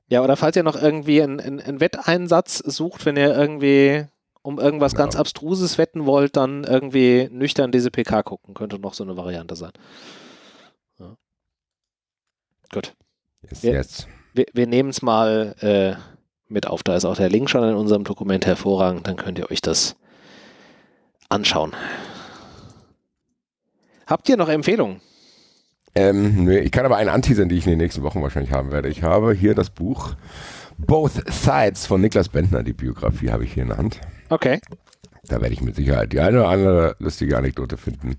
Ja, oder falls ihr noch irgendwie einen, einen, einen Wetteinsatz sucht, wenn ihr irgendwie um irgendwas Genau. ganz Abstruses wetten wollt, dann irgendwie nüchtern diese PK gucken. Könnte noch so eine Variante sein. Ja. Gut. Yes, Ja. yes. Wir, wir nehmen es mal äh, mit auf. Da ist auch der Link schon in unserem Dokument hervorragend. Dann könnt ihr euch das anschauen. Habt ihr noch Empfehlungen? Ähm, nee, ich kann aber eine anteasern, die ich in den nächsten Wochen wahrscheinlich haben werde. Ich habe hier das Buch Both Sides von Niklas Bentner, die Biografie habe ich hier in der Hand. Okay. Da werde ich mit Sicherheit die eine oder andere lustige Anekdote finden.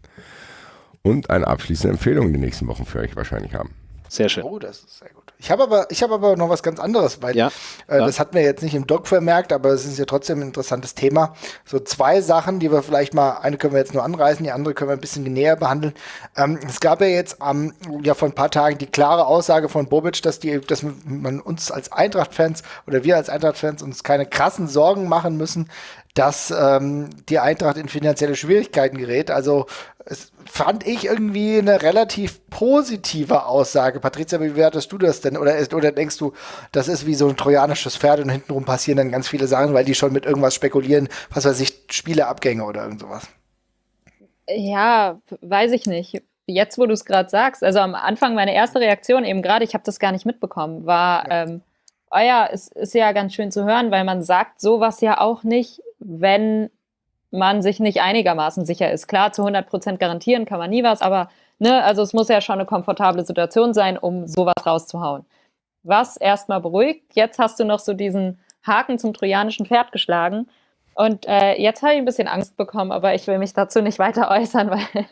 Und eine abschließende Empfehlung in den nächsten Wochen für euch wahrscheinlich haben. Sehr schön. Oh, das ist sehr gut. Ich habe aber, ich habe aber noch was ganz anderes, weil Ja, äh, ja. das hat mir jetzt nicht im Doc vermerkt, aber es ist ja trotzdem ein interessantes Thema. So zwei Sachen, die wir vielleicht mal, eine können wir jetzt nur anreißen, die andere können wir ein bisschen näher behandeln. Ähm, es gab ja jetzt am, ja vor ein paar Tagen die klare Aussage von Bobic, dass die, dass man uns als Eintracht-Fans oder wir als Eintracht-Fans uns keine krassen Sorgen machen müssen, dass ähm, die Eintracht in finanzielle Schwierigkeiten gerät. Also es fand ich irgendwie eine relativ positive Aussage. Patricia, wie wertest du das denn? Oder, ist, oder denkst du, das ist wie so ein trojanisches Pferd und hintenrum passieren dann ganz viele Sachen, weil die schon mit irgendwas spekulieren, was weiß ich, Spieleabgänge oder irgend sowas? Ja, weiß ich nicht. Jetzt, wo du es gerade sagst, also am Anfang meine erste Reaktion eben gerade, ich habe das gar nicht mitbekommen, war, ähm, oh ja, es ist ja ganz schön zu hören, weil man sagt sowas ja auch nicht, wenn man sich nicht einigermaßen sicher ist. Klar, zu 100 Prozent garantieren kann man nie was, aber ne, also es muss ja schon eine komfortable Situation sein, um sowas rauszuhauen. Was erstmal beruhigt. Jetzt hast du noch so diesen Haken zum trojanischen Pferd geschlagen. Und äh, jetzt habe ich ein bisschen Angst bekommen, aber ich will mich dazu nicht weiter äußern, weil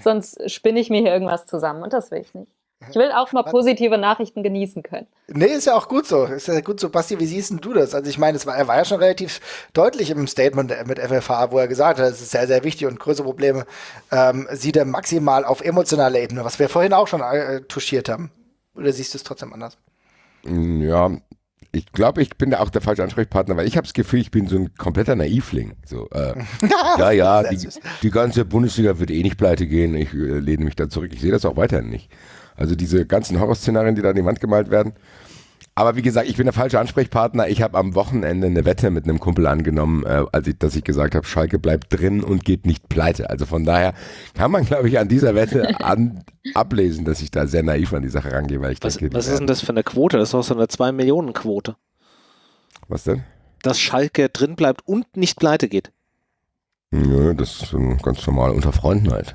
sonst spinne ich mir hier irgendwas zusammen und das will ich nicht. Ich will auch mal positive Nachrichten genießen können. Nee, ist ja auch gut so. Ist ja gut so. Basti, wie siehst denn du das? Also ich meine, es war, er war ja schon relativ deutlich im Statement mit FFH, wo er gesagt hat, es ist sehr, sehr wichtig und größere Probleme ähm, sieht er maximal auf emotionaler Ebene, was wir vorhin auch schon äh, touchiert haben. Oder siehst du es trotzdem anders? Mm, Ja, ich glaube, ich bin da auch der falsche Ansprechpartner, weil ich habe das Gefühl, ich bin so ein kompletter Naivling. So, äh, ja, ja, die, die ganze Bundesliga wird eh nicht pleite gehen. Ich äh, lehne mich da zurück. Ich sehe das auch weiterhin nicht. Also diese ganzen Horrorszenarien, die da an die Wand gemalt werden. Aber wie gesagt, ich bin der falsche Ansprechpartner. Ich habe am Wochenende eine Wette mit einem Kumpel angenommen, äh, als ich, dass ich gesagt habe, Schalke bleibt drin und geht nicht pleite. Also von daher kann man, glaube ich, an dieser Wette an, ablesen, dass ich da sehr naiv an die Sache rangehe, weil ich Was, denke, was ist denn das für eine Quote? Das ist doch so eine 2-Millionen-Quote. Was denn? Dass Schalke drin bleibt und nicht pleite geht. Nö, das ist ganz normal unter Freunden halt.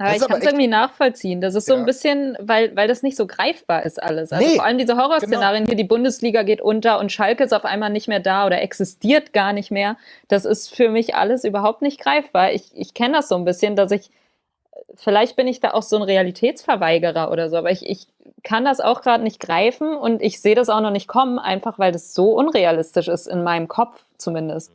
Aber Das ich ist aber kann es irgendwie nachvollziehen. Das ist so Ja. ein bisschen, weil, weil das nicht so greifbar ist alles. Also Nee, vor allem diese Horrorszenarien hier, die Bundesliga geht unter und Schalke ist auf einmal nicht mehr da oder existiert gar nicht mehr. Das ist für mich alles überhaupt nicht greifbar. Ich, ich kenne das so ein bisschen, dass ich, vielleicht bin ich da auch so ein Realitätsverweigerer oder so, aber ich, ich kann das auch gerade nicht greifen und ich sehe das auch noch nicht kommen, einfach weil das so unrealistisch ist, in meinem Kopf zumindest.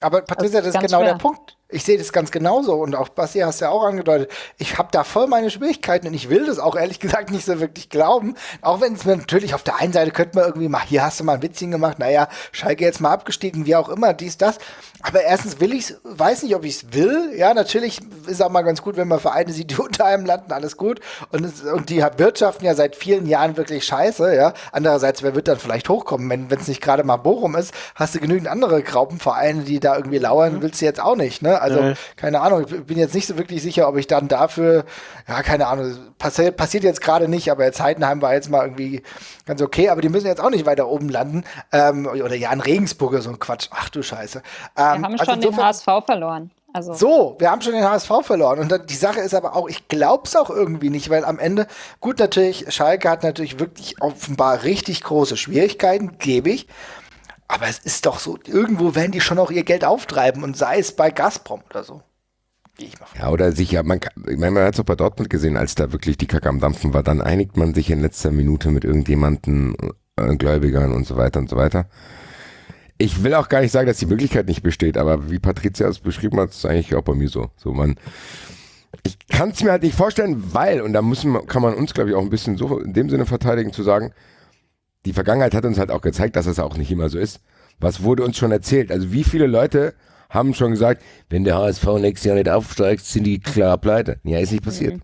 Aber Patricia, das Das ist ist ganz genau der schwer. Punkt. Ich sehe das ganz genauso und auch Basti hast ja auch angedeutet. Ich habe da voll meine Schwierigkeiten und ich will das auch ehrlich gesagt nicht so wirklich glauben. Auch wenn es mir natürlich auf der einen Seite könnte man irgendwie mal, hier hast du mal ein Witzchen gemacht, naja, Schalke jetzt mal abgestiegen, wie auch immer, dies, das. Aber erstens will ich weiß nicht, ob ich es will. Ja, natürlich ist auch mal ganz gut, wenn man Vereine sieht, die unter einem landen, alles gut. Und, es, und die wirtschaften ja seit vielen Jahren wirklich scheiße, ja. Andererseits, wer wird dann vielleicht hochkommen? Wenn es nicht gerade mal Bochum ist, hast du genügend andere Graupenvereine, die da irgendwie lauern, willst du jetzt auch nicht, ne? Also, Nee. keine Ahnung, ich bin jetzt nicht so wirklich sicher, ob ich dann dafür, ja, keine Ahnung, passiert, passiert jetzt gerade nicht, aber jetzt Heidenheim war jetzt mal irgendwie ganz okay, aber die müssen jetzt auch nicht weiter oben landen. Ähm, oder ja, in Regensburg oder so ein Quatsch. Ach du Scheiße. Wir Ähm, haben also schon den insofern- HSV verloren. Also so, wir haben schon den HSV verloren. Und dann, die Sache ist aber auch, ich glaub's auch irgendwie nicht, weil am Ende, gut, natürlich, Schalke hat natürlich wirklich offenbar richtig große Schwierigkeiten, gebe ich. Aber es ist doch so, irgendwo werden die schon auch ihr Geld auftreiben und sei es bei Gazprom oder so. Gehe ich mal von. Ja, oder sich, ja, man, kann- ich meine, man hat es auch bei Dortmund gesehen, als da wirklich die Kacke am Dampfen war, dann einigt man sich in letzter Minute mit irgendjemanden, äh, Gläubigern und so weiter und so weiter. Ich will auch gar nicht sagen, dass die Möglichkeit nicht besteht, aber wie Patricia es beschrieben hat, ist es eigentlich auch bei mir so. So man, ich kann es mir halt nicht vorstellen, weil, und da müssen, kann man uns, glaube ich, auch ein bisschen so in dem Sinne verteidigen, zu sagen, die Vergangenheit hat uns halt auch gezeigt, dass es auch nicht immer so ist. Was wurde uns schon erzählt? Also wie viele Leute haben schon gesagt, wenn der HSV nächstes Jahr nicht aufsteigt, sind die klar pleite. Ja, ist nicht passiert. Mhm.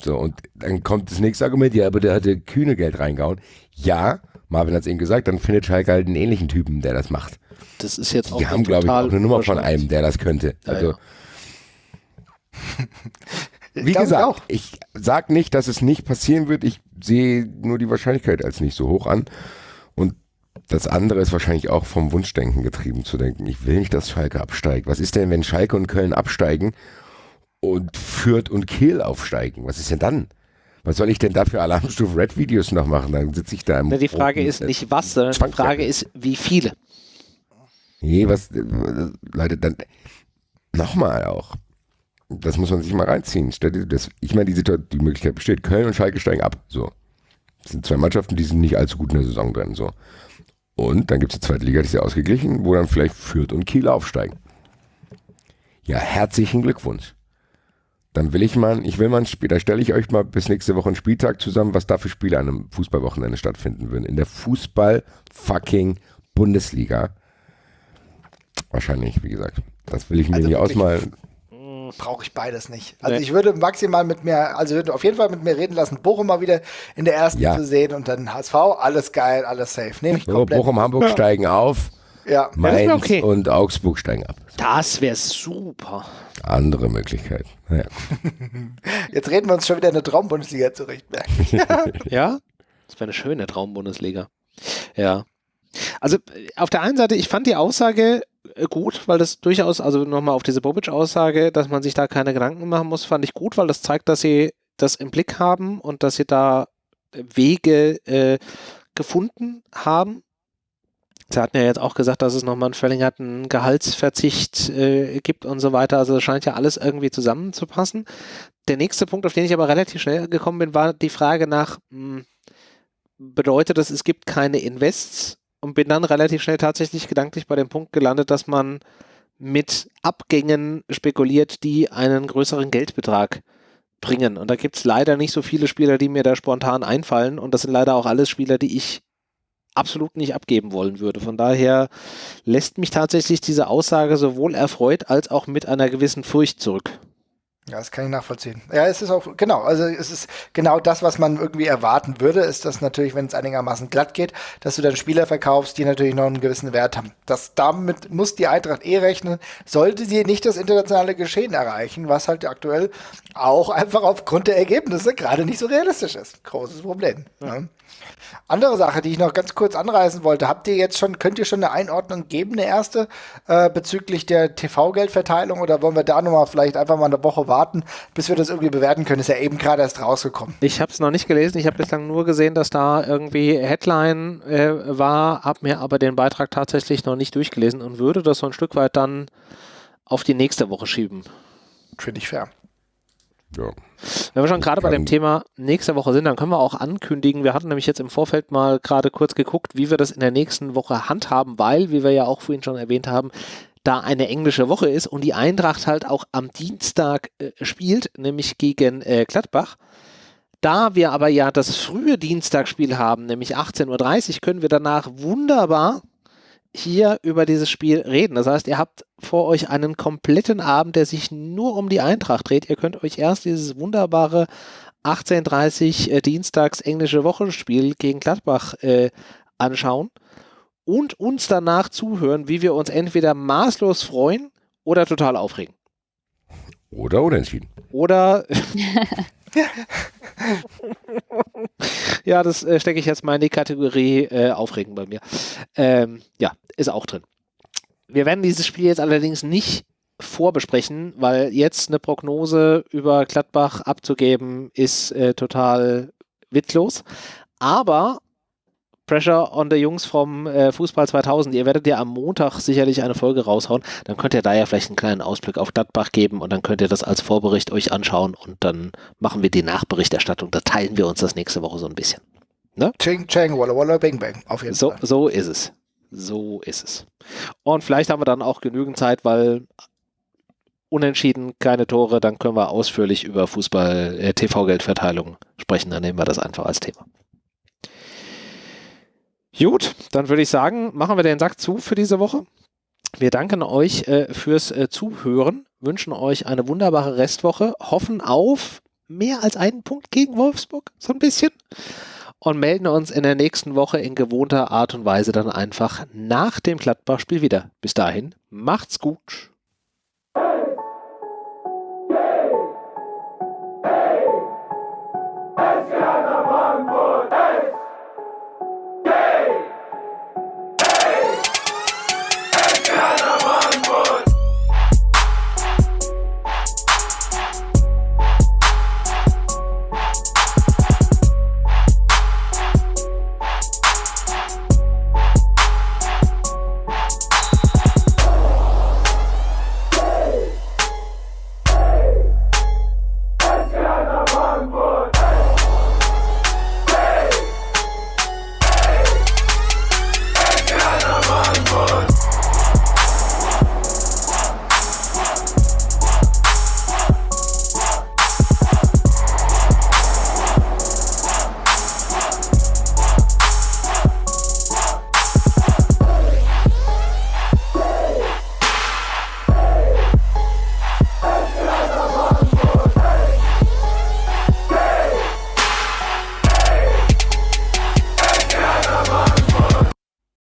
So, und dann kommt das nächste Argument, ja, aber der hatte kühne Geld reingehauen. Ja, Marvin hat es eben gesagt, dann findet Schalke halt einen ähnlichen Typen, der das macht. Das ist jetzt die auch Die haben, glaube ich, auch eine Nummer von einem, der das könnte. Ja, also, ja. wie ich gesagt, auch. ich sag nicht, dass es nicht passieren wird. Ich sehe nur die Wahrscheinlichkeit als nicht so hoch an. Und das andere ist wahrscheinlich auch vom Wunschdenken getrieben zu denken. Ich will nicht, dass Schalke absteigt. Was ist denn, wenn Schalke und Köln absteigen und Fürth und Kiel aufsteigen? Was ist denn dann? Was soll ich denn da für Alarmstufe Red Videos noch machen? Dann sitze ich da im Na, die Frage ist äh, nicht was, sondern die. Frage ist, wie viele. Nee, was, äh, Leute, dann nochmal auch. Das muss man sich mal reinziehen. Ich meine, die, Situation, die Möglichkeit besteht. Köln und Schalke steigen ab. So. Das sind zwei Mannschaften, die sind nicht allzu gut in der Saison drin. So. Und dann gibt es die zweite Liga, die ist ja ausgeglichen, wo dann vielleicht Fürth und Kiel aufsteigen. Ja, herzlichen Glückwunsch. Dann will ich mal, ich will mal ein Spiel, da stelle ich euch mal bis nächste Woche einen Spieltag zusammen, was da für Spiele an einem Fußballwochenende stattfinden würden. In der Fußball-fucking-Bundesliga. Wahrscheinlich, wie gesagt. Das will ich mir Also nicht ausmalen. Brauche ich beides nicht. Also Nee. ich würde maximal mit mir, also würde auf jeden Fall mit mir reden lassen, Bochum mal wieder in der ersten Ja. zu sehen und dann HSV, alles geil, alles safe. Nehme ich So, komplett. Bochum, Hamburg steigen auf, Ja. Mainz okay. und Augsburg steigen ab. Das wäre super. Andere Möglichkeit. Naja. Jetzt reden wir uns schon wieder in der Traumbundesliga zurecht. Ja? Das wäre eine schöne Traumbundesliga. Ja. Also äh, auf der einen Seite, ich fand die Aussage äh, gut, weil das durchaus, also nochmal auf diese Bobic-Aussage, dass man sich da keine Gedanken machen muss, fand ich gut, weil das zeigt, dass sie das im Blick haben und dass sie da äh, Wege äh, gefunden haben. Sie hatten ja jetzt auch gesagt, dass es nochmal einen verlängerten Gehaltsverzicht äh, gibt und so weiter. Also es scheint ja alles irgendwie zusammenzupassen. Der nächste Punkt, auf den ich aber relativ schnell gekommen bin, war die Frage nach, mh, bedeutet das, es gibt keine Invests und bin dann relativ schnell tatsächlich gedanklich bei dem Punkt gelandet, dass man mit Abgängen spekuliert, die einen größeren Geldbetrag bringen. Und da gibt es leider nicht so viele Spieler, die mir da spontan einfallen. Und das sind leider auch alles Spieler, die ich absolut nicht abgeben wollen würde. Von daher lässt mich tatsächlich diese Aussage sowohl erfreut als auch mit einer gewissen Furcht zurück. Ja, das kann ich nachvollziehen. Ja, es ist auch, genau, also es ist genau das, was man irgendwie erwarten würde, ist das natürlich, wenn es einigermaßen glatt geht, dass du dann Spieler verkaufst, die natürlich noch einen gewissen Wert haben. Das, damit muss die Eintracht eh rechnen, sollte sie nicht das internationale Geschehen erreichen, was halt aktuell auch einfach aufgrund der Ergebnisse gerade nicht so realistisch ist. Großes Problem. Ja. Andere Sache, die ich noch ganz kurz anreißen wollte, habt ihr jetzt schon, könnt ihr schon eine Einordnung geben, eine erste, äh, bezüglich der TV-Geldverteilung oder wollen wir da nochmal vielleicht einfach mal eine Woche warten, bis wir das irgendwie bewerten können? Ist ja eben gerade erst rausgekommen. Ich habe es noch nicht gelesen. Ich habe bislang nur gesehen, dass da irgendwie Headline äh, war, habe mir aber den Beitrag tatsächlich noch nicht durchgelesen und würde das so ein Stück weit dann auf die nächste Woche schieben. Finde ich fair. Ja. Wenn wir schon gerade bei dem Thema nächste Woche sind, dann können wir auch ankündigen, wir hatten nämlich jetzt im Vorfeld mal gerade kurz geguckt, wie wir das in der nächsten Woche handhaben, weil, wie wir ja auch vorhin schon erwähnt haben, da eine englische Woche ist und die Eintracht halt auch am Dienstag äh, spielt, nämlich gegen äh, Gladbach. Da wir aber ja das frühe Dienstagsspiel haben, nämlich 18.30 Uhr, können wir danach wunderbar hier über dieses Spiel reden. Das heißt, ihr habt vor euch einen kompletten Abend, der sich nur um die Eintracht dreht. Ihr könnt euch erst dieses wunderbare 18.30 äh, Dienstags englische Wochenspiel gegen Gladbach äh, anschauen und uns danach zuhören, wie wir uns entweder maßlos freuen oder total aufregen. Oder unentschieden. Oder. ja, das äh, stecke ich jetzt mal in die Kategorie äh, Aufregen bei mir. Ähm, ja, ist auch drin. Wir werden dieses Spiel jetzt allerdings nicht vorbesprechen, weil jetzt eine Prognose über Gladbach abzugeben ist äh, total witzlos. Aber Pressure on the Jungs vom äh, Fußball 2000. Ihr werdet ja am Montag sicherlich eine Folge raushauen. Dann könnt ihr da ja vielleicht einen kleinen Ausblick auf Gladbach geben und dann könnt ihr das als Vorbericht euch anschauen und dann machen wir die Nachberichterstattung. Da teilen wir uns das nächste Woche so ein bisschen. Ching, chang, walla, walla, bing, bang. Auf jeden So, Fall. so ist es. So ist es. Und vielleicht haben wir dann auch genügend Zeit, weil unentschieden, keine Tore, dann können wir ausführlich über Fußball, äh, sprechen. Dann nehmen wir das einfach als Thema. Gut, dann würde ich sagen, machen wir den Sack zu für diese Woche. Wir danken euch äh, fürs äh, Zuhören, wünschen euch eine wunderbare Restwoche, hoffen auf mehr als einen Punkt gegen Wolfsburg, so ein bisschen. Und melden uns in der nächsten Woche in gewohnter Art und Weise dann einfach nach dem Gladbach-Spiel wieder. Bis dahin, macht's gut.